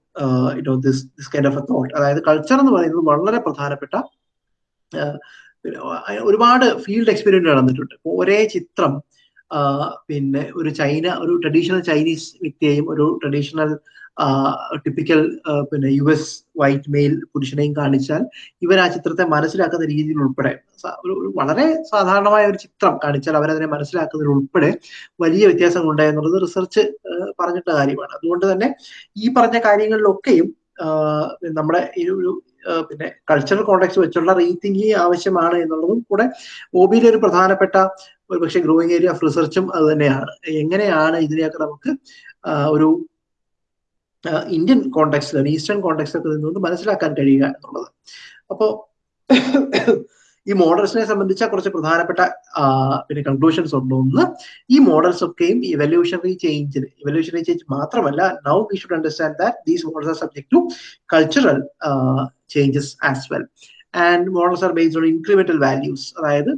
you know this this kind of a thought അതായത് കൾച്ചർ എന്ന് പറയുന്നത് വളരെ പ്രധാനപ്പെട്ട ഒരുപാട് ഫീൽഡ് എക്സ്പീരിയൻസ് നടന്നിട്ടുണ്ട്. ഒരേ ചിത്രം പിന്നെ ഒരു ചൈന ഒരു ട്രഡീഷണൽ ചൈനീസ് വ്യക്തിയെയും ഒരു ട്രഡീഷണൽ ടിപ്പിക്കൽ പിന്നെ യു എസ് വൈറ്റ് മെയിൽ പുരുഷനെയും കാണിച്ചാൽ ഇവർ ആ ചിത്രത്തെ മനസ്സിലാക്കുന്ന രീതിയിൽ ഉൾപ്പെടെ വളരെ സാധാരണമായ ഒരു ചിത്രം കാണിച്ചാൽ അവരതിനെ മനസ്സിലാക്കുന്നതിൽ ഉൾപ്പെടെ വലിയ വ്യത്യാസങ്ങൾ ഉണ്ടായെന്നുള്ളത് റിസർച്ച് പറഞ്ഞിട്ട കാര്യമാണ്. അതുകൊണ്ട് തന്നെ ഈ പറഞ്ഞ കാര്യങ്ങളിലൊക്കെയും നമ്മുടെ ഈ ഒരു പിന്നെ കൾച്ചറൽ കോണ്ടാക്ട് വെച്ചുള്ള റീതിങ്കിങ് ആവശ്യമാണ് എന്നുള്ളതും കൂടെ ഒബിയിലെ ഒരു പ്രധാനപ്പെട്ട ഒരു പക്ഷേ ഗ്രോയിങ് ഏരിയ ഓഫ് റിസർച്ചും അത് തന്നെയാണ്. എങ്ങനെയാണ് ഇതിനെയൊക്കെ നമുക്ക് ഒരു ഇന്ത്യൻ കോണ്ടെക്സ്റ്റിൽ ഈസ്റ്റേൺ കോണ്ടെക്സ്റ്റിലൊക്കെ നിന്നുകൊണ്ട് മനസ്സിലാക്കാൻ കഴിയുക എന്നുള്ളത്. അപ്പോ ഈ മോഡൽസിനെ സംബന്ധിച്ച കുറച്ച് പ്രധാനപ്പെട്ട പിന്നെ കൺക്ലൂഷൻസ് ഉണ്ട് ഒന്ന് ഈ മോഡൽസ് ഒക്കെയും ഇവല്യൂഷണറി ചേഞ്ചിന് ഇവല്യൂഷണറി ചേഞ്ച് മാത്രമല്ല now we should understand that these models are subject to cultural changes as well and models are based on incremental values അതായത്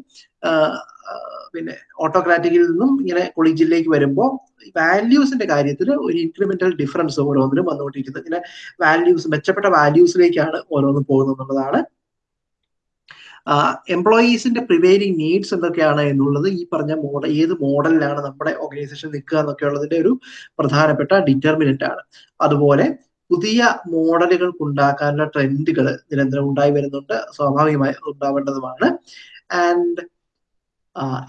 പിന്നെ ഓട്ടോക്രാറ്റിക്കിൽ നിന്നും ഇങ്ങനെ കൊളീജിയലിലേക്ക് വരുമ്പോൾ വാല്യൂസിന്റെ കാര്യത്തിൽ ഒരു ഇൻക്രിമെന്റൽ ഡിഫറൻസ് ഓരോന്നിനും വന്നുകൊണ്ടിരിക്കുന്നത് ഇങ്ങനെ വാല്യൂസ് മെച്ചപ്പെട്ട വാല്യൂസിലേക്കാണ് ഓരോന്നും പോകുന്നത് എന്നുള്ളതാണ്. എംപ്ലോയീസിന്റെ പ്രിവെയിലിംഗ് നീഡ്സ് എന്തൊക്കെയാണ് എന്നുള്ളത് ഈ പറഞ്ഞ മോഡൽ ഏത് മോഡലിലാണ് നമ്മുടെ ഓർഗനൈസേഷൻ നിൽക്കുക എന്നൊക്കെ ഉള്ളതിന്റെ ഒരു പ്രധാനപ്പെട്ട ഡിറ്റർമിനന്റ് ആണ്. അതുപോലെ പുതിയ മോഡലുകൾ ഉണ്ടാക്കാനുള്ള ട്രെൻഡുകൾ നിരന്തരം ഉണ്ടായി വരുന്നുണ്ട്. സ്വാഭാവികമായി ഉണ്ടാവേണ്ടതുമാണ്. And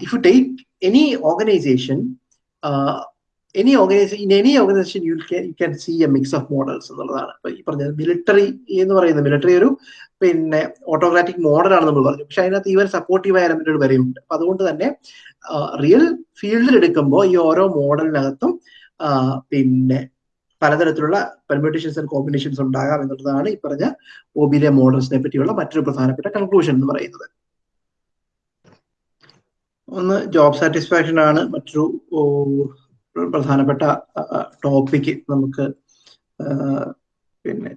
if you take any organization any organization in any organization you can you can see a mix of models എന്നുള്ളതാണ്. ഇപ്പൊ ഈ പറഞ്ഞത് മിലിറ്ററി എന്ന് പറയുന്നത് മിലിറ്ററി ഒരു പിന്നെ ഓട്ടോക്രാറ്റിക് മോഡലാണ് നമ്മൾ പറഞ്ഞു. പക്ഷെ അതിനകത്ത് ഈവൻ സപ്പോർട്ടീവ് എലമെന്റുകൾ വരെയുണ്ട്. അപ്പൊ അതുകൊണ്ട് തന്നെ റിയൽ ഫീൽഡിൽ എടുക്കുമ്പോൾ ഈ ഓരോ മോഡലിനകത്തും പിന്നെ പലതരത്തിലുള്ള പെർമ്യൂട്ടേഷൻസ് ആൻഡ് കോമ്പിനേഷൻസ് ഉണ്ടാകാം എന്നുള്ളതാണ് ഈ പറഞ്ഞ ഒബിലെ മോഡൽസിനെ പറ്റിയുള്ള മറ്റൊരു പ്രധാനപ്പെട്ട കൺക്ലൂഷൻ എന്ന് പറയുന്നത്. ഒന്ന് ജോബ് സാറ്റിസ്ഫാക്ഷൻ ആണ്. മറ്റൊരു പ്രധാനപ്പെട്ട ടോപ്പിക് നമുക്ക് പിന്നെ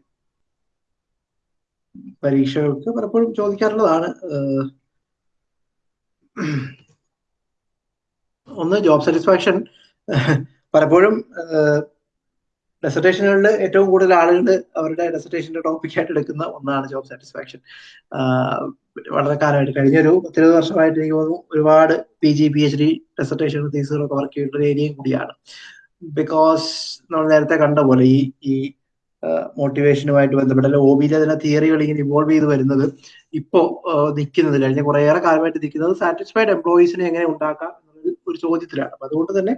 പരീക്ഷകൾക്ക് പലപ്പോഴും ചോദിക്കാറുള്ളതാണ്. ഒന്ന് ജോബ് സാറ്റിസ്ഫാക്ഷൻ പലപ്പോഴും ഡെസർട്ടേഷനുകളിൽ ഏറ്റവും കൂടുതൽ ആളുകൾ അവരുടെ ഡെസർട്ടേഷന്റെ ടോപ്പിക്കായിട്ട് എടുക്കുന്ന ഒന്നാണ് ജോബ് സാറ്റിസ്ഫാക്ഷൻ വളരെ കാലമായിട്ട് കഴിഞ്ഞൊരു പത്തിരുപത് വർഷമായിട്ട് എനിക്ക് തോന്നുന്നു ഒരുപാട് P G P H D dissertation തീസുകളൊക്കെ work ചെയ്യുന്ന ഒരു ഏരിയയും കൂടിയാണ്. ബിക്കോസ് നമ്മൾ നേരത്തെ കണ്ട പോലെ ഈ ഈ മോട്ടിവേഷനുമായിട്ട് ബന്ധപ്പെട്ട ഒ ഒബിയിലെ തന്നെ തിയറികൾ ഇങ്ങനെ ഇവോൾവ് ചെയ്ത് വരുന്നത് ഇപ്പോൾ നിൽക്കുന്നത് കഴിഞ്ഞ കുറേയേറെ കാലമായിട്ട് നിൽക്കുന്നത് സാറ്റിസ്ഫൈഡ് എംപ്ലോയീസിനെ എങ്ങനെ ഉണ്ടാക്കാം ഒരു ചോദ്യത്തിലാണ്. അപ്പൊ അതുകൊണ്ട് തന്നെ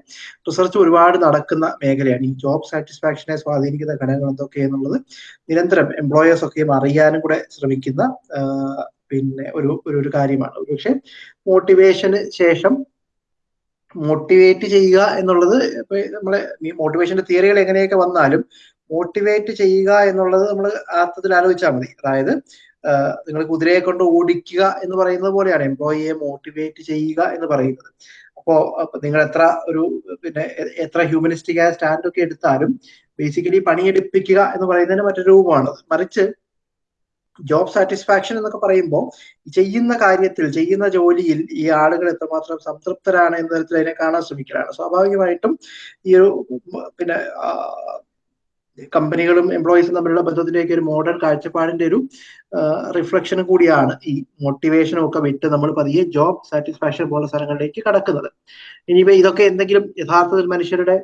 റിസർച്ച് ഒരുപാട് നടക്കുന്ന മേഖലയാണ്. ഈ ജോബ് സാറ്റിസ്ഫാക്ഷനെ സ്വാധീനിക്കുന്ന ഘടകങ്ങൾ എന്തൊക്കെ എന്നുള്ളത് നിരന്തരം എംപ്ലോയേഴ്സ് ഒക്കെയും അറിയാനും കൂടെ ശ്രമിക്കുന്ന പിന്നെ ഒരു ഒരു കാര്യമാണ്. പക്ഷെ മോട്ടിവേഷന് ശേഷം മോട്ടിവേറ്റ് ചെയ്യുക എന്നുള്ളത് ഇപ്പൊ നമ്മളെ മോട്ടിവേഷന്റെ തിയറികൾ എങ്ങനെയൊക്കെ വന്നാലും മോട്ടിവേറ്റ് ചെയ്യുക എന്നുള്ളത് നമ്മൾ അർത്ഥത്തിൽ ആലോചിച്ചാൽ മതി. അതായത് നിങ്ങൾ കുതിരയെ കൊണ്ട് ഓടിക്കുക എന്ന് പറയുന്നത് പോലെയാണ് എംപ്ലോയിയെ മോട്ടിവേറ്റ് ചെയ്യുക എന്ന് പറയുന്നത്. അപ്പോ നിങ്ങൾ എത്ര ഒരു പിന്നെ എത്ര ഹ്യൂമനിസ്റ്റിക് ആയ സ്റ്റാൻഡ് ഒക്കെ എടുത്താലും ബേസിക്കലി പണിയെടുപ്പിക്കുക എന്ന് പറയുന്നതിന് മറ്റൊരു രൂപമാണ് മറിച്ച് ജോബ് സാറ്റിസ്ഫാക്ഷൻ എന്നൊക്കെ പറയുമ്പോൾ ചെയ്യുന്ന കാര്യത്തിൽ ചെയ്യുന്ന ജോലിയിൽ ഈ ആളുകൾ എത്രമാത്രം സംതൃപ്തരാണ് എന്ന തരത്തിൽ അതിനെ കാണാൻ ശ്രമിക്കലാണ്. സ്വാഭാവികമായിട്ടും ഈ ഒരു പിന്നെ കമ്പനികളും എംപ്ലോയീസും തമ്മിലുള്ള ബന്ധത്തിലേക്ക് ഒരു മോഡേൺ കാഴ്ചപ്പാടിന്റെ ഒരു റിഫ്ലക്ഷനും കൂടിയാണ് ഈ മോട്ടിവേഷനും ഒക്കെ വിട്ട് നമ്മൾ പതിയെ ജോബ് സാറ്റിസ്ഫാക്ഷൻ പോലുള്ള സ്ഥലങ്ങളിലേക്ക് കടക്കുന്നത്. ഇനിയിപ്പോ ഇതൊക്കെ എന്തെങ്കിലും യഥാർത്ഥത്തിൽ മനുഷ്യരുടെ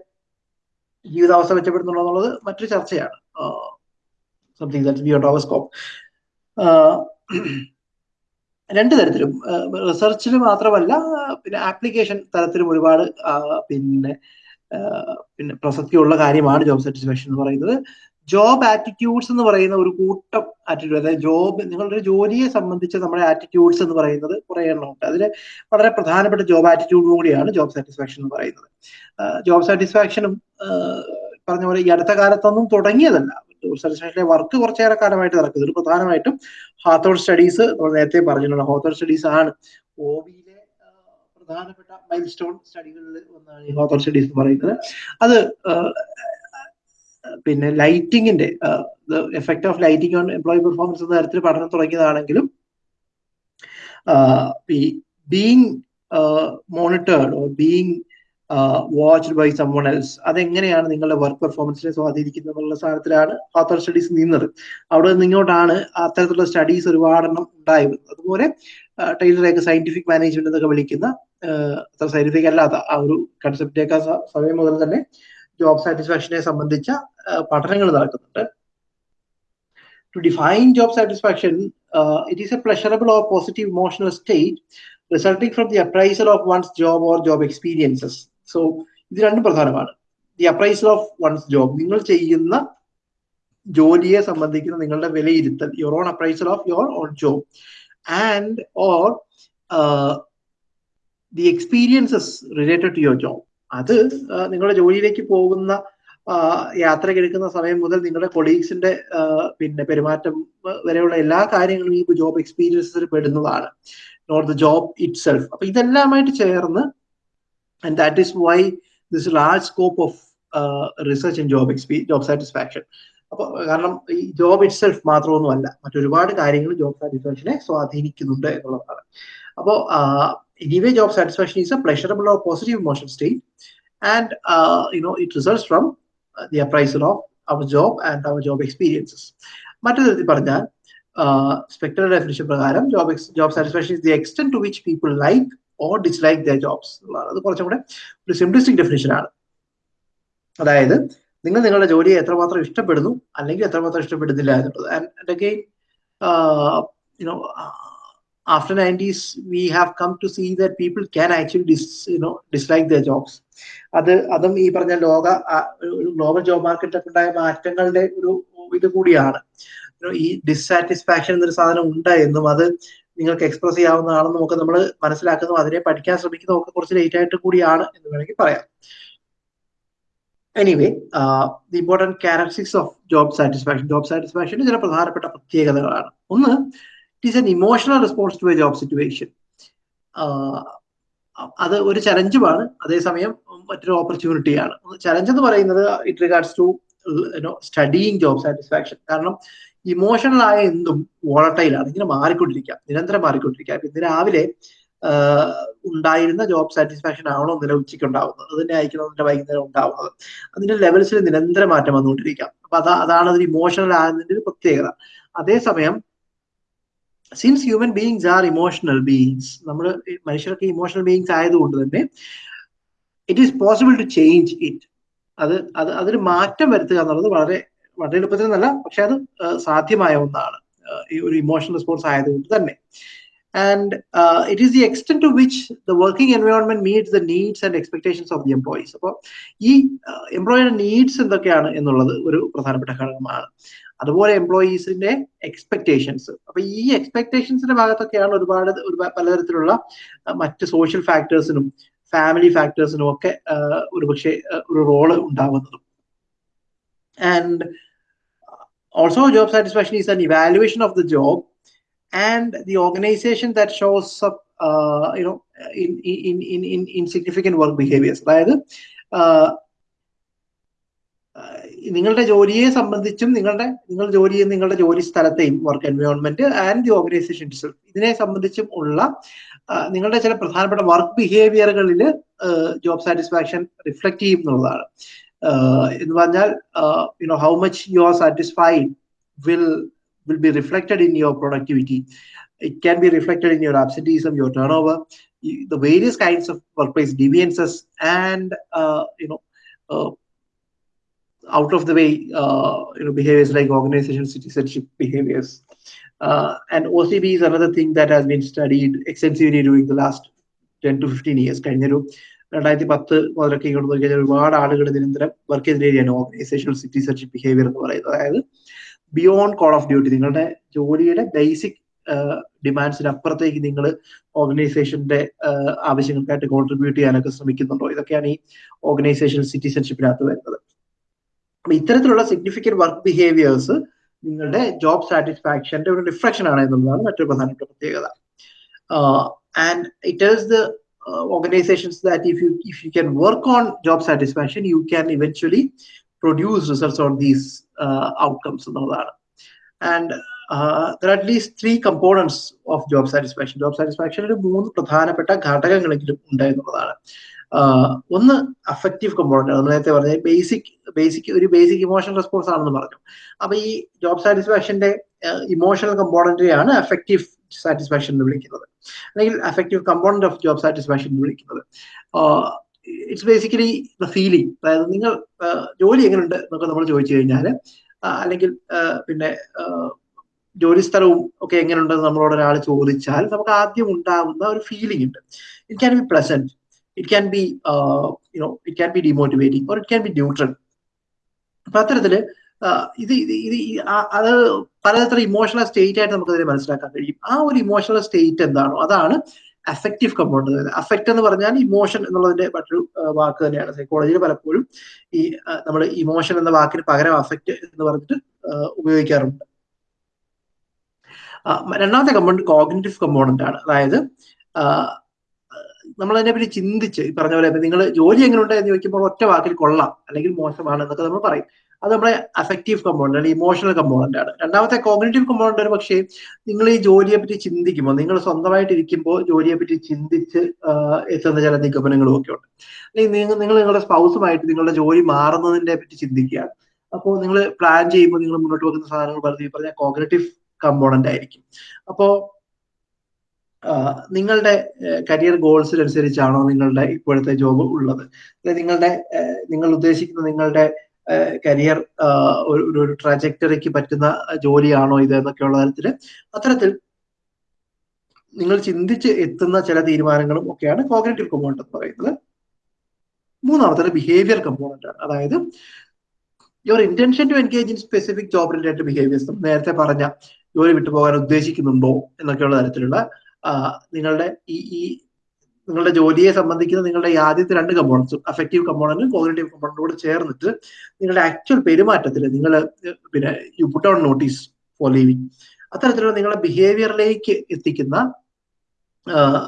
ജീവിതാവസ്ഥ മെച്ചപ്പെടുന്നുണ്ടോ എന്നുള്ളത് മറ്റൊരു ചർച്ചയാണ്. Something that beyond our scope രണ്ട് തരത്തിലും. റിസർച്ചിൽ മാത്രമല്ല പിന്നെ ആപ്ലിക്കേഷൻ തരത്തിലും ഒരുപാട് പിന്നെ പിന്നെ പ്രസക്തിയുള്ള കാര്യമാണ് ജോബ് സാറ്റിസ്ഫാക്ഷൻ എന്ന് പറയുന്നത്. ജോബ് ആറ്റിറ്റ്യൂഡ്സ് എന്ന് പറയുന്ന ഒരു കൂട്ടം ആറ്റിറ്റ്യൂഡ് അതായത് ജോബ് നിങ്ങളുടെ ജോലിയെ സംബന്ധിച്ച് നമ്മുടെ ആറ്റിറ്റ്യൂഡ്സ് എന്ന് പറയുന്നത് കുറെ എണ്ണമുണ്ട് അതിൽ വളരെ പ്രധാനപ്പെട്ട ജോബ് ആറ്റിറ്റ്യൂഡ് കൂടിയാണ് ജോബ് സാറ്റിസ്ഫാക്ഷൻ എന്ന് പറയുന്നത്. ജോബ് സാറ്റിസ്ഫാക്ഷനും പറഞ്ഞ പോലെ ഈ അടുത്ത കാലത്തൊന്നും തുടങ്ങിയതല്ല. ജോബ് വർക്ക് കുറച്ചേറെ കാലമായിട്ട് നടക്കുന്നത് ഒരു പ്രധാനമായിട്ടും ഹാത്തോർ സ്റ്റഡീസ് നമ്മൾ നേരത്തെ പറഞ്ഞിട്ടുണ്ട്. ഹോത്തോർ സ്റ്റഡീസ് ആണ് ഒ പ്രധാനപ്പെട്ട മൈൽ സ്റ്റോൺ സ്റ്റഡികളിൽ ഒന്നാണ് ഈ ഹോത്തോർ സ്റ്റഡീസ് എന്ന് പറയുന്നത്. അത് പിന്നെ ലൈറ്റിങ്ങിന്റെ effect of lighting on employee performance എന്ന തരത്തിൽ പഠനം തുടങ്ങിയതാണെങ്കിലും ഈ being monitored or being watched by someone else അതെങ്ങനെയാണ് നിങ്ങളുടെ വർക്ക് പെർഫോമൻസിനെ സ്വാധീനിക്കുന്നത് എന്നുള്ള സാധനത്തിലാണ് ഓത്തർ സ്റ്റഡീസ് നിന്നത്. അവിടെ നിന്നിങ്ങോട്ടാണ് അത്തരത്തിലുള്ള സ്റ്റഡീസ് ഒരുപാടെണ്ണം ഉണ്ടായി വരുന്നത് അതുപോലെ ടൈലറേക്ക് സയന്റിഫിക് മാനേജ്മെന്റ് എന്നൊക്കെ വിളിക്കുന്ന സയന്റിഫിക് അല്ലാത്ത ആ ഒരു കൺസെപ്റ്റേക്ക് സമയം മുതൽ തന്നെ ജോബ് സാറ്റിസ്ഫാക്ഷനെ സംബന്ധിച്ച പഠനങ്ങൾ നടക്കുന്നുണ്ട്. To define job satisfaction it is a pleasurable or positive emotional state resulting from the appraisal of one's job or job experiences so ഇത് രണ്ടും പ്രധാനമാണ്. The appraisal of one's job നിങ്ങൾ ചെയ്യുന്ന ജോലിയെ സംബന്ധിക്കുന്ന നിങ്ങളുടെ വിലയിരുത്തൽ your own appraisal of your own job and or the experiences related to your job അത് നിങ്ങളുടെ ജോലിയിലേക്ക് പോകുന്ന യാത്ര എടുക്കുന്ന സമയം മുതൽ നിങ്ങളുടെ കൊളീഗ്സിന്റെ പിന്നെ പെരുമാറ്റം വരെയുള്ള എല്ലാ കാര്യങ്ങളും ഈ ജോബ് എക്സ്പീരിയൻസിൽ പെടുന്നതാണ്. Not the job itself അപ്പൊ ഇതെല്ലാമായിട്ട് ചേർന്ന് and that is why this large scope of research in job എക്സ്പീ job satisfaction അപ്പൊ കാരണം ഈ ജോബ് ഇറ്റ് സെൽഫ് മാത്രമൊന്നുമല്ല മറ്റൊരുപാട് കാര്യങ്ങൾ ജോബ് സാറ്റിസ്ഫാക്ഷനെ സ്വാധീനിക്കുന്നുണ്ട് എന്നുള്ളതാണ്. അപ്പോൾ anyway job satisfaction is a pleasurable or positive emotion state and you know it results from the appraisal of our job and our job experiences മറ്റു തരത്തിൽ പറഞ്ഞാൽ സ്പെക്ടർ ഡെഫിനിഷൻ പ്രകാരം job job satisfaction is the extent to which people like or dislike the jobs എന്നുള്ളതാണ് അത് കുറച്ചും കൂടെ ഒരു സിംപ്ലിസ്റ്റിക് ഡെഫിനിഷൻ ആണ്. അതായത് നിങ്ങൾ നിങ്ങളുടെ ജോലിയെ എത്രമാത്രം ഇഷ്ടപ്പെടുന്നു അല്ലെങ്കിൽ എത്രമാത്രം ഇഷ്ടപ്പെടുന്നില്ല എന്നുള്ളത്. And again you know after 90s we have come to see that people can actually dis, you know dislike their jobs. അത് അതും ഈ പറഞ്ഞ ലോക ഗ്ലോബൽ ജോബ് മാർക്കറ്റിലൊക്കെ ഉണ്ടായ മാറ്റങ്ങളുടെ ഒരു ഇത് കൂടിയാണ്. ഈ ഡിസാറ്റിസ്ഫാക്ഷൻ എന്നൊരു സാധനം ഉണ്ട് എന്നും അത് നിങ്ങൾക്ക് എക്സ്പ്രസ് ചെയ്യാവുന്നതാണെന്നും ഒക്കെ നമ്മൾ മനസ്സിലാക്കുന്നു. അതിനെ പഠിക്കാൻ ശ്രമിക്കുന്നതും ഒക്കെ കുറച്ച് ലേറ്റ് ആയിട്ട് കൂടിയാണ് എന്ന് വേണമെങ്കിൽ പറയാം. Anyway the important characteristics of job satisfaction job satisfaction ചില പ്രധാനപ്പെട്ട പ്രത്യേകതകളാണ്. ഒന്ന് it is an emotional response to a job situation അത് ഒരു ചലഞ്ചുമാണ് അതേസമയം മറ്റൊരു ഓപ്പർച്യൂണിറ്റിയാണ് ചലഞ്ച് എന്ന് പറയുന്നത് it regards to studying job satisfaction കാരണം ഇമോഷണൽ ആയ എന്തും വോളട്ടൈലാണ് ഇങ്ങനെ മാറിക്കൊണ്ടിരിക്കാം നിരന്തരം മാറിക്കൊണ്ടിരിക്കാം ഇന്ന് രാവിലെ ഉണ്ടായിരുന്ന ജോബ് സാറ്റിസ്ഫാക്ഷൻ ആണോ ഇന്നലെ ഉച്ചയ്ക്ക് ഉണ്ടാവുന്നത് അത് തന്നെ ആയിരിക്കണം ഇന്നലെ വൈകുന്നേരം ഉണ്ടാവുന്നത്. അതിന്റെ ലെവൽസിൽ നിരന്തര മാറ്റം വന്നുകൊണ്ടിരിക്കാം അപ്പൊ അതാ അതാണ് അതിന് ഇമോഷണൽ ആകുന്നതിന്റെ ഒരു പ്രത്യേകത. അതേസമയം since human beings are emotional beings നമ്മൾ മനുഷ്യർക്ക് ഇമോഷണൽ ബീയിങ്സ് ആയതുകൊണ്ട് തന്നെ it is possible to change it അത് അത് അതിന് മാറ്റം വരുത്തുക എന്നുള്ളത് വളരെ വളരെ എളുപ്പത്തിൽ എന്നല്ല പക്ഷെ അത് സാധ്യമായ ഒന്നാണ് ഈ ഒരു ഇമോഷണൽ റെസ്പോൺസ് ആയതുകൊണ്ട് തന്നെ. And it is the extend to which the working environment meets the needs and expectations of the employees അപ്പോൾ ഈ എംപ്ലോയിയുടെ നീഡ്സ് എന്തൊക്കെയാണ് എന്നുള്ളത് ഒരു പ്രധാനപ്പെട്ട ഘടകമാണ്. അതുപോലെ എംപ്ലോയീസിന്റെ എക്സ്പെക്ടേഷൻസ് അപ്പൊ ഈ എക്സ്പെക്ടേഷൻസിന്റെ ഭാഗത്തൊക്കെയാണ് ഒരുപാട് ഒരുപാട് പലതരത്തിലുള്ള മറ്റ് സോഷ്യൽ ഫാക്ടേഴ്സിനും ഫാമിലി ഫാക്ടേഴ്സിനും ഒക്കെ ഒരുപക്ഷെ ഒരു role ഉണ്ടാകുന്നതും. And also job satisfaction is an evaluation of the job and the organization that shows up uh, you know in in in in significant work behaviors. by uh നിങ്ങളുടെ ജോലിയെ സംബന്ധിച്ചും നിങ്ങളുടെ നിങ്ങൾ ജോലി ചെയ്യുന്ന നിങ്ങളുടെ ജോലി സ്ഥലത്തെയും work environment and the organization ഇതിനെ സംബന്ധിച്ചും ഉള്ള നിങ്ങളുടെ ചില പ്രധാനപ്പെട്ട വർക്ക് ബിഹേവിയറുകളിൽ ജോബ് സാറ്റിസ്ഫാക്ഷൻ റിഫ്ലക്ട് ചെയ്യും എന്നുള്ളതാണ്. എന്ന് പറഞ്ഞാൽ you know how much you are satisfied will will be reflected in your productivity. It can be reflected in your absenteeism, your turnover, the various kinds of workplace deviances, and uh, you know, uh, out of the way, uh, you know, behaviors like organization citizenship behaviors. and OCB is another thing that has been studied extensively during the last 10 to 15 years. രണ്ടായിരത്തി പത്ത് മുതലൊക്കെ ഇങ്ങോട്ട് ഒരുപാട് ആളുകൾ നിരന്തരം വർക്ക് ചെയ്തിരിക്കുകയാണ് ഓർഗനൈസേഷണൽ സിറ്റിസൺഷിപ്പ് ബിഹേവിയർ എന്ന് പറയുന്നത്. അതായത് ബിയോണ്ട് കോൾ ഓഫ് ഡ്യൂട്ടി നിങ്ങളുടെ ജോലിയുടെ ബേസിക് ഡിമാൻഡ്സിന് അപ്പുറത്തേക്ക് നിങ്ങൾ ഓർഗനൈസേഷന്റെ ആവശ്യങ്ങൾക്കായിട്ട് കോൺട്രിബ്യൂട്ട് ചെയ്യാനൊക്കെ ശ്രമിക്കുന്നുണ്ടോ? ഇതൊക്കെയാണ് ഈ ഓർഗനൈസേഷൻ സിറ്റിസൺഷിപ്പിനകത്ത് വരുന്നത്. അപ്പൊ ഇത്തരത്തിലുള്ള സിഗ്നിഫിക്കന്റ് വർക്ക് ബിഹേവിയേഴ്സ് നിങ്ങളുടെ ജോബ് സാറ്റിസ്ഫാക്ഷന്റെ ഒരു റിഫ്ലക്ഷൻ ആണ് എന്നുള്ളതാണ് മറ്റൊരു പ്രധാനപ്പെട്ട പ്രത്യേകത. And it is the organizations that if you if you can work on job satisfaction you can eventually produce results on these uh, outcomes and there at least three components of job satisfaction job സാറ്റിസ്ഫാക്ഷനിൽ മൂന്ന് പ്രധാനപ്പെട്ട ഘടകങ്ങളെങ്കിലും ഉണ്ട് എന്നുള്ളതാണ് ഒന്ന് അഫക്റ്റീവ് കമ്പോണന്റ് നമ്മൾ നേരത്തെ പറഞ്ഞ ബേസിക് ബേസിക് ഒരു ബേസിക് ഇമോഷണൽ റെസ്പോൺസ് ആണെന്ന് പറഞ്ഞു. അപ്പൊ ഈ ജോബ് സാറ്റിസ്ഫാക്ഷന്റെ ഇമോഷണൽ കമ്പോണന്റിനെയാണ് അഫക്റ്റീവ് സാറ്റിസ്ഫാക്ഷൻ എന്ന് വിളിക്കുന്നത്. അല്ലെങ്കിൽ affective component of job satisfaction എന്ന് വിളിക്കുന്നത്. ഇറ്റ്സ് ബേസിക്കലി ദ ഫീലിംഗ് അതായത് നിങ്ങൾ ജോലി എങ്ങനെയുണ്ട് എന്നൊക്കെ നമ്മൾ ചോദിച്ചു കഴിഞ്ഞാൽ അല്ലെങ്കിൽ പിന്നെ ജോലി സ്ഥലവും ഒക്കെ എങ്ങനെയുണ്ടെന്ന് നമ്മളോട് ഒരാൾ ചോദിച്ചാൽ നമുക്ക് ആദ്യം ഉണ്ടാകുന്ന ഒരു ഫീലിംഗ് ഉണ്ട്. It can be pleasant it can be you know it can be demotivating or it can be neutral അപ്പൊ അത്തരത്തിൽ ഇത് ഇത് അത് പലതരം ഇമോഷണൽ സ്റ്റേറ്റ് ആയിട്ട് നമുക്ക് അതിനെ മനസ്സിലാക്കാൻ കഴിയും. ആ ഒരു ഇമോഷണൽ സ്റ്റേറ്റ് എന്താണോ അതാണ് അഫക്റ്റീവ് കമ്പോണന്റ് അഫക്റ്റ് എന്ന് പറഞ്ഞാൽ ഇമോഷൻ എന്നുള്ളതിന്റെ മറ്റൊരു വാക്ക് തന്നെയാണ്. സൈക്കോളജിയിൽ പലപ്പോഴും ഈ നമ്മൾ ഇമോഷൻ എന്ന വാക്കിന് പകരം അഫക്റ്റ് എന്ന് പറഞ്ഞിട്ട് ഉപയോഗിക്കാറുണ്ട്. രണ്ടാമത്തെ കമ്പോണന്റ് കോഗ്നറ്റീവ് കമ്പോണന്റ് ആണ്. അതായത് നമ്മൾ അതിനെപ്പറ്റി ചിന്തിച്ച് ഈ പറഞ്ഞ പോലെ നിങ്ങൾ ജോലി എങ്ങനെയുണ്ട് എന്ന് ചോദിക്കുമ്പോൾ ഒറ്റ വാക്കിൽ കൊള്ളാം അല്ലെങ്കിൽ മോശമാണ് എന്നൊക്കെ നമ്മൾ പറയും. അത് നമ്മുടെ അഫക്റ്റീവ് കമ്പോണന്റ് ആണ് ഇമോഷണൽ കമ്പോണന്റ് ആണ്. രണ്ടാമത്തെ കോഗ്നേറ്റീവ് കമ്പോണന്റ് ഒരു പക്ഷേ നിങ്ങൾ ഈ ജോലിയെ പറ്റി ചിന്തിക്കുമ്പോൾ നിങ്ങൾ സ്വന്തമായിട്ട് ഇരിക്കുമ്പോൾ ജോലിയെ പറ്റി ചിന്തിച്ച് എത്തുന്ന ചില നിഗമനങ്ങളും ഒക്കെ ഉണ്ട്. അല്ലെങ്കിൽ നിങ്ങൾ നിങ്ങൾ നിങ്ങളുടെ സ്പൗസുമായിട്ട് നിങ്ങളുടെ ജോലി മാറുന്നതിനെ പറ്റി ചിന്തിക്കുക അപ്പോൾ നിങ്ങൾ പ്ലാൻ ചെയ്യുമ്പോൾ നിങ്ങൾ മുന്നോട്ട് വെക്കുന്ന സാധനങ്ങൾ പറഞ്ഞ പറഞ്ഞാൽ കോഗ്നേറ്റീവ് കമ്പോണന്റ് ആയിരിക്കും അപ്പോൾ നിങ്ങളുടെ കരിയർ ഗോൾസിനനുസരിച്ചാണോ നിങ്ങളുടെ ഇപ്പോഴത്തെ ജോബ് ഉള്ളത്? നിങ്ങളുടെ നിങ്ങൾ ഉദ്ദേശിക്കുന്ന നിങ്ങളുടെ കരിയർ ഒരു ട്രാജക്ടറിക്ക് പറ്റുന്ന ജോലിയാണോ ഇത് എന്നൊക്കെയുള്ള തരത്തിൽ അത്തരത്തിൽ നിങ്ങൾ ചിന്തിച്ച് എത്തുന്ന ചില തീരുമാനങ്ങളും ഒക്കെയാണ് കോഗ്നേറ്റീവ് കമ്പോണന്റ് എന്ന് പറയുന്നത്. മൂന്നാമത്തെ ബിഹേവിയർ കമ്പോണന്റ് ആണ്. അതായത് your intention to engage in specific job related behaviours നേരത്തെ പറഞ്ഞ ജോലി വിട്ടുപോകാൻ ഉദ്ദേശിക്കുന്നുണ്ടോ എന്നൊക്കെയുള്ള തരത്തിലുള്ള നിങ്ങളുടെ ഈ ഈ നിങ്ങളുടെ ജോലിയെ സംബന്ധിക്കുന്ന നിങ്ങളുടെ ആദ്യത്തെ രണ്ട് കമ്പോണൻസും അഫക്റ്റീവ് കമ്പോണന്റും കോഗ്നേറ്റീവ് കമ്പോണന്റും കൂടെ ചേർന്നിട്ട് നിങ്ങളുടെ ആക്ച്വൽ പെരുമാറ്റത്തിൽ നിങ്ങൾ പിന്നെ you put on notice for leaving അത്തരത്തിലുള്ള നിങ്ങളുടെ ബിഹേവിയറിലേക്ക് എത്തിക്കുന്ന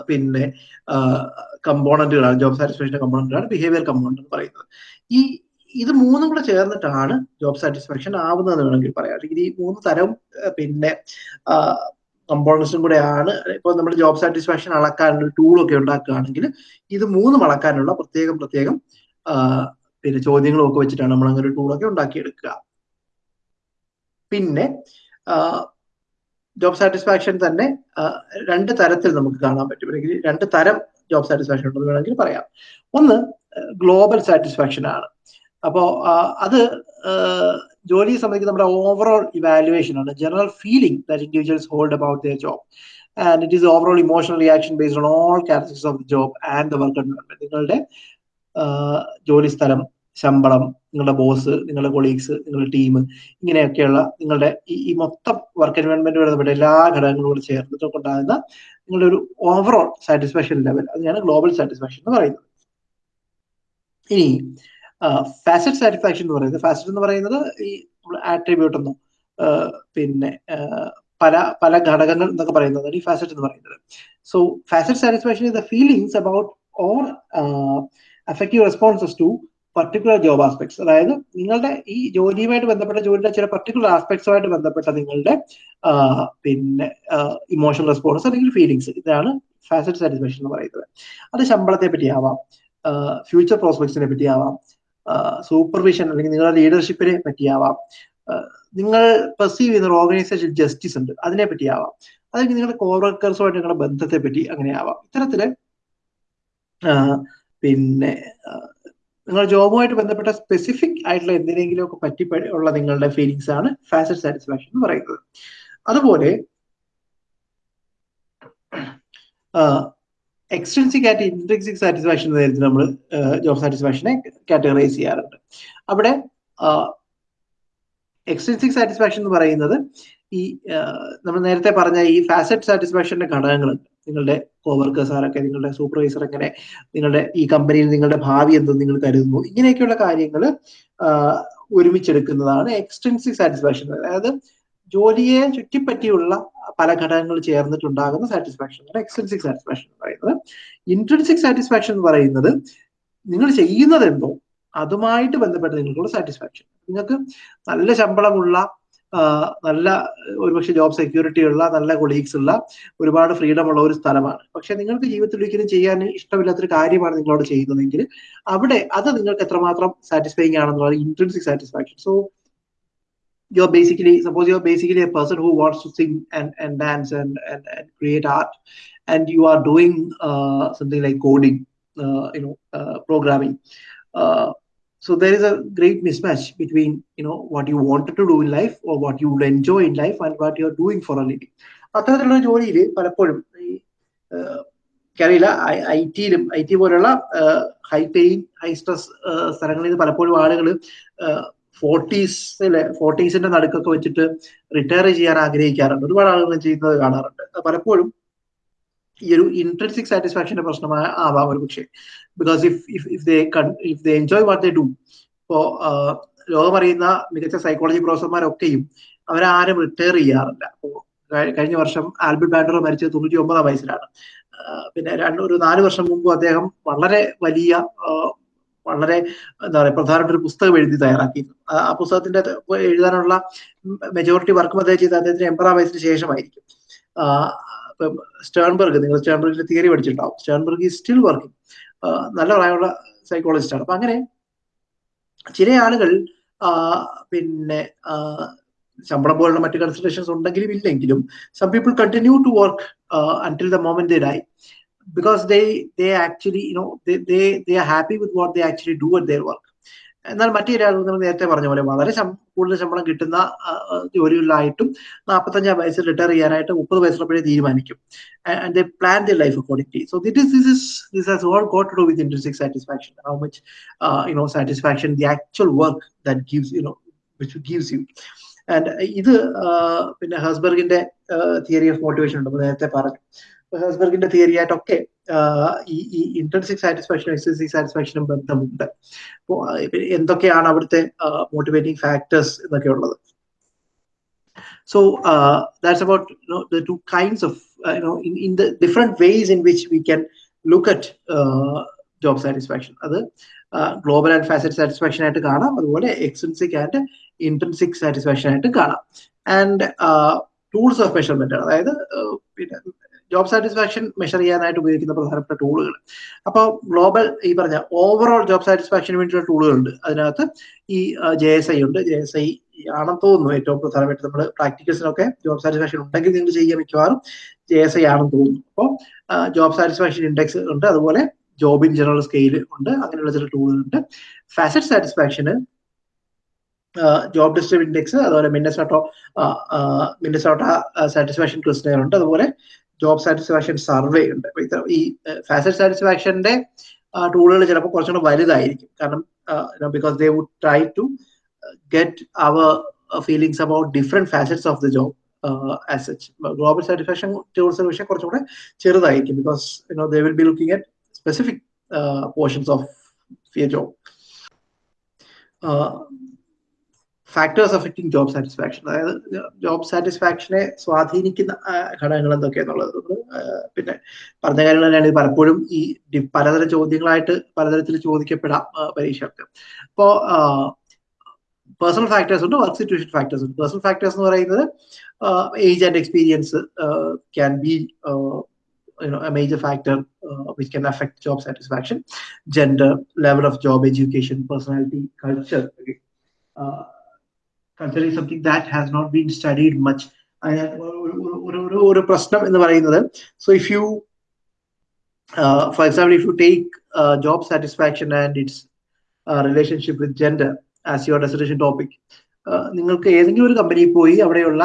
പിന്നെ കമ്പോണന്റുകളാണ് ജോബ് സാറ്റിസ്ഫാക്ഷൻ കമ്പോണന്റാണ് ബിഹേവിയർ കമ്പോണന്റ് എന്ന് പറയുന്നത്. ഈ ഇത് മൂന്നും കൂടെ ചേർന്നിട്ടാണ് ജോബ് സാറ്റിസ്ഫാക്ഷൻ ആവുന്നതെന്ന് വേണമെങ്കിൽ പറയാം. അല്ലെങ്കിൽ ഈ മൂന്ന് തരം പിന്നെ കമ്പോണൻസും കൂടെയാണ്. ഇപ്പോൾ നമ്മൾ ജോബ് സാറ്റിസ്ഫാക്ഷൻ അളക്കാനുള്ള ടൂളൊക്കെ ഉണ്ടാക്കുകയാണെങ്കിൽ ഇത് മൂന്നും അളക്കാനുള്ള പ്രത്യേകം പ്രത്യേകം പിന്നെ ചോദ്യങ്ങളും ഒക്കെ വെച്ചിട്ടാണ് നമ്മൾ അങ്ങനെ ഒരു ടൂളൊക്കെ ഉണ്ടാക്കിയെടുക്കുക. പിന്നെ ജോബ് സാറ്റിസ്ഫാക്ഷൻ തന്നെ രണ്ട് തരത്തിൽ നമുക്ക് കാണാൻ പറ്റും. അല്ലെങ്കിൽ രണ്ട് തരം ജോബ് സാറ്റിസ്ഫാക്ഷൻ ഉണ്ടെന്ന് വേണമെങ്കിൽ പറയാം. ഒന്ന് ഗ്ലോബൽ സാറ്റിസ്ഫാക്ഷൻ ആണ്. അപ്പോ അത് ജോലിയെ സംബന്ധിച്ച് നമ്മുടെ ഓവറോൾ ഇവാലുവേഷൻ ആണ്. General feeling that individuals hold about their job and it is overall emotional reaction based on all characters of the job and the work environment നിങ്ങളുടെ ജോലി സ്ഥലം ശമ്പളം നിങ്ങളുടെ ബോസ് നിങ്ങളുടെ കൊളീഗ്സ് നിങ്ങളുടെ ടീം ഇങ്ങനെയൊക്കെയുള്ള നിങ്ങളുടെ ഈ മൊത്തം വർക്ക് എൻവയോൺമെന്റ് ബന്ധപ്പെട്ട എല്ലാ ഘടകങ്ങളും കൂടെ ചേർന്നിട്ടൊക്കെ ഉണ്ടാകുന്ന നിങ്ങളുടെ ഒരു ഓവറോൾ സാറ്റിസ്ഫാക്ഷൻ ലെവൽ അതിനാണ് ഗ്ലോബൽ സാറ്റിസ്ഫാക്ഷൻ എന്ന് പറയുന്നത്. ഇനി ഫാസറ്റ് സാറ്റിസ്ഫാക്ഷൻ എന്ന് പറയുന്നത് ഫാസറ്റ് എന്ന് പറയുന്നത് ഈ ആട്രിബ്യൂട്ട് ഒന്നും പിന്നെ പല പല ഘടകങ്ങൾ എന്നൊക്കെ പറയുന്നതാണ് ഈ ഫാസറ്റ് എന്ന് പറയുന്നത്. So facet satisfaction is the feelings about or affective responses to particular job aspects അതായത് നിങ്ങളുടെ ഈ ജോലിയുമായിട്ട് ബന്ധപ്പെട്ട ജോലിയുടെ ചില പർട്ടിക്കുലർ ആസ്പെക്ട്സുമായിട്ട് ബന്ധപ്പെട്ട നിങ്ങളുടെ പിന്നെ ഇമോഷണൽ റെസ്പോൺസ് അല്ലെങ്കിൽ ഫീലിങ്സ് ഇതാണ് ഫാസറ്റ് സാറ്റിസ്ഫാക്ഷൻ എന്ന് പറയുന്നത്. അത് ശമ്പളത്തെ പറ്റിയാവാം ഫ്യൂച്ചർ പ്രോസ്പെക്ട്സിനെ പറ്റിയാവാം സൂപ്പർവിഷൻ അല്ലെങ്കിൽ നിങ്ങളുടെ ലീഡർഷിപ്പിനെ പറ്റിയാവാം. നിങ്ങൾ പെർസീവ് ചെയ്യുന്ന ഒരു ഓർഗനൈസേഷൻ ജസ്റ്റിസ് ഉണ്ട്. അതിനെ പറ്റിയാവാം. അല്ലെങ്കിൽ നിങ്ങളുടെ കോവർക്കേഴ്സുമായിട്ട് നിങ്ങളുടെ ബന്ധത്തെ പറ്റി അങ്ങനെ ആവാം ഇത്തരത്തിൽ പിന്നെ നിങ്ങളുടെ ജോബുമായിട്ട് ബന്ധപ്പെട്ട സ്പെസിഫിക് ആയിട്ടുള്ള എന്തിനെങ്കിലും ഒക്കെ പറ്റി ഉള്ള നിങ്ങളുടെ ഫീലിങ്സ് ആണ് ഫാസറ്റ് സാറ്റിസ്ഫാക്ഷൻ എന്ന് പറയുന്നത്. അതുപോലെ എക്സ്ട്രിൻസിക് ആയിട്ട് ഇൻട്രിൻസിക് സാറ്റിസ്ഫാക്ഷൻ നേരത്തെ നമ്മൾ ജോബ് സാറ്റിസ്ഫാക്ഷനെ കാറ്റഗറൈസ് ചെയ്യാറുണ്ട്. അവിടെ എക്സ്ട്രിൻസിക് സാറ്റിസ്ഫാക്ഷൻ എന്ന് പറയുന്നത് ഈ നമ്മൾ നേരത്തെ പറഞ്ഞ ഈ ഫാസറ്റ് സാറ്റിസ്ഫാക്ഷന്റെ ഘടകങ്ങളുണ്ട്. നിങ്ങളുടെ കോവർക്കേഴ്സ് ആരൊക്കെ നിങ്ങളുടെ സൂപ്പർവൈസർ എങ്ങനെ നിങ്ങളുടെ ഈ കമ്പനിയിൽ നിങ്ങളുടെ ഭാവി എന്തെന്ന് നിങ്ങൾ കരുതുന്നു ഇങ്ങനെയൊക്കെയുള്ള കാര്യങ്ങൾ ഒരുമിച്ചെടുക്കുന്നതാണ് എക്സ്റ്റൻസിക് സാറ്റിസ്ഫാക്ഷൻ അതായത് ജോലിയെ ചുറ്റിപ്പറ്റിയുള്ള പല ഘടകങ്ങൾ ചേർന്നിട്ടുണ്ടാകുന്ന സാറ്റിസ്ഫാക്ഷൻ ആണ് എക്സ്റ്റൻസിക് സാറ്റിസ്ഫാക്ഷൻ എന്ന് പറയുന്നത്. ഇൻട്രൻസിക് സാറ്റിസ്ഫാക്ഷൻ എന്ന് പറയുന്നത് നിങ്ങൾ ചെയ്യുന്നത് എന്തോ അതുമായിട്ട് ബന്ധപ്പെട്ട് നിങ്ങൾക്കുള്ള സാറ്റിസ്ഫാക്ഷൻ നിങ്ങൾക്ക് നല്ല ശമ്പളമുള്ള നല്ല ഒരുപക്ഷെ ജോബ് സെക്യൂരിറ്റി ഉള്ള നല്ല കൊളീഗ്സ് ഉള്ള ഒരുപാട് ഫ്രീഡം ഉള്ള ഒരു സ്ഥലമാണ്. പക്ഷെ നിങ്ങൾക്ക് ജീവിതത്തിൽ ഒരിക്കലും ചെയ്യാൻ ഇഷ്ടമില്ലാത്തൊരു കാര്യമാണ് നിങ്ങളോട് ചെയ്യുന്നതെങ്കിൽ അവിടെ അത് നിങ്ങൾക്ക് എത്രമാത്രം സാറ്റിസ്ഫൈങ് ആണെന്നുള്ളത് intrinsic satisfaction so you're basically suppose you're basically a person who wants to sing and, and dance and, and, and create art and you are doing uh, something like coding uh, you know uh, programming so there is a great mismatch between you know what you wanted to do in life or what you would enjoy in life and what you're doing for a living അത്തരത്തിലുള്ള ജോലിയിൽ പലപ്പോഴും ഈ എനിക്കറിയില്ല ഐ ടിയിലും ഐ ടി പോലുള്ള ഹൈ പെയിൻ ഹൈ സ്ട്രെസ് സ്ഥലങ്ങളിൽ പലപ്പോഴും ആളുകൾ ഫോർട്ടീസിലെ ഫോർട്ടീസിന്റെ നടുക്കൊക്കെ വെച്ചിട്ട് റിട്ടയർ ചെയ്യാൻ ആഗ്രഹിക്കാറുണ്ട്. ഒരുപാട് ആളുകൾ ചെയ്യുന്നത് കാണാറുണ്ട്. പലപ്പോഴും ഈ ഒരു ഇൻട്രൻസിക് സാറ്റിസ്ഫാക്ഷന്റെ പ്രശ്നമായ ആവാം ഒരു പക്ഷേ. Because if if if they if they enjoy what they do ഇപ്പോ ലോകമറിയുന്ന മികച്ച സൈക്കോളജി പ്രൊഫസർമാരൊക്കെയും അവരാരും റിട്ടയർ ചെയ്യാറില്ല. കഴിഞ്ഞ വർഷം ആൽബർട്ട് ബാൻഡർ മരിച്ചത് തൊണ്ണൂറ്റി ഒമ്പതാം വയസ്സിലാണ് പിന്നെ രണ്ട് ഒരു നാല് വർഷം മുമ്പ് അദ്ദേഹം വളരെ വലിയ വളരെ എന്താ പറയുക പ്രധാനപ്പെട്ട ഒരു പുസ്തകം എഴുതി തയ്യാറാക്കിയിരുന്നു. ആ പുസ്തകത്തിന്റെ എഴുതാനുള്ള മെജോറിറ്റി വർക്കും അദ്ദേഹം ചെയ്ത് അദ്ദേഹത്തിന് എൺപതാം വയസ്സിന് ശേഷമായിരിക്കും. സ്റ്റേൺബർഗ് നിങ്ങൾ സ്റ്റേൺബർഗിന്റെ തിയറി പഠിച്ചിട്ടുണ്ടാവും. സ്റ്റേൺബർഗ് ഈ സ്റ്റിൽ വർക്കിംഗ് നല്ല പ്രായമുള്ള സൈക്കോളജിസ്റ്റാണ് അപ്പൊ അങ്ങനെ ചില ആളുകൾ പിന്നെ ശമ്പളം പോലുള്ള മറ്റു കൺസിഡറേഷൻസ് ഉണ്ടെങ്കിലും ഇല്ലെങ്കിലും some people continue to work until the moment ആയി because they they actually you know they they they are happy with what they actually do at their work. എന്നാൽ മറ്റു രാജ്യങ്ങൾ നമ്മൾ നേരത്തെ പറഞ്ഞ പോലെ വളരെ കൂടുതൽ ശമ്പളം കിട്ടുന്ന ജോലികളിലായിട്ടും നാൽപ്പത്തഞ്ചാം വയസ്സിൽ റിട്ടയർ ചെയ്യാനായിട്ട് മുപ്പത് വയസ്സുള്ളപ്പോഴേ തീരുമാനിക്കും. Plan the life accordingly so that is this is this has all got to with intrinsic satisfaction how much you know satisfaction the actual work that gives you know which gives you and ഇത് പിന്നെ ഹസ്ബർഗിന്റെ തിയറി ഓഫ് മോട്ടിവേഷൻ ഉണ്ട്. നേരത്തെ പറഞ്ഞു. ഹസ്ബർഗിന്റെ തിയറി ആയിട്ടൊക്കെ ഈ ഈ ഇന്റൻസിക് സാറ്റിസ്ഫാക്ഷനും എക്സ്റ്റൻസിക് സാറ്റിസ്ഫാക്ഷനും ബന്ധമുണ്ട്. അപ്പോൾ എന്തൊക്കെയാണ് അവിടുത്തെ മോട്ടിവേറ്റിംഗ് ഫാക്ടേഴ്സ് എന്നൊക്കെ ഉള്ളത് so that's about the two kinds of in in the different ways in which we can look at job satisfaction അത് ഗ്ലോബൽ ആൻഡ് ഫാസറ്റ് സാറ്റിസ്ഫാക്ഷൻ ആയിട്ട് കാണാം. അതുപോലെ എക്സ്റ്റൻസിക് ആൻഡ് ഇന്റൻസിക് സാറ്റിസ്ഫാക്ഷൻ ആയിട്ട് കാണാം. ആൻഡ് ടൂൾസ് ഓഫ് മെഷർമെന്റ് അതായത് പിന്നെ ജോബ് സാറ്റിസ്ഫാക്ഷൻ മെഷർ ചെയ്യാനായിട്ട് ഉപയോഗിക്കുന്ന പ്രധാനപ്പെട്ട ടൂളുകൾ അപ്പോൾ ഗ്ലോബൽ ഈ പറഞ്ഞ ഓവറോൾ ജോബ് സാറ്റിസ്ഫാക്ഷന് വേണ്ടിയുള്ള ടൂളുകളുണ്ട് അതിനകത്ത് ഈ ജെ എസ് ഐ ഉണ്ട്. ജെ എസ് ഐ ആണെന്ന് തോന്നുന്നു ഏറ്റവും പ്രധാനമായിട്ട് നമ്മൾ പ്രാക്ടിക്കൽസിനൊക്കെ ജോബ് സാറ്റിസ്ഫാക്ഷൻ ഉണ്ടെങ്കിൽ നിങ്ങൾ ചെയ്യുക മിക്കവാറും ജെ എസ് ഐ ആണെന്ന് തോന്നുന്നു. അപ്പോൾ ജോബ് സാറ്റിസ്ഫാക്ഷൻ ഇൻഡെക്സ് ഉണ്ട്. അതുപോലെ ജോബ് ഇൻ ജനറൽ സ്കെയിൽ ഉണ്ട്. അങ്ങനെയുള്ള ചില ടൂളുകളുണ്ട് ഫാസറ്റ് സാറ്റിസ്ഫാക്ഷന് ജോബ് ഡിസ്ട്രിബ് ഇൻഡെക്സ് അതുപോലെ മിന്നസോട്ടോ മിന്നസോട്ട സാറ്റിസ്ഫാക്ഷൻ ക്രിസ്റ്റർ ഉണ്ട്. അതുപോലെ ജോബ് സാറ്റിസ്ഫാക്ഷൻ സർവേ ഉണ്ട്. ഈ ഫാസറ്റ് സാറ്റിസ്ഫാക്ഷന്റെ ടൂളുകൾ ചിലപ്പോൾ കുറച്ചും കൂടെ വലുതായിരിക്കും. കാരണം because they would try to get our feelings about different facets of the job as such global satisfaction tools കുറച്ചും കൂടെ ചെറുതായിരിക്കും. Because you know they will be looking at specific portions of their job factors affecting job satisfaction അതായത് ജോബ് സാറ്റിസ്ഫാക്ഷനെ സ്വാധീനിക്കുന്ന ഘടകങ്ങൾ എന്തൊക്കെയാന്നുള്ളത് പിന്നെ പറഞ്ഞ കാര്യങ്ങൾ തന്നെയാണ് പലപ്പോഴും ഈ പലതരം ചോദ്യങ്ങളായിട്ട് പലതരത്തിൽ ചോദിക്കപ്പെടാം പരീക്ഷകർക്ക് അപ്പോ പേഴ്സണൽ ഫാക്ടേഴ്സ് ഉണ്ട് വർക്ക് സിറ്റുവേഷൻ ഫാക്ടേഴ്സ് ഉണ്ട്. പേഴ്സണൽ ഫാക്ടേഴ്സ് എന്ന് പറയുന്നത് age and experience can be you know a major factor gender level of job education personality culture okay. uh, culture is that has not been studied much much ഒരു പ്രശ്നം എന്ന് പറയുന്നത് so if you for example if you take job satisfaction and its relationship with gender as your decision topic നിങ്ങൾക്ക് ഏതെങ്കിലും ഒരു കമ്പനിയിൽ പോയി അവിടെയുള്ള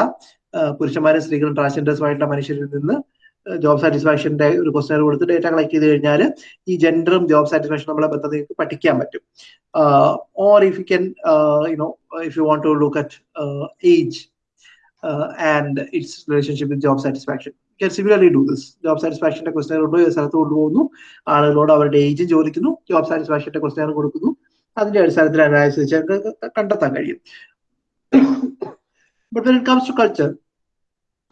പുരുഷന്മാരും സ്ത്രീകളും ട്രാൻസ്ജെൻഡേഴ്സുമായിട്ടുള്ള മനുഷ്യരിൽ നിന്ന് ജോബ് സാറ്റിസ്ഫാക്ഷന്റെ ഒരു ക്വസ്റ്റനർ കൊടുത്ത് ഡേറ്റ കളക്ട് ചെയ്ത് കഴിഞ്ഞാൽ ഈ ജെൻഡറും ജോബ് സാറ്റിസ്ഫാക്ഷനും നമ്മളെ ബന്ധം പഠിക്കാൻ പറ്റും. Or if you can you know if you want to look at age and its relationship with job satisfaction can similarly do this job സാറ്റിസ്ഫാക്ഷന്റെ questionnaire കൊണ്ട് സ്ഥലത്ത് കൊണ്ടുപോകുന്നു. ആളുകളോട് അവരുടെ ഏജ് ചോദിക്കുന്നു. ജോബ് സാറ്റിസ്ഫാക്ഷന്റെ ക്വസ്റ്റനർ കൊടുക്കുന്നു. അതിന്റെ അടിസ്ഥാനത്തിൽ അനാലിസിസ് കണ്ടെത്താൻ കഴിയും. But when it comes to culture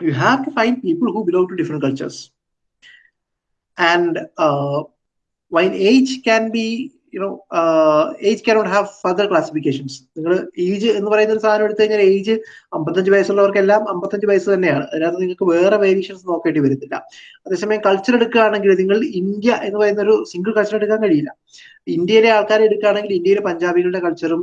you have to find people who belong to different cultures. And uh, while age can be you know cannot have further classifications. നിങ്ങൾ ഏജ് എന്ന് പറയുന്ന ഒരു സാധനം എടുത്തു കഴിഞ്ഞാൽ ഏജ് അമ്പത്തഞ്ച് വയസ്സുള്ളവർക്കെല്ലാം അമ്പത്തഞ്ച് വയസ്സ് തന്നെയാണ്. അതിനകത്ത് നിങ്ങൾക്ക് വേറെ വേരിയേഷൻസ് നോക്കേണ്ടി വരുന്നില്ല അതേസമയം കൾച്ചർ എടുക്കുകയാണെങ്കിൽ നിങ്ങൾ ഇന്ത്യ എന്ന് പറയുന്ന ഒരു സിംഗിൾ കൾച്ചർ എടുക്കാൻ കഴിയില്ല. ഇന്ത്യയിലെ ആൾക്കാരെ എടുക്കുകയാണെങ്കിൽ ഇന്ത്യയിലെ പഞ്ചാബികളുടെ കൾച്ചറും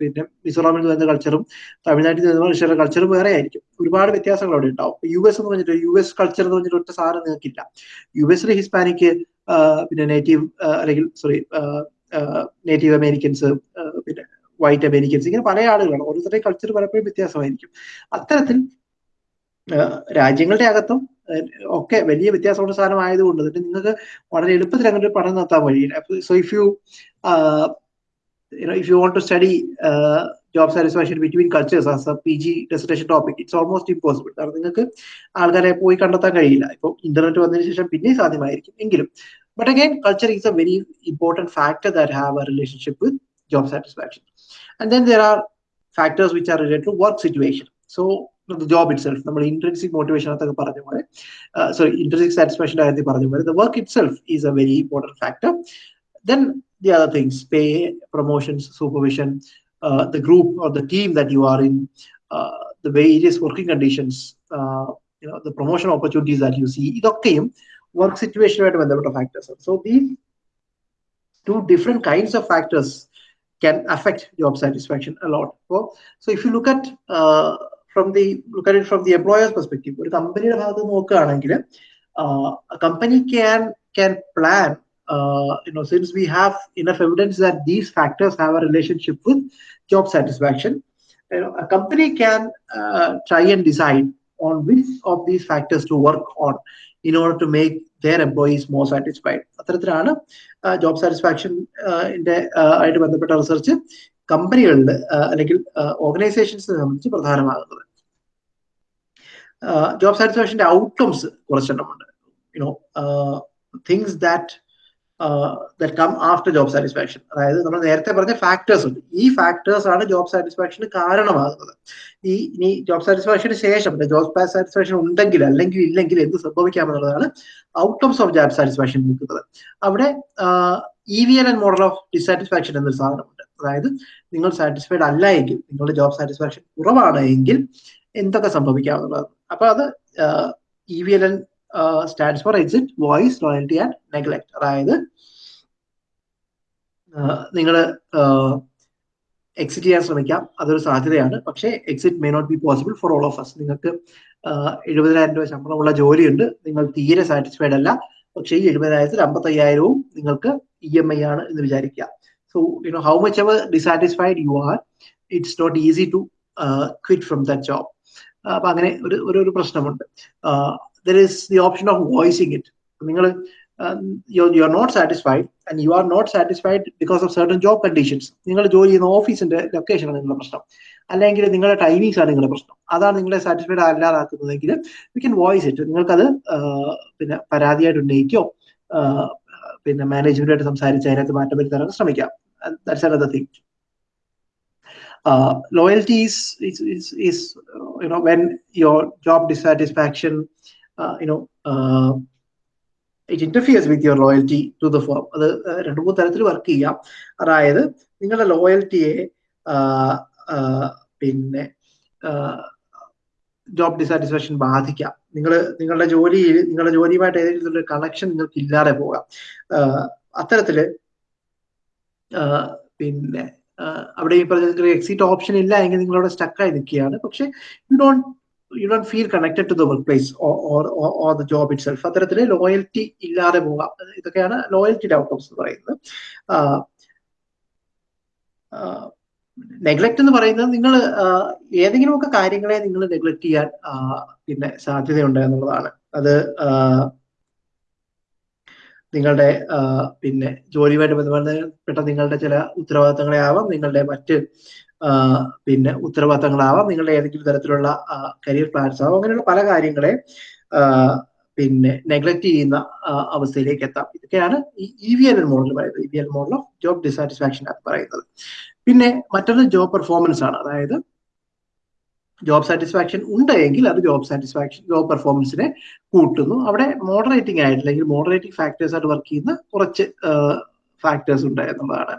പിന്നെ മിസോറാമിൽ നിന്ന് വരുന്ന കൾച്ചറും തമിഴ്നാട്ടിൽ നിന്ന് വരുന്ന കൾച്ചറും വേറെ ആയിരിക്കും. ഒരുപാട് വ്യത്യാസങ്ങൾ അവിടെ ഉണ്ടാവും. യു എസ് എന്ന് പറഞ്ഞിട്ട് യു എസ് കൾച്ചർ എന്ന് പറഞ്ഞിട്ട് ഒറ്റ സാധനം നിങ്ങൾക്കില്ല. യു എസിലെ ഹിസ്പാനിക് പിന്നെ നേറ്റീവ് അല്ലെങ്കിൽ സോറി നേറ്റീവ് അമേരിക്കൻസ് പിന്നെ വൈറ്റ് അമേരിക്കൻസ് ഇങ്ങനെ പല ആളുകളാണ്. ഓരോരുത്തരുടെ കൾച്ചർ പലപ്പോഴും വ്യത്യാസമായിരിക്കും. അത്തരത്തിൽ രാജ്യങ്ങളുടെ അകത്തും ഒക്കെ വലിയ വ്യത്യാസമുള്ള സാധനം ആയതുകൊണ്ട് തന്നെ നിങ്ങൾക്ക് വളരെ എളുപ്പത്തിൽ അങ്ങനെ പഠനം നടത്താൻ വഴിയില്ല so if you if you want to want to satisfaction between cultures as between cultures G dissertation topic, it's almost impossible. കാരണം നിങ്ങൾക്ക് ആൾക്കാരെ പോയി കണ്ടെത്താൻ കഴിയില്ല. ഇപ്പൊ ഇന്റർനെറ്റ് വന്നതിന് ശേഷം പിന്നെ സാധ്യമായിരിക്കും എങ്കിലും. But again culture is a very important factor that have a relationship with job satisfaction and then there are factors which are related to work situation so job itself നമ്മൾ ഇൻട്രൻസിക് മോട്ടിവേഷൻ അതൊക്കെ പറഞ്ഞ പോലെ സോറി ഇൻട്രൻസിക് സാറ്റിസ്ഫാക്ഷൻ കാര്യത്തിൽ പറഞ്ഞ പോലെ the work itself is a very important factor then the other things pay promotions uh, the group or the team that you are in uh, the various working conditions uh, you know the promotion opportunities that you see ഇതൊക്കെയും വർക്ക് സിറ്റുവേഷനുമായിട്ട് ബന്ധപ്പെട്ട factors so these two different kinds of factors can affect job satisfaction a lot so, so if you look at uh, from the look at it from the employer's perspective ഒരു കമ്പനിയുടെ ഭാഗത്ത് നോക്കുകയാണെങ്കിൽ company can can plan uh, you know, since we have enough evidence that these factors have a relationship with job satisfaction, you know, a company can uh, try and decide on which of these factors to work on in order to make their employees more satisfied. അത്തരത്തിലാണ് ജോബ് സാറ്റിസ്ഫാക്ഷൻ ആയിട്ട് ബന്ധപ്പെട്ട റിസർച്ച് കമ്പനികളിൽ അല്ലെങ്കിൽ ഓർഗനൈസേഷൻസിനെ സംബന്ധിച്ച് പ്രധാനമാകുന്നത് ജോബ് സാറ്റിസ്ഫാക്ഷന്റെ outcomes കുറച്ചെണ്ണമുണ്ട് you know things that that come after job satisfaction അതായത് നമ്മൾ നേരത്തെ പറഞ്ഞ ഫാക്ടേഴ്സ് ഉണ്ട്. ഈ ഫാക്ടേഴ്സ് ആണ് ജോബ് സാറ്റിസ്ഫാക്ഷന് കാരണമാകുന്നത്. ഈ ഇനി ജോബ് സാറ്റിസ്ഫാക്ഷന് ശേഷം ജോബ് സാറ്റിസ്ഫാക്ഷൻ ഉണ്ടെങ്കിൽ അല്ലെങ്കിൽ ഇല്ലെങ്കിൽ എന്ത് സംഭവിക്കാമെന്നുള്ളതാണ് ഔട്ട്കംസ് ഓഫ് ജോബ് സാറ്റിസ്ഫാക്ഷൻ നിൽക്കുന്നത്. അവിടെ E V L and model of dissatisfaction എന്നൊരു സാധനമുണ്ട്. അതായത് നിങ്ങൾ സാറ്റിസ്ഫൈഡ് അല്ല എങ്കിൽ നിങ്ങളുടെ ജോബ് സാറ്റിസ്ഫാക്ഷൻ കുറവാണ് എങ്കിൽ എന്തൊക്കെ സംഭവിക്കാമെന്നുള്ളത് അപ്പൊ അത് E V L N stands for exit voice loyalty and neglect അതായത് നിങ്ങൾ എക്സിറ്റ് ചെയ്യാൻ ശ്രമിക്കാം. അതൊരു സാധ്യതയാണ്. പക്ഷേ exit may not be possible for all of us നിങ്ങൾക്ക് എഴുപതിനായിരം രൂപ ശമ്പളമുള്ള ജോലിയുണ്ട്. നിങ്ങൾ തീരെ സാറ്റിസ്ഫൈഡ് അല്ല. പക്ഷേ ഈ എഴുപതിനായിരത്തിൽ അമ്പത്തി അയ്യായിരവും നിങ്ങൾക്ക് ഇ എം ഐ ആണ് എന്ന് വിചാരിക്കുക. So you know how much ever dissatisfied you are it's not easy to quit from that job അപ്പൊ അങ്ങനെ ഒരു ഒരു പ്രശ്നമുണ്ട്. The option of voicing it നിങ്ങൾ you you are not satisfied and you are not satisfied because of certain job conditions നിങ്ങൾ ജോലി ചെയ്യുന്ന ഓഫീസിന്റെ ലൊക്കേഷനാണ് നിങ്ങളുടെ പ്രശ്നം. അല്ലെങ്കിൽ നിങ്ങളുടെ ടൈമിങ്സ് ആണ് നിങ്ങളുടെ പ്രശ്നം. അതാണ് നിങ്ങളെ സാറ്റിസ്ഫൈഡ് അല്ലാതാക്കുന്നതെങ്കിൽ വി ക്യാൻ വോയിസ് ഇറ്റ് നിങ്ങൾക്കത് പിന്നെ പരാതിയായിട്ട് ഉന്നയിക്കോ പിന്നെ മാനേജ്മെന്റായിട്ട് സംസാരിച്ച് അതിനകത്ത് മാറ്റം വരുത്താൻ ശ്രമിക്കാം. That's another thing loyalty is, is, is, is you know when your job dissatisfaction uh, you know it it with your loyalty to the form അത് രണ്ടു മൂന്ന് തരത്തിൽ വർക്ക് ചെയ്യാം. അതായത് നിങ്ങളുടെ ലോയൽറ്റിയെ പിന്നെ ജോബ് ഡിസാറ്റിസ്ഫാക്ഷൻ ബാധിക്കാം. നിങ്ങൾ നിങ്ങളുടെ ജോലിയിൽ നിങ്ങളുടെ ജോലിയുമായിട്ട് ഏതെങ്കിലും ഒരു കണക്ഷൻ നിങ്ങൾക്ക് ഇല്ലാതെ പോകാം അത്തരത്തിൽ പിന്നെ അവിടെ ഈ പറഞ്ഞ എക്സിറ്റ് ഓപ്ഷൻ ഇല്ല എങ്കിൽ നിങ്ങളവിടെ സ്റ്റക്കായി നിൽക്കുകയാണ്. പക്ഷെ you don't you don't feel connected to the workplace or the job itself അത്തരത്തിൽ ലോയൽറ്റി ഇല്ലാതെ പോകാം. ഇതൊക്കെയാണ് ലോയൽറ്റിയുടെ ഔട്ട്കംസ് എന്ന് പറയുന്നത്. നെഗ്ലക്ട് എന്ന് പറയുന്നത് നിങ്ങൾ ഏതെങ്കിലുമൊക്കെ കാര്യങ്ങളെ നിങ്ങൾ നെഗ്ലക്ട് ചെയ്യാൻ പിന്നെ സാധ്യതയുണ്ട് എന്നുള്ളതാണ്. അത് നിങ്ങളുടെ പിന്നെ ജോലിയുമായിട്ട് ബന്ധപ്പെട്ട നിങ്ങളുടെ ചില ഉത്തരവാദിത്തങ്ങളെ ആവാം. നിങ്ങളുടെ മറ്റ് പിന്നെ ഉത്തരവാദിത്തങ്ങളാവാം. നിങ്ങളുടെ ഏതെങ്കിലും തരത്തിലുള്ള കരിയർ പ്ലാൻസ് ആവാം. അങ്ങനെയുള്ള പല കാര്യങ്ങളെ പിന്നെ നെഗ്ലക്ട് ചെയ്യുന്ന അവസ്ഥയിലേക്ക് എത്താം. ഇതൊക്കെയാണ് ഈ ഇ വി എൽ മോഡൽ പറയുന്നത്. E V L model of job dissatisfaction ആണ് പറയുന്നത്. പിന്നെ മറ്റൊന്ന് ജോബ് പെർഫോമൻസ് ആണ്. അതായത് ജോബ് സാറ്റിസ്ഫാക്ഷൻ ഉണ്ടെങ്കിൽ അത് ജോബ് സാറ്റിസ്ഫാക്ഷൻ ജോബ് പെർഫോമൻസിനെ കൂട്ടുന്നു. അവിടെ മോഡറേറ്റിംഗ് ആയിട്ട് അല്ലെങ്കിൽ മോഡറേറ്റിംഗ് ഫാക്ടേഴ്സ് ആയിട്ട് വർക്ക് ചെയ്യുന്ന കുറച്ച് ഫാക്ടേഴ്സ് ഉണ്ട് എന്നുള്ളതാണ്.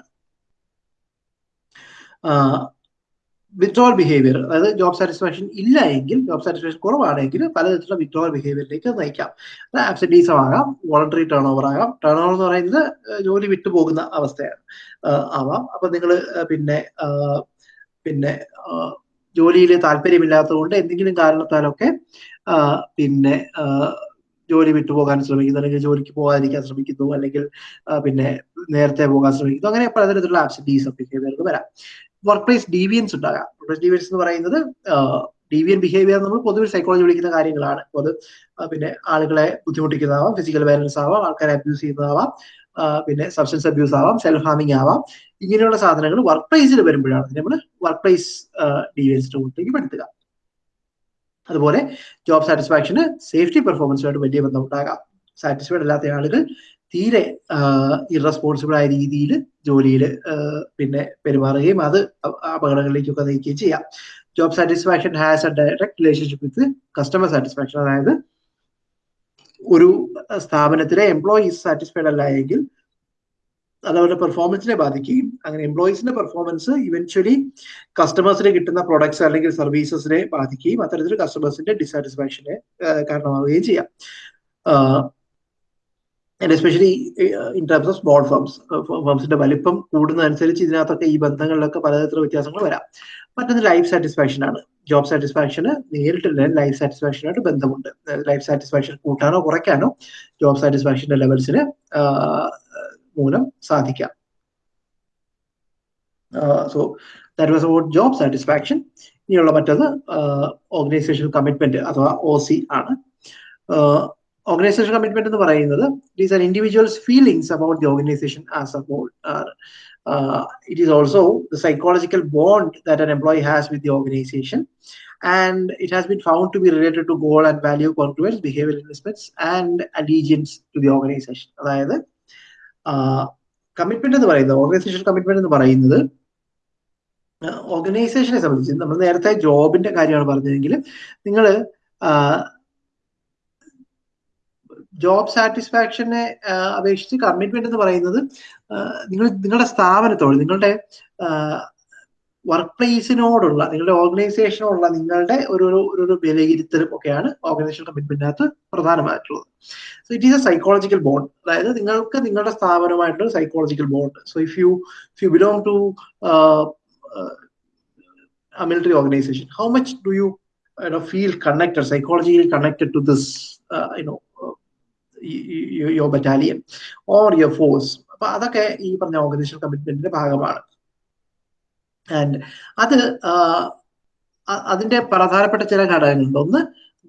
വിത്ഡ്രോവൽ ബിഹേവിയർ അതായത് ജോബ് സാറ്റിസ്ഫാക്ഷൻ ഇല്ല എങ്കിൽ ജോബ് സാറ്റിസ്ഫാക്ഷൻ കുറവാണെങ്കിൽ പലതരത്തിലുള്ള വിത്ഡ്രോവൽ ബിഹേവിയറിലേക്ക് നയിക്കാം. അത് ആബ്സെന്റീസം ആകാം വോളണ്ടറി ടേൺ ഓവർ ആകാം. ടേൺ ഓവർ എന്ന് പറയുന്നത് ജോലി വിട്ടുപോകുന്ന അവസ്ഥയാണ്. ആവാം. അപ്പൊ നിങ്ങൾ പിന്നെ പിന്നെ ജോലിയിൽ താല്പര്യമില്ലാത്തതുകൊണ്ട് എന്തെങ്കിലും കാരണത്താലൊക്കെ പിന്നെ ജോലി വിട്ടുപോകാൻ ശ്രമിക്കുന്നു. അല്ലെങ്കിൽ ജോലിക്ക് പോകാതിരിക്കാൻ ശ്രമിക്കുന്നു. അല്ലെങ്കിൽ പിന്നെ നേരത്തെ പോകാൻ ശ്രമിക്കുന്നു. അങ്ങനെ പലതരത്തിലുള്ള ആബ്സെന്റീസ് ബിഹേവിയർക്ക് വരാം. വർക്ക് പ്ലേസ് ഡീവിയൻസ് ഉണ്ടാകാം. വർക്ക് പ്ലേസ് ഡീവിയൻസ് എന്ന് പറയുന്നത് ഡീവിയൻ ബിഹേവിയർ നമ്മൾ പൊതുവെ സൈക്കോളജി വിളിക്കുന്ന കാര്യങ്ങളാണ്. അത് പിന്നെ ആളുകളെ ബുദ്ധിമുട്ടിക്കുന്നതാവാം ഫിസിക്കൽ വയലൻസ് ആവാം ആൾക്കാരെ അബ്യൂസ് ചെയ്യുന്നതാവാം പിന്നെ സബ്സ്റ്റൻസ് അബ്യൂസ് ആവാം സെൽഫ് ഹാമിങ് ആവാം. ഇങ്ങനെയുള്ള സാധനങ്ങൾ വർക്ക് പ്ലേസിൽ വരുമ്പോഴാണ് നമ്മൾ വർക്ക് പ്ലേസ് ഡീവിയൻസിന്റെ കൂട്ടിലേക്ക് പെടുത്തുക. അതുപോലെ ജോബ് സാറ്റിസ്ഫാക്ഷന് സേഫ്റ്റി പെർഫോമൻസുമായിട്ട് വലിയ ബന്ധം ഉണ്ടാകാം സാറ്റിസ്ഫൈഡ് അല്ലാത്ത ആളുകൾ തീരെ ഇറസ്പോൺസിബിൾ ആയ രീതിയിൽ ജോലിയിൽ പിന്നെ പെരുമാറുകയും അത് അപകടങ്ങളിലേക്കൊക്കെ നയിക്കുകയും ചെയ്യാം. Job satisfaction has a direct relationship with customer satisfaction അതായത് ഒരു സ്ഥാപനത്തിലെ എംപ്ലോയീസ് സാറ്റിസ്ഫൈഡ് അല്ല എങ്കിൽ അത് അവരുടെ പെർഫോമൻസിനെ ബാധിക്കുകയും അങ്ങനെ എംപ്ലോയീസിന്റെ പെർഫോമൻസ് ഇവൻച്വലി കസ്റ്റമേഴ്സിന് കിട്ടുന്ന പ്രൊഡക്ട്സ് അല്ലെങ്കിൽ സർവീസസിനെ ബാധിക്കുകയും അത്തരത്തിൽ കസ്റ്റമേഴ്സിന്റെ ഡിസാറ്റിസ്ഫാക്ഷനെ കാരണമാവുകയും ചെയ്യാം. And especially in terms of small firms ഫേംസിന്റെ വലിപ്പം കൂടുന്നതനുസരിച്ച് ഇതിനകത്തൊക്കെ ഈ ബന്ധങ്ങളിലൊക്കെ പലതരത്തിലുള്ള വ്യത്യാസങ്ങൾ വരാം. മറ്റൊന്ന് ലൈഫ് സാറ്റിസ്ഫാക്ഷൻ ആണ്. ജോബ് സാറ്റിസ്ഫാക്ഷന് നേരിട്ടുള്ള ലൈഫ് സാറ്റിസ്ഫാക്ഷനായിട്ട് ബന്ധമുണ്ട്. ലൈഫ് സാറ്റിസ്ഫാക്ഷൻ കൂട്ടാനോ കുറയ്ക്കാനോ ജോബ് സാറ്റിസ്ഫാക്ഷന്റെ ലെവൽസിന് മൂലം സാധിക്കാം. So that was about job satisfaction ഇനിയുള്ള മറ്റത് ഓർഗനൈസേഷൻ കമ്മിറ്റ്മെന്റ് അഥവാ ഒ സി ആണ്. ഓർഗനൈസേഷൻ commitment എന്ന് പറയുന്നത് it is an individual's feelings about the organization as a whole Uh, it is also the psychological bond that an employee has with the organization and it has been found to be related to goal and value congruence behavioral aspects and allegiance to the organization അതായത് കമ്മിറ്റ്മെന്റ് എന്ന് പറയുന്നത് ഓർഗനൈസേഷൻ കമ്മിറ്റ്മെന്റ് എന്ന് പറയുന്നത് ഓർഗനൈസേഷനെ സംബന്ധിച്ച് നമ്മൾ നേരത്തെ ജോബിന്റെ കാര്യമാണ് പറഞ്ഞതെങ്കിൽ നിങ്ങൾ ജോബ് സാറ്റിസ്ഫാക്ഷനെ അപേക്ഷിച്ച് കമ്മിറ്റ്മെന്റ് എന്ന് പറയുന്നത് നിങ്ങൾ നിങ്ങളുടെ സ്ഥാപനത്തോട് നിങ്ങളുടെ വർക്ക് പ്ലേസിനോടുള്ള നിങ്ങളുടെ ഓർഗനൈസേഷനോടുള്ള നിങ്ങളുടെ ഒരു ഒരു വിലയിരുത്തലും ഒക്കെയാണ് ഓർഗനൈസേഷൻ കമ്മിറ്റ്മെന്റിനകത്ത് പ്രധാനമായിട്ടുള്ളത്. So it is a psychological bond അതായത് നിങ്ങൾക്ക് നിങ്ങളുടെ സ്ഥാപനമായിട്ടുള്ള psychological bond so if you if you belong to military organization how much do you feel connected psychologically connected to this connected to battalion or your force അപ്പൊ അതൊക്കെ ഈ പറഞ്ഞ ഓർഗനൈസേഷൻ കമ്മിറ്റ്മെന്റിന്റെ ഭാഗമാണ്. ആൻഡ് അത് അതിന്റെ പ്രധാനപ്പെട്ട ചില ഘടകങ്ങളുണ്ട്. ഒന്ന്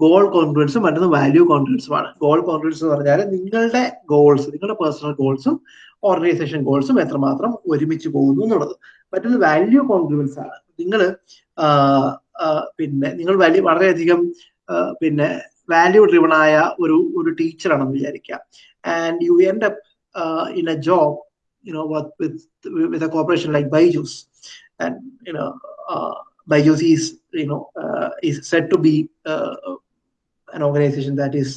ഗോൾ കോൺഫിഡൻസും മറ്റൊന്ന് വാല്യൂ കോൺഫിഡൻസുമാണ് ഗോൾ കോൺഫിഡൻസ് എന്ന് പറഞ്ഞാൽ നിങ്ങളുടെ ഗോൾസ് നിങ്ങളുടെ പേഴ്സണൽ ഗോൾസും ഓർഗനൈസേഷൻ ഗോൾസും എത്രമാത്രം ഒരുമിച്ച് പോകുന്നു എന്നുള്ളത്. മറ്റൊന്ന് വാല്യൂ കോൺഫിഡൻസ് ആണ്. നിങ്ങൾ പിന്നെ നിങ്ങൾ വലിയ വളരെയധികം പിന്നെ വാല്യൂ ഡ്രിവൺ ആയ ഒരു ഒരു ടീച്ചറാണെന്ന് വിചാരിക്കാം. And you end up in a job you know work with with a corporation like Byju's and you know Byju's is you know is set to be an organization that is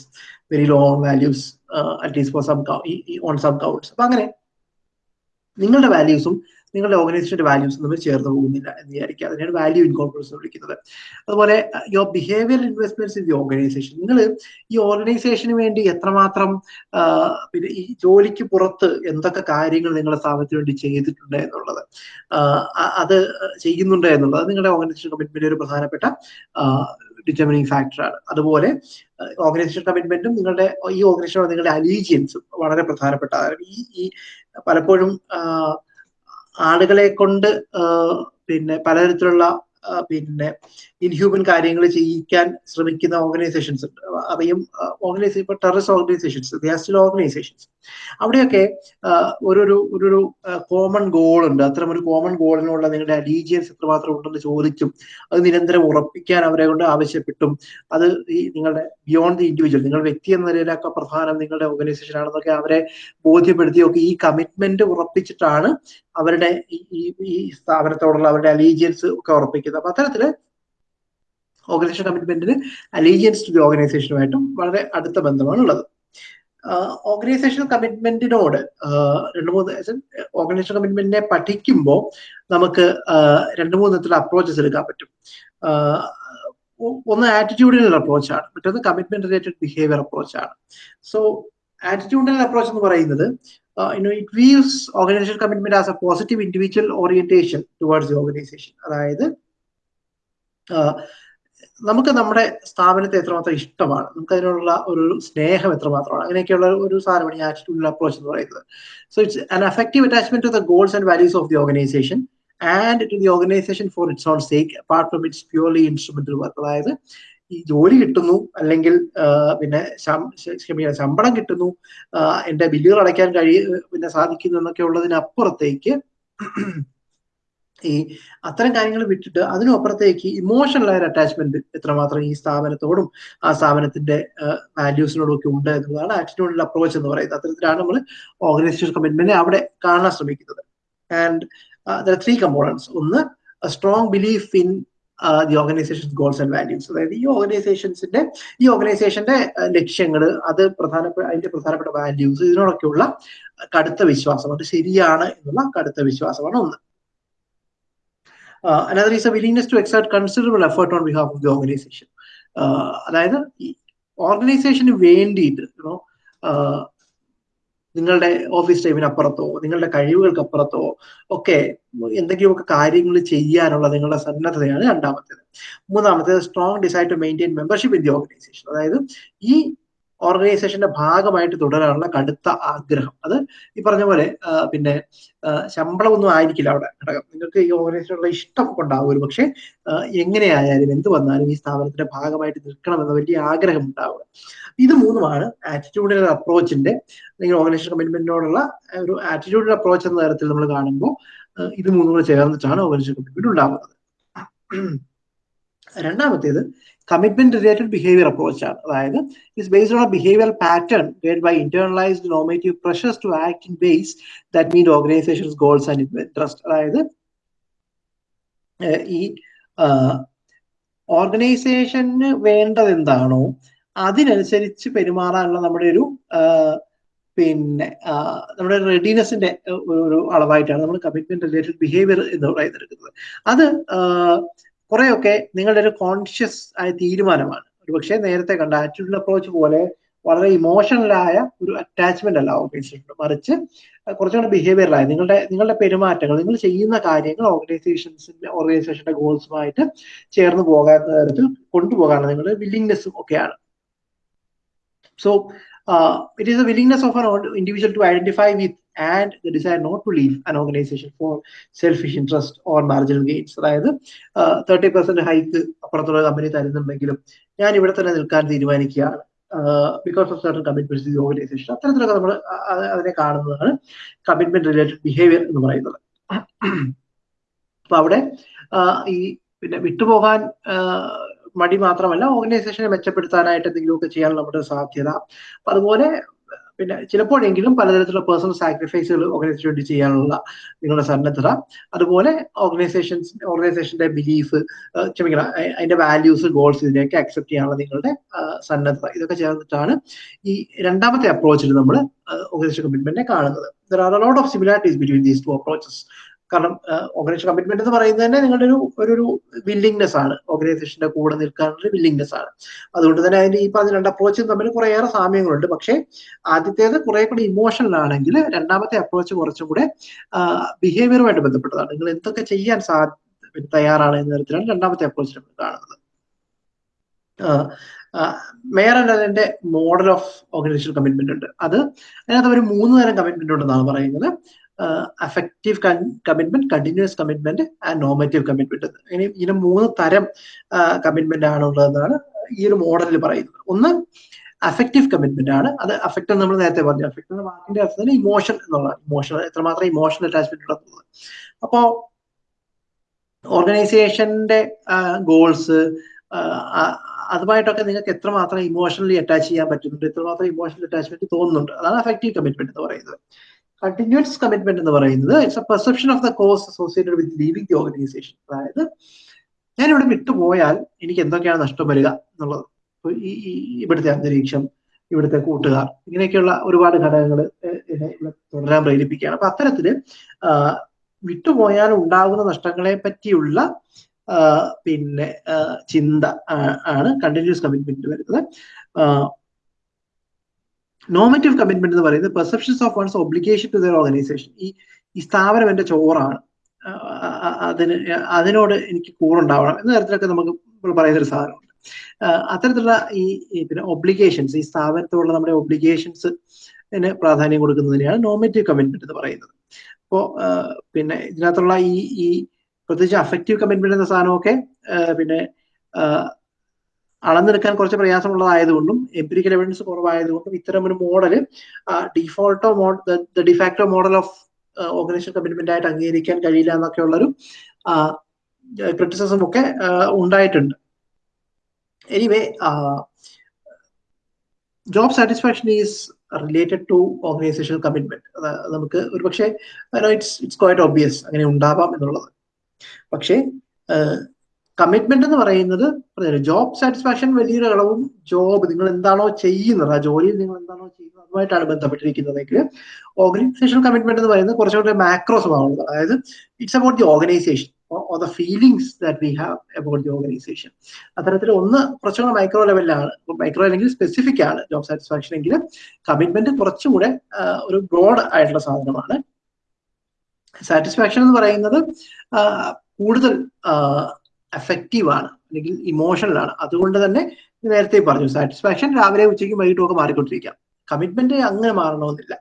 very long values at least for some on some counts അപ്പൊ അങ്ങനെ നിങ്ങളുടെ വാല്യൂസും നിങ്ങളുടെ ഓർഗനൈസേഷന്റെ വാല്യൂസ് തമ്മിൽ ചേർന്ന് പോകുന്നില്ല എന്ന് വിചാരിക്കുക. അതിനാണ് വാല്യൂ ഇൻകോർപ്പറേഷൻ വിളിക്കുന്നത്. അതുപോലെ your behaviour investments in the organization നിങ്ങൾ ഈ ഓർഗനൈസേഷന് വേണ്ടി എത്രമാത്രം പിന്നെ ഈ ജോലിക്ക് പുറത്ത് എന്തൊക്കെ കാര്യങ്ങൾ നിങ്ങളുടെ സ്ഥാപനത്തിന് വേണ്ടി ചെയ്തിട്ടുണ്ട് എന്നുള്ളത് അത് ചെയ്യുന്നുണ്ട് എന്നുള്ളത് നിങ്ങളുടെ ഓർഗനൈസേഷൻ കമ്മിറ്റ്മെന്റ് ഒരു പ്രധാനപ്പെട്ട ഡിറ്റർമിനിങ് ഫാക്ടറാണ് അതുപോലെ ഓർഗനൈസേഷൻ കമ്മിറ്റ്മെന്റും നിങ്ങളുടെ ഈ ഓർഗനൈസേഷൻ നിങ്ങളുടെ അലീജിയൻസും വളരെ പ്രധാനപ്പെട്ടതാണ്. ഈ ഈ പലപ്പോഴും ആളുകളെ കൊണ്ട് പിന്നെ പലതരത്തിലുള്ള പിന്നെ ഇൻഹ്യൂമൻ കാര്യങ്ങൾ ചെയ്യിക്കാൻ ശ്രമിക്കുന്ന ഓർഗനൈസേഷൻസ് ഉണ്ട്. അവയും ഓർഗനൈസ് ഇപ്പൊ ടെററിസ്റ്റ് ഓർഗനൈസേഷൻസ് ഗ്യാസ്റ്റിൽ ഓർഗനൈസേഷൻസ് അവിടെയൊക്കെ ഒരു ഒരു കോമൺ ഗോൾ ഉണ്ട്. അത്തരം ഒരു കോമൺ ഗോളിനുള്ള നിങ്ങളുടെ അലീജിയൻസ് എത്രമാത്രം ഉണ്ടെന്ന് ചോദിച്ചും അത് നിരന്തരം ഉറപ്പിക്കാൻ അവരെ കൊണ്ട് ആവശ്യപ്പെട്ടും. അത് ഈ നിങ്ങളുടെ ബിയോണ്ട് ദി ഇൻഡിവിജ്വൽ നിങ്ങൾ വ്യക്തി എന്ന നിലയിലൊക്കെ പ്രധാനം നിങ്ങളുടെ ഓർഗനൈസേഷൻ ആണെന്നൊക്കെ അവരെ ബോധ്യപ്പെടുത്തിയൊക്കെ ഈ കമ്മിറ്റ്മെന്റ് ഉറപ്പിച്ചിട്ടാണ് അവരുടെ ഈ സ്ഥാപനത്തോടുള്ള അവരുടെ അലീജിയൻസ് ഒക്കെ ഉറപ്പിക്കുന്നത്. അപ്പൊ അത്തരത്തിൽ ഓർഗനൈസേഷൻ കമ്മിറ്റ്മെന്റിന് അലീജിയൻസ് ടു ദി ഓർഗനൈസേഷനുമായിട്ടും വളരെ അടുത്ത ബന്ധമാണ് ഉള്ളത് ഓർഗനൈസേഷൻ കമ്മിറ്റ്മെന്റിനോട് രണ്ട് മൂന്ന് ഓർഗനൈസേഷൻ കമ്മിറ്റ്മെന്റിനെ പഠിക്കുമ്പോൾ നമുക്ക് രണ്ട് മൂന്ന് തരത്തിലുള്ള അപ്രോച്ചസ് എടുക്കാൻ പറ്റും. ഒന്ന് ആറ്റിറ്റ്യൂഡിനൽ അപ്രോച്ചാണ് മറ്റൊന്ന് കമ്മിറ്റ്മെന്റ് റിലേറ്റഡ് ബിഹേവിയർ അപ്രോച്ചാണ് സോ ആറ്റിറ്റ്യൂഡിനൽ അപ്രോച്ച് എന്ന് പറയുന്നത് you know, it views organizational commitment as a positive individual orientation towards. അതായത് നമുക്ക് നമ്മുടെ സ്ഥാപനത്തെ എത്രമാത്രം ഇഷ്ടമാണ്? നമുക്ക് അതിനുള്ള ഒരു സ്നേഹം എത്രമാത്രമാണ്? അങ്ങനെയൊക്കെയുള്ള ഒരു സാധനമാണ് ഈ ആറ്റിറ്റ്യൂഡിൽ അപ്രോച്ച് എന്ന് പറയുന്നത്. So it's an effective attachment to the goals and values of the organization and to the organization for its own sake apart from its purely instrumental work അതായത് ഈ ജോലി കിട്ടുന്നു അല്ലെങ്കിൽ പിന്നെ ക്ഷമിക്കണം ശമ്പളം കിട്ടുന്നു എന്റെ ബില്ലുകൾ അടയ്ക്കാൻ കഴിയ പിന്നെ സാധിക്കുന്നു എന്നൊക്കെ ഉള്ളതിനപ്പുറത്തേക്ക് ഈ അത്തരം കാര്യങ്ങൾ വിട്ടിട്ട് അതിനപ്പുറത്തേക്ക് ഇമോഷണൽ ആയ അറ്റാച്ച്മെന്റ് എത്രമാത്രം ഈ സ്ഥാപനത്തോടും ആ സ്ഥാപനത്തിന്റെ വാല്യൂസിനോടും ഒക്കെ ഉണ്ട് എന്നുള്ളതാണ് ആറ്റിറ്റ്യൂഡിൽ അപ്രോച്ച് എന്ന് പറയുന്നത്. അത്തരത്തിലാണ് നമ്മൾ ഓർഗനൈസേഷൻ കമ്മിറ്റ്മെന്റ് അവിടെ കാണാൻ ശ്രമിക്കുന്നത്. ആൻഡ് ത്രീ കമ്പോണൻസ് ഒന്ന് strong belief in the organization goals and values അതായത് ഈ ഓർഗനൈസേഷൻസിന്റെ ഈ ഓർഗനൈസേഷന്റെ ലക്ഷ്യങ്ങൾ അത് പ്രധാനപ്പെട്ട അതിന്റെ പ്രധാനപ്പെട്ട വാല്യൂസ് ഇതിനോടൊക്കെയുള്ള കടുത്ത വിശ്വാസം. അത് ശരിയാണ് എന്നുള്ള കടുത്ത വിശ്വാസമാണ് ഒന്ന്. Another is a willingness to exert considerable effort on behalf of the organization. അതായത് ഓർഗനൈസേഷന് വേണ്ടിയിട്ട് നിങ്ങളുടെ ഓഫീസ് ടൈമിന് അപ്പുറത്തോ നിങ്ങളുടെ കഴിവുകൾക്ക് അപ്പുറത്തോ ഒക്കെ എന്തെങ്കിലുമൊക്കെ കാര്യങ്ങൾ ചെയ്യാനുള്ള നിങ്ങളുടെ സന്നദ്ധതയാണ് രണ്ടാമത്തേത്. മൂന്നാമത്തേത് strong decide to maintain membership in the organization അതായത് ഈ ഓർഗനൈസേഷന്റെ ഭാഗമായിട്ട് തുടരാനുള്ള കടുത്ത ആഗ്രഹം. അത് ഈ പറഞ്ഞ പോലെ പിന്നെ ശമ്പളമൊന്നും ആയിരിക്കില്ല അവിടെ ഘടകം. നിങ്ങൾക്ക് ഈ ഓർഗനൈസേഷനുള്ള ഇഷ്ടം ഉണ്ടാവും ഒരു പക്ഷേ എങ്ങനെയായാലും എന്ത് വന്നാലും ഈ സ്ഥാപനത്തിന്റെ ഭാഗമായിട്ട് നിൽക്കണം എന്ന വലിയ ആഗ്രഹം ഉണ്ടാവുക. ഇത് മൂന്നുമാണ് ആറ്റിറ്റ്യൂഡിനൽ അപ്രോച്ചിന്റെ അല്ലെങ്കിൽ ഓർഗനൈസേഷൻ കമ്മിറ്റ്മെന്റിനോടുള്ള ഒരു ആറ്റിറ്റ്യൂഡിനൽ അപ്രോച്ച് എന്ന തരത്തിൽ നമ്മൾ കാണുമ്പോൾ ഇത് മൂന്നും കൂടെ ചേർന്നിട്ടാണ് ഓർഗനൈസേഷൻ കമ്മിറ്റ്മെന്റ് ഉണ്ടാവുന്നത്. രണ്ടാമത്തേത് കമ്മിറ്റ്മെന്റ് റിലേറ്റഡ് ബിഹേവിയർ അപ്രോച്ച് ആണ്. അതായത് it's based on behaviour pattern guided by internalized normative pressures to act in base that mean organization's goals and interest അതായത് ഈ ഓർഗനൈസേഷന് വേണ്ടത് എന്താണോ അതിനനുസരിച്ച് പെരുമാറാനുള്ള നമ്മുടെ ഒരു പിന്നെ നമ്മുടെ റെഡിനെസിന്റെ ഒരു അളവായിട്ടാണ് നമ്മൾ കമ്മിറ്റ്മെന്റ് റിലേറ്റഡ് ബിഹേവിയർ എന്ന് പറയുന്നത് അത് കുറെയൊക്കെ നിങ്ങളുടെ ഒരു കോൺഷ്യസ് ആയ തീരുമാനമാണ്. ഒരുപക്ഷെ നേരത്തെ കണ്ട ആറ്റിറ്റ്യൂഡ് അപ്രോച്ച് പോലെ വളരെ ഇമോഷണലായ ഒരു അറ്റാച്ച്മെന്റ് അല്ല ഓർഗനൈസേഷൻ മറിച്ച് കുറച്ചുകൂടെ ബിഹേവിയറലായ നിങ്ങളുടെ നിങ്ങളുടെ പെരുമാറ്റങ്ങൾ നിങ്ങൾ ചെയ്യുന്ന കാര്യങ്ങൾ ഓർഗനൈസേഷൻസിന്റെ ഓർഗനൈസേഷന്റെ ഗോൾസുമായിട്ട് ചേർന്ന് പോകാത്ത തരത്തിൽ കൊണ്ടുപോകാനുള്ള നിങ്ങളുടെ വില്ലിങ്നെസ്സും ഒക്കെയാണ്. So it is a willingness of an individual to identify with and the desire not to leave an organization for selfish interest or marginal gains. അതായത് തേർട്ടി പെർസെന്റ് ഹൈക്ക് അപ്പുറത്തുള്ള കമ്പനി തരുന്നുണ്ടെങ്കിലും ഞാൻ ഇവിടെ തന്നെ നിൽക്കാൻ തീരുമാനിക്കുകയാണ്. Because of certain commitment the organization അത്തരത്തിലൊക്കെ നമ്മൾ അതിനെ കാണുന്നതാണ് കമ്മിറ്റ്മെന്റ് റിലേറ്റഡ് ബിഹേവിയർ എന്ന് പറയുന്നത്. അപ്പൊ അവിടെ ഈ പിന്നെ വിട്ടുപോകാൻ മടി മാത്രമല്ല ഓർഗനൈസേഷനെ മെച്ചപ്പെടുത്താനായിട്ട് എന്തെങ്കിലുമൊക്കെ ചെയ്യാൻ നമ്മുടെ സാധ്യത. അതുപോലെ പിന്നെ ചിലപ്പോഴെങ്കിലും പലതരത്തിലുള്ള പേഴ്സണൽ സാക്രിഫൈസുകൾ ഓർഗനൈസേഷൻ വേണ്ടി ചെയ്യാനുള്ള നിങ്ങളുടെ സന്നദ്ധത. അതുപോലെ ഓർഗനൈസേഷൻസ് ഓർഗനൈസേഷന്റെ ബിലീഫ് ക്ഷമിക്കണം അതിന്റെ വാല്യൂസ് ഗോൾസ് ഇതിനെയൊക്കെ അക്സെപ്റ്റ് ചെയ്യാനുള്ള നിങ്ങളുടെ സന്നദ്ധത. ഇതൊക്കെ ചേർന്നിട്ടാണ് ഈ രണ്ടാമത്തെ അപ്രോച്ചിൽ നമ്മൾ ഓർഗനൈസേഷൻ കമ്മിറ്റ്മെന്റിനെ കാണുന്നത്. There are lot of similarities between these two approaches കാരണം ഓർഗനൈസേഷൻ കമ്മിറ്റ്മെന്റ് എന്ന് പറയുന്നത് തന്നെ നിങ്ങളുടെ ഒരു ഒരു വില്ലിങ്നെസ് ആണ്. ഓർഗനൈസേഷന്റെ കൂടെ നിൽക്കാനുള്ള വില്ലിങ്നെസ് ആണ്. അതുകൊണ്ട് തന്നെ അതിന്റെ ഈ പറഞ്ഞ രണ്ട് അപ്രോച്ചും തമ്മിൽ കുറേയേറെ സാമ്യങ്ങളുണ്ട്. പക്ഷേ ആദ്യത്തേത് കുറെ കൂടി ഇമോഷണൽ ആണെങ്കിൽ രണ്ടാമത്തെ അപ്രോച്ച് കുറച്ചും കൂടെ ബിഹേവിയറുമായിട്ട് ബന്ധപ്പെട്ടതാണ്. നിങ്ങൾ എന്തൊക്കെ ചെയ്യാൻ സാ തയ്യാറാണ് എന്ന തരത്തിലാണ് രണ്ടാമത്തെ അപ്രോച്ച് നമ്മൾ കാണുന്നത്. മേയർ എന്നതിന്റെ മോഡൽ ഓഫ് ഓർഗനൈസേഷൻ കമ്മിറ്റ്മെന്റ് ഉണ്ട്. അത് അതിനകത്ത് ഒരു മൂന്ന് തരം കമ്മിറ്റ്മെന്റ് ഉണ്ടെന്നാണ് പറയുന്നത്. Affective commitment continuous commitment and normative commitment ഇനി ഇതിന് മൂന്ന് തരം കമ്മിറ്റ്മെന്റ് ആണുള്ളതെന്നാണ് ഈ ഒരു മോഡലിൽ പറയുന്നത്. ഒന്ന് അഫക്റ്റീവ് കമ്മിറ്റ്മെന്റ് ആണ്. അത് അഫക്റ്റ് നമ്മൾ നേരത്തെ പറഞ്ഞു. അഫക്റ്റ് എന്ന വാക്കിന്റെ അർത്ഥത്തിൽ ഇമോഷൻ എന്നുള്ള ഇമോഷൻ എത്രമാത്രം ഇമോഷണൽ അറ്റാച്ച്മെന്റ് ഉള്ളത്. അപ്പോ ഓർഗനൈസേഷന്റെ ഗോൾസ് അതുമായിട്ടൊക്കെ നിങ്ങൾക്ക് എത്രമാത്രം ഇമോഷണലി അറ്റാച്ച് ചെയ്യാൻ പറ്റുന്നുണ്ട് എത്രമാത്രം ഇമോഷണൽ അറ്റാച്ച്മെന്റ് തോന്നുന്നുണ്ട്. അതാണ് അഫക്റ്റീവ് കമ്മിറ്റ്മെന്റ് എന്ന് പറയുന്നത്. കണ്ടിന്യൂസ് കമ്മിറ്റ്മെന്റ് എന്ന് പറയുന്നത് it's a perception of the cost associated with leaving the organization അതായത് ഞാൻ ഇവിടെ വിട്ടുപോയാൽ എനിക്ക് എന്തൊക്കെയാണ് നഷ്ടം വരിക എന്നുള്ളത്. ഈ ഇവിടുത്തെ അന്തരീക്ഷം ഇവിടുത്തെ കൂട്ടുകാർ ഇങ്ങനെയൊക്കെയുള്ള ഒരുപാട് ഘടകങ്ങൾ തുടരാൻ പ്രേരിപ്പിക്കുകയാണ്. അപ്പൊ അത്തരത്തിൽ വിട്ടുപോയാൽ ഉണ്ടാകുന്ന നഷ്ടങ്ങളെ പറ്റിയുള്ള പിന്നെ ചിന്ത ആണ് കണ്ടിന്യൂസ് കമ്മിറ്റ്മെന്റ് വരുന്നത്. നോമറ്റീവ് കമ്മിറ്റ്മെന്റ് എന്ന് പറയുന്നത് perceptions of one's obligation to their organization ഈ ഈ സ്ഥാപനം എന്റെ ചോറാണ്. അതിന് അതിനോട് എനിക്ക് കൂറുണ്ടാവണം എന്ന തരത്തിലൊക്കെ നമുക്ക് പറയുന്നൊരു സാധനമുണ്ട്. അത്തരത്തിലുള്ള ഈ പിന്നെ ഒബ്ലിഗേഷൻസ് ഈ സ്ഥാപനത്തോടുള്ള നമ്മുടെ ഒബ്ലിഗേഷൻസ് പ്രാധാന്യം കൊടുക്കുന്നതിനെയാണ് നോമറ്റീവ് കമ്മിറ്റ്മെന്റ് എന്ന് പറയുന്നത്. അപ്പോ പിന്നെ ഇതിനകത്തുള്ള ഈ ഈ പ്രത്യേകിച്ച് അഫക്റ്റീവ് കമ്മിറ്റ്മെന്റ് എന്ന സാധനമൊക്കെ പിന്നെ അളന്നെടുക്കാൻ കുറച്ച് പ്രയാസമുള്ളതായതുകൊണ്ടും എംപിരിക്കൽ എവിഡൻസ് കുറവായതുകൊണ്ടും ഇത്തരം ഒരു model ഡിഫോൾട്ടോ model de facto model of organization commitment ആയിട്ട് അംഗീകരിക്കാൻ കഴിയില്ല എന്നൊക്കെ ഉള്ളൊരു ക്രിറ്റിസിസം ഒക്കെ ഉണ്ടായിട്ടുണ്ട്. Anyway job satisfaction is related to organization commitment നമുക്ക് ഒരു പക്ഷേ ഇറ്റ്സ് ഇറ്റ്സ് ക്വൈറ്റ് ഓബിയസ് അങ്ങനെ ഉണ്ടാവാം എന്നുള്ളത്. പക്ഷേ കമ്മിറ്റ്മെന്റ് എന്ന് പറയുന്നത് ജോബ് സാറ്റിസ്ഫാക്ഷൻ വലിയൊരു അളവും ജോബ് നിങ്ങൾ എന്താണോ ചെയ്യുന്നത് ആ ജോലിയിൽ നിങ്ങൾ എന്താണോ ചെയ്യുന്നത് അതുമായിട്ടാണ് ബന്ധപ്പെട്ടിരിക്കുന്നതെങ്കിൽ ഓർഗനൈസേഷൻ കമ്മിറ്റ്മെന്റ് എന്ന് പറയുന്നത് കുറച്ചുകൂടെ മാക്രോ സ്വഭാവമുള്ളത്. അതായത് it's about the organization or the feelings that we have about the organization അത്തരത്തിൽ ഒന്ന് കുറച്ചുകൂടെ മൈക്രോ ലെവലിലാണ് മൈക്രോ അല്ലെങ്കിൽ സ്പെസിഫിക് ആണ് ജോബ് സാറ്റിസ്ഫാക്ഷൻ എങ്കിൽ കമ്മിറ്റ്മെന്റ് കുറച്ചുകൂടെ ഒരു ബ്രോഡ് ആയിട്ടുള്ള സാധനമാണ്. സാറ്റിസ്ഫാക്ഷൻ എന്ന് പറയുന്നത് കൂടുതൽ എഫക്റ്റീവ് ആണ് അല്ലെങ്കിൽ ഇമോഷണൽ ആണ്. അതുകൊണ്ട് തന്നെ നേരത്തെ പറഞ്ഞു സാറ്റിസ്ഫാക്ഷൻ രാവിലെ ഉച്ചയ്ക്കും വൈകിട്ടും ഒക്കെ മാറിക്കൊണ്ടിരിക്കാം. കമ്മിറ്റ്മെന്റ് അങ്ങനെ മാറണമെന്നില്ല.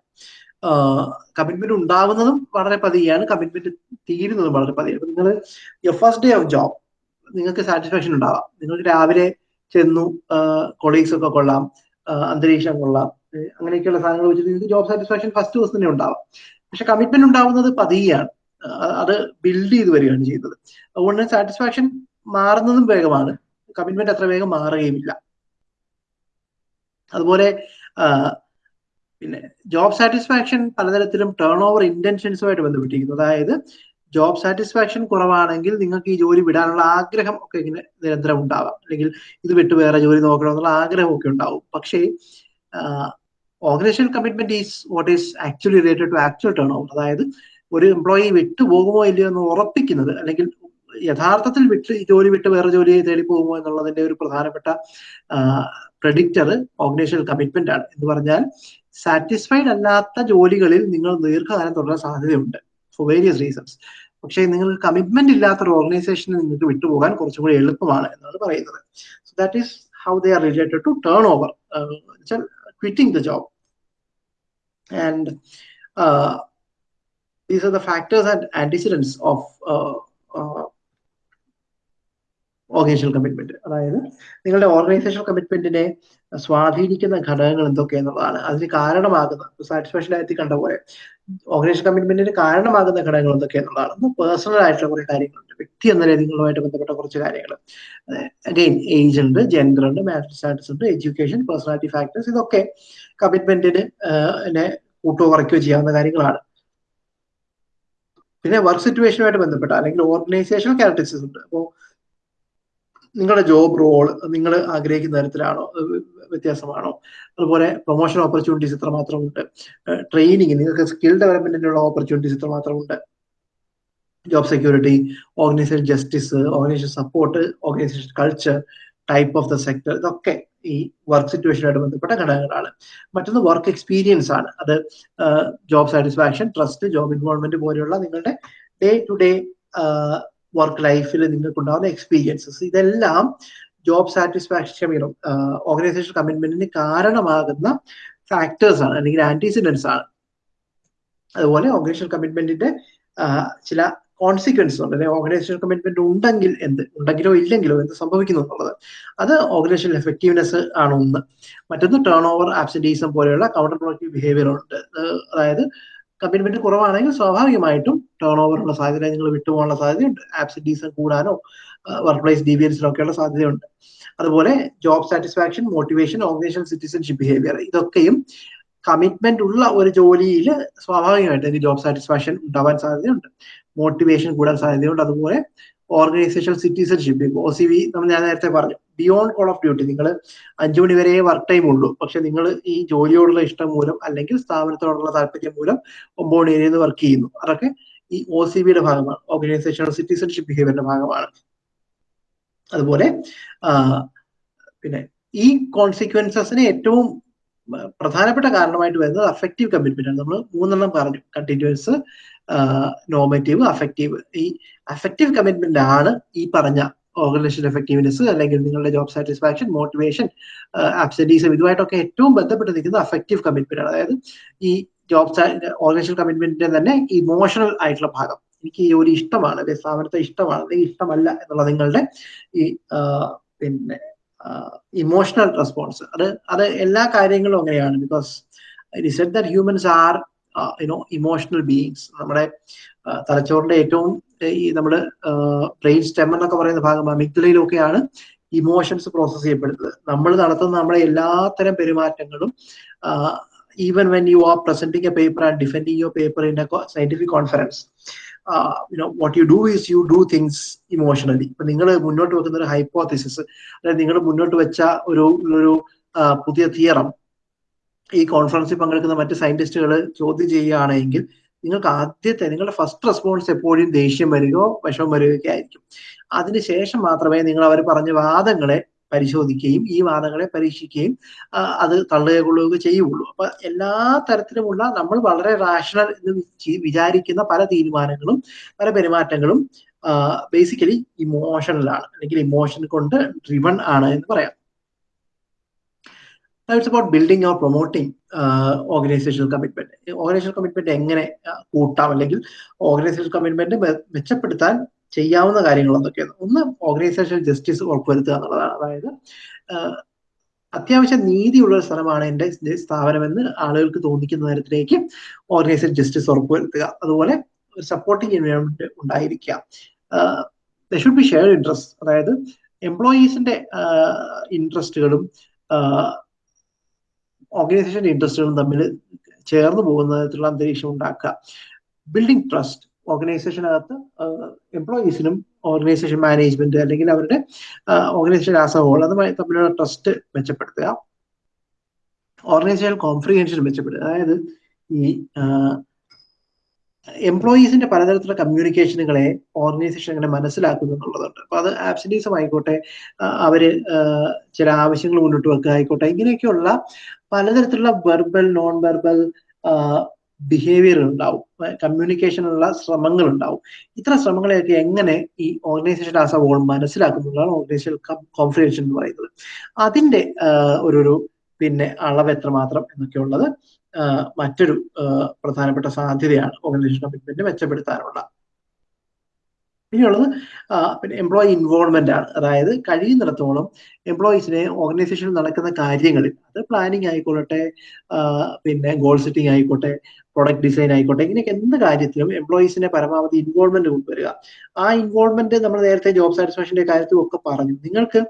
കമ്മിറ്റ്മെന്റ് ഉണ്ടാകുന്നതും വളരെ പതിയാണ്. കമ്മിറ്റ്മെന്റ് തീരുന്നതും വളരെ പതിയാണ്. നിങ്ങൾ your first day of job നിങ്ങൾക്ക് സാറ്റിസ്ഫാക്ഷൻ ഉണ്ടാവാം. നിങ്ങൾക്ക് രാവിലെ ചെന്നു കൊളീഗ്സ് ഒക്കെ കൊള്ളാം അന്തരീക്ഷം കൊള്ളാം അങ്ങനെയൊക്കെയുള്ള സാധനങ്ങൾ വെച്ചിട്ട് നിങ്ങൾക്ക് ജോബ് സാറ്റിസ്ഫാക്ഷൻ ഫസ്റ്റ് ദിവസം തന്നെ ഉണ്ടാവാം. പക്ഷെ കമ്മിറ്റ്മെന്റ് ഉണ്ടാവുന്നത് പതിയാണ്. അത് ബിൽഡ് ചെയ്ത് വരികയാണ് ചെയ്യുന്നത് അതുകൊണ്ട് സാറ്റിസ്ഫാക്ഷൻ മാറുന്നതും വേഗമാണ്. കമ്മിറ്റ്മെന്റ് അത്ര വേഗം മാറുകയുമില്ല. അതുപോലെ പിന്നെ ജോബ് സാറ്റിസ്ഫാക്ഷൻ പലതരത്തിലും ടേൺ ഓവർ ഇന്റൻഷൻസുമായിട്ട് ബന്ധപ്പെട്ടിരിക്കുന്നു. അതായത് ജോബ് സാറ്റിസ്ഫാക്ഷൻ കുറവാണെങ്കിൽ നിങ്ങൾക്ക് ഈ ജോലി വിടാനുള്ള ആഗ്രഹം ഒക്കെ ഇങ്ങനെ നിരന്തരം ഉണ്ടാവാം. അല്ലെങ്കിൽ ഇത് വിട്ട് വേറെ ജോലി നോക്കണം എന്നുള്ള ആഗ്രഹമൊക്കെ ഉണ്ടാവും. പക്ഷേ organization commitment is what is actually related to actual turn over അതായത് ഒരു എംപ്ലോയി വിട്ടുപോകുമോ ഇല്ലയോ എന്ന് ഉറപ്പിക്കുന്നത് അല്ലെങ്കിൽ യഥാർത്ഥത്തിൽ വിട്ട് ജോലി വിട്ട് വേറെ ജോലി തേടി പോകുമോ എന്നുള്ളതിന്റെ ഒരു പ്രധാനപ്പെട്ട പ്രഡിക്റ്റർ ഓർഗനൈസേഷൻ കമ്മിറ്റ്മെന്റ് ആണ്. എന്ന് പറഞ്ഞാൽ സാറ്റിസ്ഫൈഡ് അല്ലാത്ത ജോലികളിൽ നിങ്ങൾ ദീർഘകാലം തുടരാൻ സാധ്യതയുണ്ട് ഫോർ വേരിയസ് റീസൺസ് പക്ഷേ നിങ്ങൾ കമ്മിറ്റ്മെന്റ് ഇല്ലാത്ത ഒരു ഓർഗനൈസേഷന് നിങ്ങൾക്ക് വിട്ടുപോകാൻ കുറച്ചും കൂടി എളുപ്പമാണ് എന്നാണ് പറയുന്നത്. So that is how they are related to turn over quitting the job and these are the factors and antecedents of uh, uh, organization commitment അതായത് നിങ്ങളുടെ ഓർഗനൈസേഷണൽ കമ്മിറ്റ്മെന്റിനെ സ്വാധീനിക്കുന്ന ഘടകങ്ങൾ എന്തൊക്കെയെന്നുള്ളതാണ് അതിന് കാരണമാകുന്ന സാറ്റിസ്ഫാക്ഷൻ ആയിട്ട് കണ്ട പോലെ ഓർഗനൈസേഷൻ കമ്മിറ്റ്മെന്റിന് കാരണമാകുന്ന ഘടകങ്ങൾ എന്തൊക്കെയെന്നുള്ളതാണ് ഒന്ന് പേഴ്സണൽ ആയിട്ടുള്ള കുറേ കാര്യങ്ങളുണ്ട്. വ്യക്തി എന്ന നിങ്ങളുമായിട്ട് ബന്ധപ്പെട്ട കുറച്ച് കാര്യങ്ങൾ. അഗെയിൻ ഏജ് ഉണ്ട് ജെൻഡർ ഉണ്ട് മാരിറ്റൽ സ്റ്റാറ്റസ് ഉണ്ട് എഡ്യൂക്കേഷൻ പേഴ്സണാലിറ്റി ഫാക്ടേഴ്സ് ഇതൊക്കെ കമ്മിറ്റ്മെന്റിന് കൂട്ടോ കുറയ്ക്കുകയോ ചെയ്യാവുന്ന കാര്യങ്ങളാണ്. പിന്നെ വർക്ക് സിറ്റുവേഷനുമായിട്ട് ബന്ധപ്പെട്ട? അല്ലെങ്കിൽ ഓർഗനൈസേഷണൽ ക്യാരക്ടറിസ്റ്റിക്സ് ഉണ്ട്. അപ്പോൾ നിങ്ങളുടെ ജോബ് റോൾ നിങ്ങൾ ആഗ്രഹിക്കുന്ന തരത്തിലാണോ? വ്യത്യാസമാണോ? അതുപോലെ പ്രൊമോഷൻ ഓപ്പർച്യൂണിറ്റീസ് എത്രമാത്രം ഉണ്ട് ട്രെയിനിങ് നിങ്ങൾക്ക് സ്കിൽ ഡെവലപ്മെന്റിനുള്ള ഓപ്പർച്യൂണിറ്റീസ് എത്രമാത്രം ഉണ്ട് job security organization justice organization support organization culture type of the sector ഇതൊക്കെ ഈ വർക്ക് സിറ്റുവേഷനുമായിട്ട് ബന്ധപ്പെട്ട ഘടകങ്ങളാണ്. മറ്റൊന്ന് വർക്ക് എക്സ്പീരിയൻസ് ആണ്. അത് job satisfaction trust job involvement പോലെയുള്ള നിങ്ങളുടെ ഡേ ടു ഡേ വർക്ക് ലൈഫിൽ നിങ്ങൾക്കുണ്ടാകുന്ന എക്സ്പീരിയൻസസ് ഇതെല്ലാം ജോബ് സാറ്റിസ്ഫാക്ഷൻ ക്ഷമിക്കണം ഓർഗനൈസേഷൻ കമ്മിറ്റ്മെന്റിന് കാരണമാകുന്ന ഫാക്ടേഴ്സ് ആണ് അല്ലെങ്കിൽ ആന്റിസിഡൻസ് ആണ്. അതുപോലെ ഓർഗനൈസേഷൻ കമ്മിറ്റ്മെന്റിന്റെ ചില കോൺസിക്വൻസ് ഉണ്ട്. അല്ലെങ്കിൽ ഓർഗനൈസേഷൻ കമ്മിറ്റ്മെന്റ് ഉണ്ടെങ്കിൽ എന്ത്? ഉണ്ടെങ്കിലോ ഇല്ലെങ്കിലോ എന്ത് സംഭവിക്കുന്നു എന്നുള്ളത്. അത് ഓർഗനൈസേഷൻ എഫക്റ്റീവ്നെസ് ആണ് ഒന്ന്. മറ്റൊന്ന് ടേൺ ഓവർ ആബ്സെന്റീസം പോലെയുള്ള കൗണ്ടർ പ്രൊഡക്റ്റീവ് ബിഹേവിയർ ഉണ്ട് അതായത് കമ്മിറ്റ്മെന്റ് കുറവാണെങ്കിൽ സ്വാഭാവികമായിട്ടും ടേൺ ഓവറുള്ള സാധ്യത നിങ്ങൾ വിട്ടുപോകാനുള്ള സാധ്യതയുണ്ട്. ആബ്സെന്റീസം കൂടാനോ വർക്ക് പ്ലേസ് ഡീവിയൻസിനൊക്കെയുള്ള സാധ്യതയുണ്ട്. അതുപോലെ job satisfaction motivation organization citizenship behaviour ഇതൊക്കെയും കമ്മിറ്റ്മെന്റ് ഉള്ള ഒരു ജോലിയിൽ സ്വാഭാവികമായിട്ട് എനിക്ക് ജോബ് സാറ്റിസ്ഫാക്ഷൻ ഉണ്ടാവാൻ സാധ്യതയുണ്ട്. മോട്ടിവേഷൻ കൂടാൻ സാധ്യതയുണ്ട്. അതുപോലെ organization citizenship O C V നമ്മൾ ഞാൻ നേരത്തെ പറഞ്ഞു. ബിയോണ്ട് കോൾ ഓഫ് ഡ്യൂട്ടി നിങ്ങൾ അഞ്ചു മണി വരെ വർക്ക് ടൈം ഉള്ളൂ. പക്ഷെ നിങ്ങൾ ഈ ജോലിയോടുള്ള ഇഷ്ടം മൂലം അല്ലെങ്കിൽ സ്ഥാപനത്തോടുള്ള താല്പര്യം മൂലം ഒമ്പത് മണി വരെ വർക്ക് ചെയ്യുന്നു. അതൊക്കെ ഈ ഒ സി ബിയുടെ ഭാഗമാണ്. ഓർഗനൈസേഷൻ സിറ്റിസൺഷിപ്പ് ബിഹേവിയറിന്റെ ഭാഗമാണ്. അതുപോലെ പിന്നെ ഈ കോൺസിക്വൻസസിന് ഏറ്റവും പ്രധാനപ്പെട്ട കാരണമായിട്ട് വരുന്നത് അഫക്റ്റീവ് കമ്മിറ്റ്മെന്റ് ആണ്. നമ്മൾ മൂന്നെണ്ണം പറഞ്ഞു. കണ്ടിന്യൂസ് നോമറ്റീവ് അഫക്റ്റീവ് ഈ അഫക്റ്റീവ് കമ്മിറ്റ്മെന്റ് ആണ് ഈ പറഞ്ഞ ഓർഗനൈസേഷൻ എഫക്റ്റീവ്നെസ് അല്ലെങ്കിൽ നിങ്ങളുടെ ജോബ് സാറ്റിസ്ഫാക്ഷൻ മോട്ടിവേഷൻ ആബ്സെന്റീസം ഇതുമായിട്ടൊക്കെ ഏറ്റവും ബന്ധപ്പെട്ട് നിൽക്കുന്ന അഫക്റ്റീവ് കമ്മിറ്റ്മെന്റ് ആണ്. അതായത് ഈ ജോബ് ഓർഗനൈസേഷൻ കമ്മിറ്റ്മെന്റിന്റെ തന്നെ ഇമോഷണൽ ആയിട്ടുള്ള ഭാഗം. എനിക്ക് ഈ ജോലി ഇഷ്ടമാണ് സ്ഥാപനത്തെ ഇഷ്ടമാണ് അല്ലെങ്കിൽ ഇഷ്ടമല്ല എന്നുള്ള നിങ്ങളുടെ ഈ പിന്നെ ഇമോഷണൽ റെസ്പോൺസ് അത് അത് എല്ലാ കാര്യങ്ങളും അങ്ങനെയാണ്. Because it set that humans are you know emotional beings നമ്മുടെ തലച്ചോറിന്റെ ഏറ്റവും ഈ നമ്മുടെ ബ്രെയിൻ സ്റ്റെം എന്നൊക്കെ പറയുന്ന ഭാഗം മിഗ്ദലയിലൊക്കെയാണ് ഇമോഷൻസ് പ്രോസസ് ചെയ്യപ്പെടുന്നത്. നമ്മൾ നടത്തുന്ന നമ്മുടെ എല്ലാത്തരം പെരുമാറ്റങ്ങളും even when you are presenting a paper and defending your paper in a scientific conference what you do is you do things emotionally ഇപ്പൊ നിങ്ങൾ മുന്നോട്ട് വെക്കുന്ന ഒരു ഹൈപ്പോത്തിസിസ് അതായത് നിങ്ങൾ മുന്നോട്ട് വെച്ച ഒരു ഒരു പുതിയ തിയറം ഈ കോൺഫറൻസിൽ പങ്കെടുക്കുന്ന മറ്റ് സയന്റിസ്റ്റുകൾ ചോദ്യം ചെയ്യുകയാണെങ്കിൽ നിങ്ങൾക്ക് ആദ്യത്തെ നിങ്ങളുടെ ഫസ്റ്റ് റെസ്പോൺസ് എപ്പോഴും ദേഷ്യം വരികയോ വിഷമം വരികയൊക്കെ ആയിരിക്കും. അതിനുശേഷം മാത്രമേ നിങ്ങൾ അവർ പറഞ്ഞ വാദങ്ങളെ പരിശോധിക്കുകയും ഈ വാദങ്ങളെ പരീക്ഷിക്കുകയും അത് തള്ളുക കൊള്ളുക ചെയ്യുള്ളൂ അപ്പൊ എല്ലാ തരത്തിലുമുള്ള നമ്മൾ വളരെ റാഷണൽ എന്ന് വിചാരിക്കുന്ന പല തീരുമാനങ്ങളും പല പെരുമാറ്റങ്ങളും ബേസിക്കലി ഇമോഷണലാണ് അല്ലെങ്കിൽ ഇമോഷൻ കൊണ്ട് ഡ്രിവൺ ആണ് എന്ന് പറയാം. It's about building or promoting organizational commitment organizational commitment എങ്ങനെ കൂട്ടാം? അല്ലെങ്കിൽ ഓർഗനൈസേഷണൽ കമ്മിറ്റ്മെന്റ് മെച്ചപ്പെടുത്താൻ ചെയ്യാവുന്ന കാര്യങ്ങൾ എന്തൊക്കെയാണ്? ഒന്ന് ഓർഗനൈസേഷണൽ ജസ്റ്റിസ് ഉറപ്പുവരുത്തുക എന്നുള്ളതാണ്. അതായത് അത്യാവശ്യം നീതിയുള്ള ഒരു സ്ഥലമാണ് എന്റെ സ്ഥാപനമെന്ന് ആളുകൾക്ക് തോന്നിക്കുന്ന തരത്തിലേക്ക് ഓർഗനൈസേഷൻ ജസ്റ്റിസ് ഉറപ്പുവരുത്തുക. അതുപോലെ ഒരു സപ്പോർട്ടിങ് എൻവയോൺമെന്റ് ഉണ്ടായിരിക്കുക. The should be shared interest അതായത് എംപ്ലോയീസിന്റെ ഇൻട്രസ്റ്റുകളും ഓർഗനൈസേഷന്റെ ഇൻട്രസ്റ്റുകളും തമ്മിൽ ചേർന്ന് പോകുന്ന തരത്തിലുള്ള അന്തരീക്ഷം ഉണ്ടാക്കുക. ബിൽഡിംഗ് ട്രസ്റ്റ് ഓർഗനൈസേഷനകത്ത് എംപ്ലോയീസിനും ഓർഗനൈസേഷൻ മാനേജ്മെന്റ് അല്ലെങ്കിൽ അവരുടെ ഓർഗനൈസേഷൻ ആസ് എ ഹോൾ തമ്മിലുള്ള ട്രസ്റ്റ് മെച്ചപ്പെടുത്തുക. ഓർഗനൈസേഷൻ കോംപ്രിഹെൻഷൻ മെച്ചപ്പെടുക അതായത് ഈ എംപ്ലോയീസിന്റെ പലതരത്തിലുള്ള കമ്മ്യൂണിക്കേഷനുകളെ ഓർഗനൈസേഷൻ എങ്ങനെ മനസ്സിലാക്കുന്നു എന്നുള്ളതുണ്ട്. അപ്പൊ അത് ആബ്സെന്റീസം ആയിക്കോട്ടെ അവർ ചില ആവശ്യങ്ങൾ മുന്നോട്ട് വെക്കുക ആയിക്കോട്ടെ ഇങ്ങനെയൊക്കെയുള്ള പലതരത്തിലുള്ള വെർബൽ നോൺ വെർബൽ ബിഹേവിയർ ഉണ്ടാവും. കമ്മ്യൂണിക്കേഷനുള്ള ശ്രമങ്ങൾ ഉണ്ടാവും. ഇത്തരം ശ്രമങ്ങളെയൊക്കെ എങ്ങനെ ഈ ഓർഗനൈസേഷൻ ആസ് എ ഹോൾ മനസ്സിലാക്കുന്നതാണ് ഓർഗനൈസേഷൻ കോൺഫിഡൻഷൻ എന്ന് പറയുന്നത്. അതിന്റെ ഒരു പിന്നെ അളവ് എത്രമാത്രം എന്നൊക്കെയുള്ളത് മറ്റൊരു പ്രധാനപ്പെട്ട സാധ്യതയാണ് ഓർഗനൈസേഷൻ കമ്മിറ്റ്മെന്റ് മെച്ചപ്പെടുത്താനുള്ള. ഇനിയുള്ളത് പിന്നെ എംപ്ലോയി ഇൻവോൾവ്മെന്റ് ആണ്. അതായത് കഴിയുന്നിടത്തോളം എംപ്ലോയീസിനെ ഓർഗനൈസേഷനിൽ നടക്കുന്ന കാര്യങ്ങളിൽ അത് പ്ലാനിങ് ആയിക്കോട്ടെ പിന്നെ ഗോൾ സെറ്റിംഗ് ആയിക്കോട്ടെ പ്രൊഡക്റ്റ് ഡിസൈൻ ആയിക്കോട്ടെ ഇങ്ങനെയൊക്കെ എന്ത് കാര്യത്തിലും എംപ്ലോയീസിനെ പരമാവധി ഇൻവോൾവ്മെന്റ് കൊണ്ടുവരിക. ആ ഇൻവോൾവ്മെന്റ് നമ്മൾ നേരത്തെ ജോബ് സാറ്റിസ്ഫാക്ഷന്റെ കാര്യത്തിലും ഒക്കെ പറഞ്ഞു. നിങ്ങൾക്ക്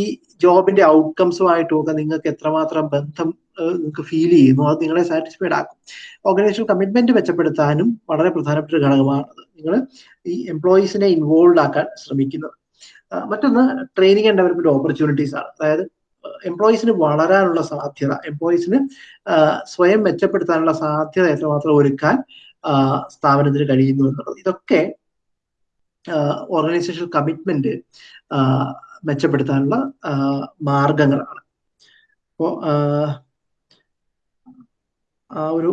ഈ ജോബിന്റെ ഔട്ട്കംസുമായിട്ടും ഒക്കെ നിങ്ങൾക്ക് എത്രമാത്രം ബന്ധം നിങ്ങൾക്ക് ഫീൽ ചെയ്യുന്നു അത് നിങ്ങളെ സാറ്റിസ്ഫൈഡ് ആക്കും. ഓർഗനൈസേഷൻ കമ്മിറ്റ്മെന്റ് മെച്ചപ്പെടുത്താനും വളരെ പ്രധാനപ്പെട്ട ഒരു ഘടകമാണ് നിങ്ങൾ ഈ എംപ്ലോയീസിനെ ഇൻവോൾവ് ആക്കാൻ ശ്രമിക്കുന്നത്. മറ്റൊന്ന് ട്രെയിനിങ് ആൻഡ് ഡെവലപ്മെന്റ് ഓപ്പർച്യൂണിറ്റീസ് ആണ്. അതായത് എംപ്ലോയീസിന് വളരാനുള്ള സാധ്യത എംപ്ലോയീസിന് സ്വയം മെച്ചപ്പെടുത്താനുള്ള സാധ്യത എത്രമാത്രം ഒരുക്കാൻ സ്ഥാപനത്തിന് കഴിയുന്നു എന്നുള്ളത്. ഇതൊക്കെ ഓർഗനൈസേഷൻ കമ്മിറ്റ്മെന്റ് മെച്ചപ്പെടുത്താനുള്ള മാർഗങ്ങളാണ്. അപ്പോ ആ ഒരു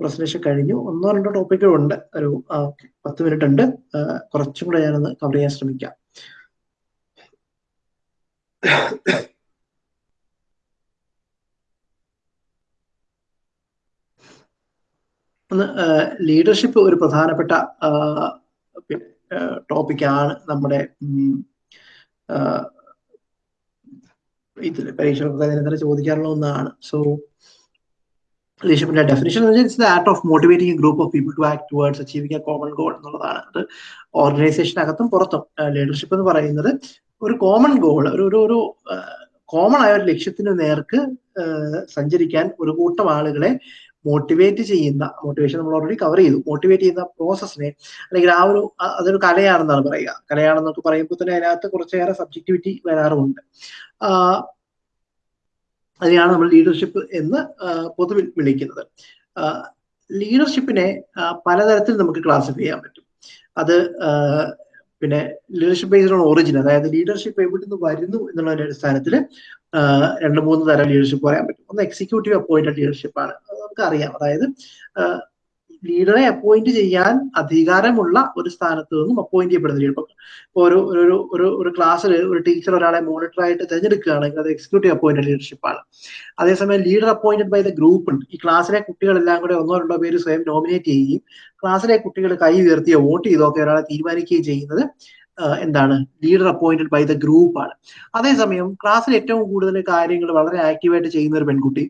പ്രസന്റേഷൻ കഴിഞ്ഞു. ഒന്നോ രണ്ടോ ടോപ്പിക്കുകൾ ഉണ്ട് ഒരു പത്ത് മിനിറ്റ് ഉണ്ട്. കുറച്ചും കൂടെ ഞാനൊന്ന് കവർ ചെയ്യാൻ ശ്രമിക്കാം. ഒന്ന് ലീഡർഷിപ്പ് ഒരു പ്രധാനപ്പെട്ട ടോപ്പിക്കാണ് നമ്മുടെ ഇതിൽ പരീക്ഷ ചോദിക്കാനുള്ള ഒന്നാണ്. സോ ലീഡർഷിപ്പിന്റെ ഡെഫിനേഷൻ എന്ന് വെച്ചാൽ it's the art of motivating group of people to act towards achieving a common goal എന്നുള്ളതാണ്. അത് ഓർഗനൈസേഷനകത്തും പുറത്തും ലീഡർഷിപ്പ് എന്ന് പറയുന്നത് ഒരു കോമൺ ഗോൾ ഒരു ഒരു ഒരു കോമൺ ആയ ഒരു ലക്ഷ്യത്തിന് നേർക്ക് സഞ്ചരിക്കാൻ ഒരു കൂട്ടം ആളുകളെ മോട്ടിവേറ്റ് ചെയ്യുന്ന മോട്ടിവേഷൻ നമ്മൾ ഓൾറെഡി കവർ ചെയ്തു. മോട്ടിവേറ്റ് ചെയ്യുന്ന പ്രോസസ്സിനെ അല്ലെങ്കിൽ ആ ഒരു അതൊരു കലയാണെന്നാണ് പറയുക. കലയാണെന്നൊക്കെ പറയുമ്പോൾ തന്നെ അതിനകത്ത് കുറച്ചേറെ സബ്ജക്ടിവിറ്റി വരാറുമുണ്ട്. അതിനെയാണ് നമ്മൾ ലീഡർഷിപ്പ് എന്ന് പൊതുവിൽ വിളിക്കുന്നത്. ലീഡർഷിപ്പിനെ പലതരത്തിൽ നമുക്ക് ക്ലാസിഫൈ ചെയ്യാൻ പറ്റും. അത് പിന്നെ ലീഡർഷിപ്പ് ബേസ്ഡ് ഓൺ ഒറിജിൻ അതായത് ലീഡർഷിപ്പ് എവിടെ നിന്ന് വരുന്നു എന്നുള്ളതിന്റെ അടിസ്ഥാനത്തിൽ രണ്ട് മൂന്ന് തരം ലീഡർഷിപ്പ് പറയാൻ പറ്റും. ഒന്ന് എക്സിക്യൂട്ടീവ് അപ്പോയിന്റഡ് ലീഡർഷിപ്പ് ആണ്. നമുക്ക് അറിയാം അതായത് ലീഡറെ അപ്പോയിന്റ് ചെയ്യാൻ അധികാരമുള്ള ഒരു സ്ഥാനത്ത് നിന്നും അപ്പോയിന്റ് ചെയ്യപ്പെടുന്ന ലീഡർ ഇപ്പോൾ ഒരു ഒരു ഒരു ഒരു ക്ലാസ്സിൽ ഒരു ടീച്ചർ ഒരാളെ മോണിറ്റർ ആയിട്ട് തിരഞ്ഞെടുക്കുകയാണെങ്കിൽ അത് എക്സിക്യൂട്ടീവ് അപ്പോയിന്റഡ് ലീഡർഷിപ്പ് ആണ്. അതേസമയം leader appointed by the group ഉണ്ട്. ഈ ക്ലാസ്സിലെ കുട്ടികളെല്ലാം കൂടെ ഒന്നോ രണ്ടോ പേര് സ്വയം നോമിനേറ്റ് ചെയ്യുകയും ക്ലാസ്സിലെ കുട്ടികൾ കൈ ഉയർത്തിയോ വോട്ട് ചെയ്തോ ഒക്കെ ഒരാളെ തീരുമാനിക്കുകയും ചെയ്യുന്നത് എന്താണ് leader appointed by the group ആണ്. അതേസമയം ക്ലാസ്സിൽ ഏറ്റവും കൂടുതൽ കാര്യങ്ങൾ വളരെ ആക്റ്റീവായിട്ട് ചെയ്യുന്ന ഒരു പെൺകുട്ടി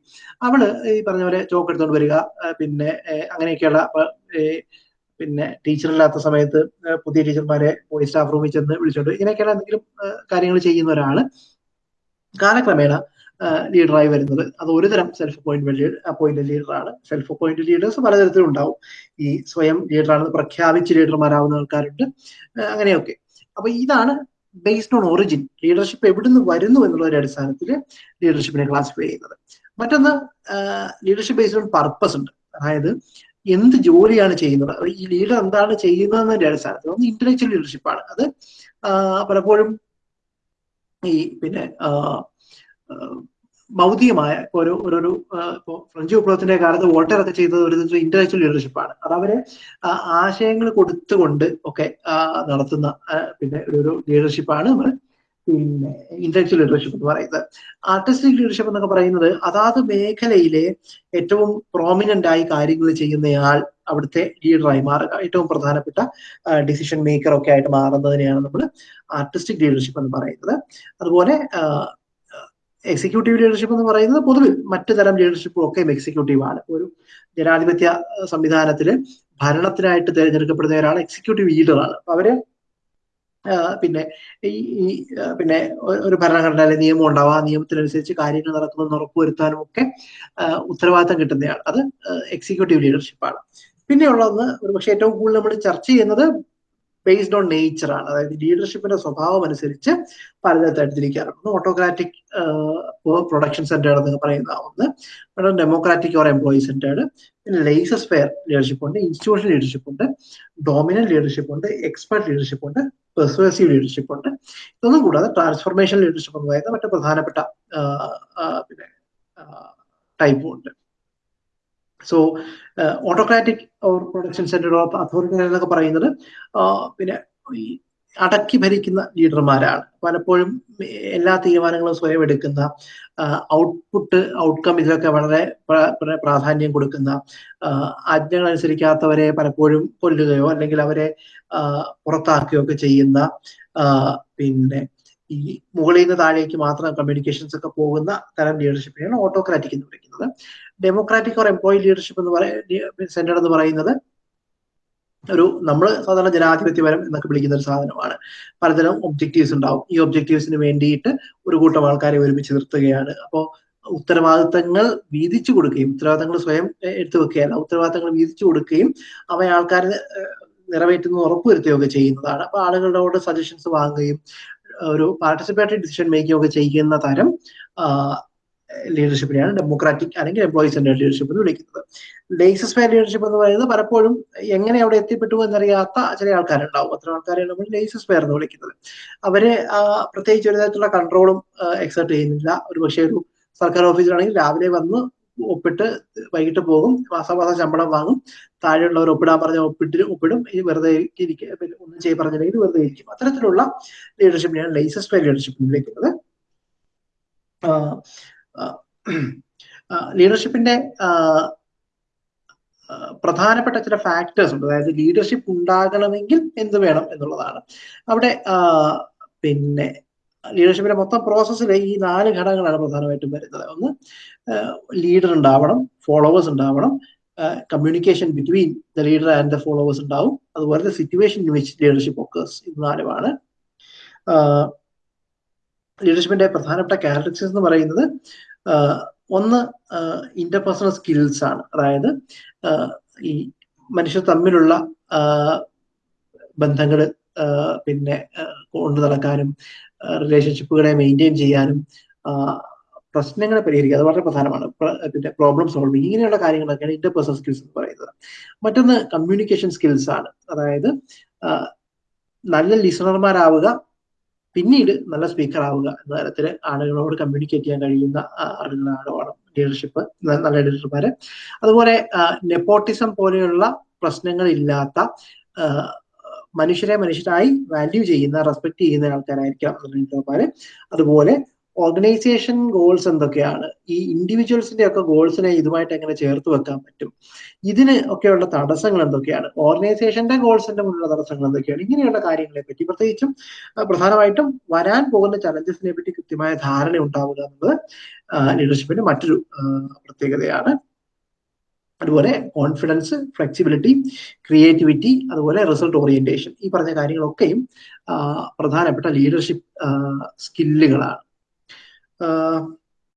അവൾ ഈ പറഞ്ഞ പോലെ ചോക്ക് എടുത്തോണ്ട് വരിക പിന്നെ അങ്ങനെയൊക്കെയുള്ള പിന്നെ ടീച്ചർ ഇല്ലാത്ത സമയത്ത് പുതിയ ടീച്ചർമാരെ പോയി സ്റ്റാഫ് റൂമിൽ ചെന്ന് വിളിച്ചോണ്ട് ഇങ്ങനെയൊക്കെയുള്ള എന്തെങ്കിലും കാര്യങ്ങൾ ചെയ്യുന്ന ഒരാൾ കാലക്രമേണ ലീഡറായി വരുന്നത്. അത് ഒരുതരം സെൽഫ് അപ്പോയിന്റ്മെന്റ് അപ്പോയിന്റ് ലീഡറാണ് സെൽഫ് അപ്പോയിന്റ് ലീഡേഴ്സ് പലതരത്തിലുണ്ടാവും. ഈ സ്വയം ലീഡറാണെന്ന് പ്രഖ്യാപിച്ച് ലീഡർമാരാവുന്ന ആൾക്കാരുണ്ട്. അങ്ങനെയൊക്കെ. അപ്പൊ ഇതാണ് ബേസ്ഡ് ഓൺ ഒറിജിൻ ലീഡർഷിപ്പ് എവിടുന്ന് വരുന്നു എന്നുള്ളൊരു അടിസ്ഥാനത്തിൽ ലീഡർഷിപ്പിനെ ക്ലാസിഫൈ ചെയ്യുന്നത്. മറ്റൊന്ന് ലീഡർഷിപ്പ് ബേസ്ഡ് ഓൺ പർപ്പസ് ഉണ്ട്. അതായത് എന്ത് ജോലിയാണ് ചെയ്യുന്നത്? ഈ ലീഡർ എന്താണ് ചെയ്യുന്നതെന്നതിന്റെ അടിസ്ഥാനത്തിൽ ഒന്ന് ഇന്റലക്ച്വൽ ലീഡർഷിപ്പാണ് അത് പലപ്പോഴും ഈ പിന്നെ ഭൗതികമായ ഒരു ഒരു ഇപ്പോൾ ഫ്രഞ്ച് വിപ്ലവത്തിന്റെ കാലത്ത് വോൾട്ടർ ഒക്കെ ചെയ്തത് ഒരു ഇന്റലക്ച്വൽ ലീഡർഷിപ്പാണ് അത് അവരെ ആശയങ്ങൾ കൊടുത്തുകൊണ്ട് ഒക്കെ നടത്തുന്ന പിന്നെ ഒരു ഒരു ലീഡർഷിപ്പാണ് നമ്മൾ പിന്നെ ഇന്റലക്ച്വൽ ലീഡർഷിപ്പ് എന്ന് പറയുന്നത്. ആർട്ടിസ്റ്റിക് ലീഡർഷിപ്പ് എന്നൊക്കെ പറയുന്നത് അതാത് മേഖലയിലെ ഏറ്റവും പ്രോമിനന്റ് ആയി കാര്യങ്ങൾ ചെയ്യുന്നയാൾ അവിടുത്തെ ലീഡറായി മാറുക ഏറ്റവും പ്രധാനപ്പെട്ട ഡിസിഷൻ മേക്കർ ഒക്കെ ആയിട്ട് മാറുന്നതിനെയാണ് നമ്മൾ ആർട്ടിസ്റ്റിക് ലീഡർഷിപ്പ് എന്ന് പറയുന്നത്. അതുപോലെ എക്സിക്യൂട്ടീവ് ലീഡർഷിപ്പ് എന്ന് പറയുന്നത് പൊതുവിൽ മറ്റു തരം ലീഡർഷിപ്പും ഒക്കെ എക്സിക്യൂട്ടീവ് ആണ്. ഒരു ജനാധിപത്യ സംവിധാനത്തിൽ ഭരണത്തിനായിട്ട് തിരഞ്ഞെടുക്കപ്പെടുന്ന ഒരാൾ എക്സിക്യൂട്ടീവ് ലീഡറാണ് അപ്പൊ അവർ പിന്നെ ഈ പിന്നെ ഒരു ഭരണഘടന അല്ലെങ്കിൽ നിയമം ഉണ്ടാവുക ആ നിയമത്തിനനുസരിച്ച് കാര്യങ്ങൾ നടക്കുമെന്ന് ഉറപ്പുവരുത്താനും ഒക്കെ ഉത്തരവാദിത്തം കിട്ടുന്നയാൾ അത് എക്സിക്യൂട്ടീവ് ലീഡർഷിപ്പാണ് പിന്നെയുള്ളത് ഒരു പക്ഷേ ഏറ്റവും കൂടുതൽ നമ്മൾ ചർച്ച ചെയ്യുന്നത് ബേസ്ഡ് ഓൺ നേച്ചർ ആണ്. അതായത് ലീഡർഷിപ്പിന്റെ സ്വഭാവം അനുസരിച്ച് പലതരത്തിൽ ഒന്ന് ഓട്ടോക്രാറ്റിക് പ്രൊഡക്ഷൻ സെന്റർ എന്ന് പറയുന്ന ഒന്ന്. പിന്നെ ഡെമോക്രാറ്റിക് ഓർ എംപ്ലോയി സെന്റേഡ് പിന്നെ ലേസസ് ഫെയർ ലീഡർഷിപ്പ് ഉണ്ട് ഇൻസ്റ്റിറ്റ്യൂഷൻ ലീഡർഷിപ്പ് ഉണ്ട് ഡോമിനന്റ് ലീഡർഷിപ്പ് ഉണ്ട് എക്സ്പെർട്ട് ലീഡർഷിപ്പ് ഉണ്ട് പെർസുവേസീവ് ലീഡർഷിപ്പ് ഉണ്ട്. ഇതൊന്നും കൂടാതെ ട്രാൻസ്ഫോർമേഷൻ ലീഡർഷിപ്പ് എന്ന് പറയുന്ന മറ്റു പ്രധാനപ്പെട്ട പിന്നെ ടൈപ്പും ഉണ്ട്. So autocratic or production centre of authority എന്നൊക്കെ പറയുന്നത് പിന്നെ ഈ അടക്കി ഭരിക്കുന്ന ലീഡർമാരാണ്. പലപ്പോഴും എല്ലാ തീരുമാനങ്ങളും സ്വയം എടുക്കുന്ന ഔട്ട്പുട്ട് ഔട്ട്കം ഇതിലൊക്കെ വളരെ പ്രാധാന്യം കൊടുക്കുന്ന ആജ്ഞകൾ അനുസരിക്കാത്തവരെ പലപ്പോഴും കൊല്ലുകയോ അല്ലെങ്കിൽ അവരെ പുറത്താക്കുകയോ ഒക്കെ ചെയ്യുന്ന പിന്നെ ഈ മുകളിൽ നിന്ന് താഴേക്ക് മാത്രം കമ്മ്യൂണിക്കേഷൻസ് ഒക്കെ പോകുന്ന തരം ലീഡർഷിപ്പിനെയാണ് ഓട്ടോക്രാറ്റിക് എന്ന് വിളിക്കുന്നത്. ഡെമോക്രാറ്റിക് ഓർ എംപ്ലോയി ലീഡർഷിപ്പ് എന്ന് പറയുന്ന സെന്റർ എന്ന് പറയുന്നത് ഒരു നമ്മൾ സാധാരണ ജനാധിപത്യപരം എന്നൊക്കെ വിളിക്കുന്ന ഒരു സാധനമാണ്. പലതരം ഒബ്ജക്റ്റീവ്സ് ഉണ്ടാവും. ഈ ഒബ്ജക്റ്റീവ്സിന് വേണ്ടിയിട്ട് ഒരു കൂട്ടം ആൾക്കാരെ ഒരുമിച്ച് നിർത്തുകയാണ്. അപ്പോൾ ഉത്തരവാദിത്തങ്ങൾ വീതിച്ചു കൊടുക്കുകയും ഉത്തരവാദിത്തങ്ങൾ സ്വയം എടുത്തു വെക്കുകയല്ല ഉത്തരവാദിത്തങ്ങൾ വീതിച്ചു കൊടുക്കുകയും അവ ആൾക്കാരെ നിറവേറ്റുന്ന ഉറപ്പുവരുത്തുകയൊക്കെ ചെയ്യുന്നതാണ്. അപ്പൊ ആളുകളോട് സജഷൻസ് വാങ്ങുകയും ഒരു പാർട്ടിസിപ്പേറ്ററി ഡിസിഷൻ മേക്കിംഗ് ഒക്കെ ചെയ്യുന്ന തരം ലീഡർഷിപ്പിനെയാണ് ഡെമോക്രാറ്റിക് അല്ലെങ്കിൽ എംപ്ലോയി സെന്റർ ലീഡർഷിപ്പ് എന്ന് വിളിക്കുന്നത്. ലേസസ് ഫെയർ ലീഡർഷിപ്പ് എന്ന് പറയുന്നത് പലപ്പോഴും എങ്ങനെ അവിടെ എത്തിപ്പെട്ടു എന്നറിയാത്ത ചില ആൾക്കാരുണ്ടാവും. അത്ര ആൾക്കാരെയാണ് നമ്മൾ ലേസസ് ഫെയർ എന്ന് വിളിക്കുന്നത്. അവർ പ്രത്യേകിച്ച് ഒരു തരത്തിലുള്ള കൺട്രോളും എക്സേർട്ട് ചെയ്യുന്നില്ല. ഒരു പക്ഷേ ഒരു സർക്കാർ ഓഫീസിലാണെങ്കിൽ രാവിലെ വന്ന് ഒപ്പിട്ട് വൈകിട്ട് പോകും. മാസാമാസം ശമ്പളം വാങ്ങും. താഴെയുള്ളവർ ഒപ്പിടാൻ പറഞ്ഞ ഒപ്പിട്ട് ഒപ്പിടും. ഇനി വെറുതെ ഇരിക്കുക ഒന്നും ചെയ്യാൻ പറഞ്ഞില്ലെങ്കിൽ വെറുതെ ഇരിക്കും. അത്തരത്തിലുള്ള ലീഡർഷിപ്പിനെയാണ് ലൈസസ് ബൈ ലീഡർഷിപ്പ് വിളിക്കുന്നത്. ലീഡർഷിപ്പിന്റെ പ്രധാനപ്പെട്ട ചില ഫാക്ടേഴ്സ് ഉണ്ട്. അതായത് ലീഡർഷിപ്പ് ഉണ്ടാകണമെങ്കിൽ എന്ത് വേണം എന്നുള്ളതാണ്. അവിടെ പിന്നെ ലീഡർഷിപ്പിന്റെ മൊത്തം പ്രോസസ്സിൽ ഈ നാല് ഘടകങ്ങളാണ് പ്രധാനമായിട്ടും വരുന്നത്. ഒന്ന് ലീഡർ ഉണ്ടാവണം ഫോളോവേഴ്സ് ഉണ്ടാവണം communication between the leader and the followers ഉണ്ടാവും. അതുപോലെ the situation in which leadership occurs ഇത് നാലുമാണ്. ലീഡർഷിപ്പിന്റെ പ്രധാനപ്പെട്ട ക്യാരക്ടറിസ്റ്റിക്സ് എന്ന് പറയുന്നത് ഒന്ന് ഇന്റർപേഴ്സണൽ സ്കിൽസ് ആണ്. അതായത് ഈ മനുഷ്യർ തമ്മിലുള്ള ബന്ധങ്ങൾ പിന്നെ കൊണ്ടു നടക്കാനും റിലേഷൻഷിപ്പുകളെ മെയിന്റെയിൻ ചെയ്യാനും പ്രശ്നങ്ങളെ പരിഹരിക്കുക. അത് വളരെ പ്രധാനമാണ്. പിന്നെ പ്രോബ്ലം സോൾവിങ് ഇങ്ങനെയുള്ള കാര്യങ്ങളൊക്കെയാണ് ഇന്റർപേഴ്സണൽ സ്കിൽസ് എന്ന് പറയുന്നത്. മറ്റൊന്ന് കമ്മ്യൂണിക്കേഷൻ സ്കിൽസ് ആണ്. അതായത് നല്ല ലിസണർമാരാവുക പിന്നീട് നല്ല സ്പീക്കർ ആവുക എന്ന തരത്തിൽ ആളുകളോട് കമ്മ്യൂണിക്കേറ്റ് ചെയ്യാൻ കഴിയുന്ന ആളുകളാണ് ലീഡർഷിപ്പ് നല്ല ലീഡർമാര് അതുപോലെ നെപ്പോട്ടിസം പോലെയുള്ള പ്രശ്നങ്ങൾ ഇല്ലാത്ത മനുഷ്യരെ മനുഷ്യരായി വാല്യൂ ചെയ്യുന്ന റെസ്പെക്ട് ചെയ്യുന്ന ആൾക്കാരായിരിക്കാം ലീഡർമാര് അതുപോലെ ഓർഗനൈസേഷൻ ഗോൾസ് എന്തൊക്കെയാണ്? ഈ ഇൻഡിവിജ്വൽസിന്റെ ഒക്കെ ഗോൾസിനെ ഇതുമായിട്ട് എങ്ങനെ ചേർത്ത് വെക്കാൻ പറ്റും? ഇതിന് ഒക്കെയുള്ള തടസ്സങ്ങൾ എന്തൊക്കെയാണ്? ഓർഗനൈസേഷന്റെ ഗോൾസിന്റെ മുന്നിലുള്ള തടസ്സങ്ങൾ എന്തൊക്കെയാണ്? ഇങ്ങനെയുള്ള കാര്യങ്ങളെ പറ്റി പ്രത്യേകിച്ചും പ്രധാനമായിട്ടും വരാൻ പോകുന്ന ചലഞ്ചസിനെ പറ്റി കൃത്യമായ ധാരണ ഉണ്ടാവുക എന്നത് ലീഡർഷിപ്പിന്റെ മറ്റൊരു പ്രത്യേകതയാണ്. അതുപോലെ കോൺഫിഡൻസ് ഫ്ലെക്സിബിലിറ്റി ക്രിയേറ്റിവിറ്റി അതുപോലെ റിസൾട്ട് ഓറിയന്റേഷൻ ഈ പറഞ്ഞ കാര്യങ്ങളൊക്കെയും പ്രധാനപ്പെട്ട ലീഡർഷിപ്പ് സ്കില്ലുകളാണ് uh,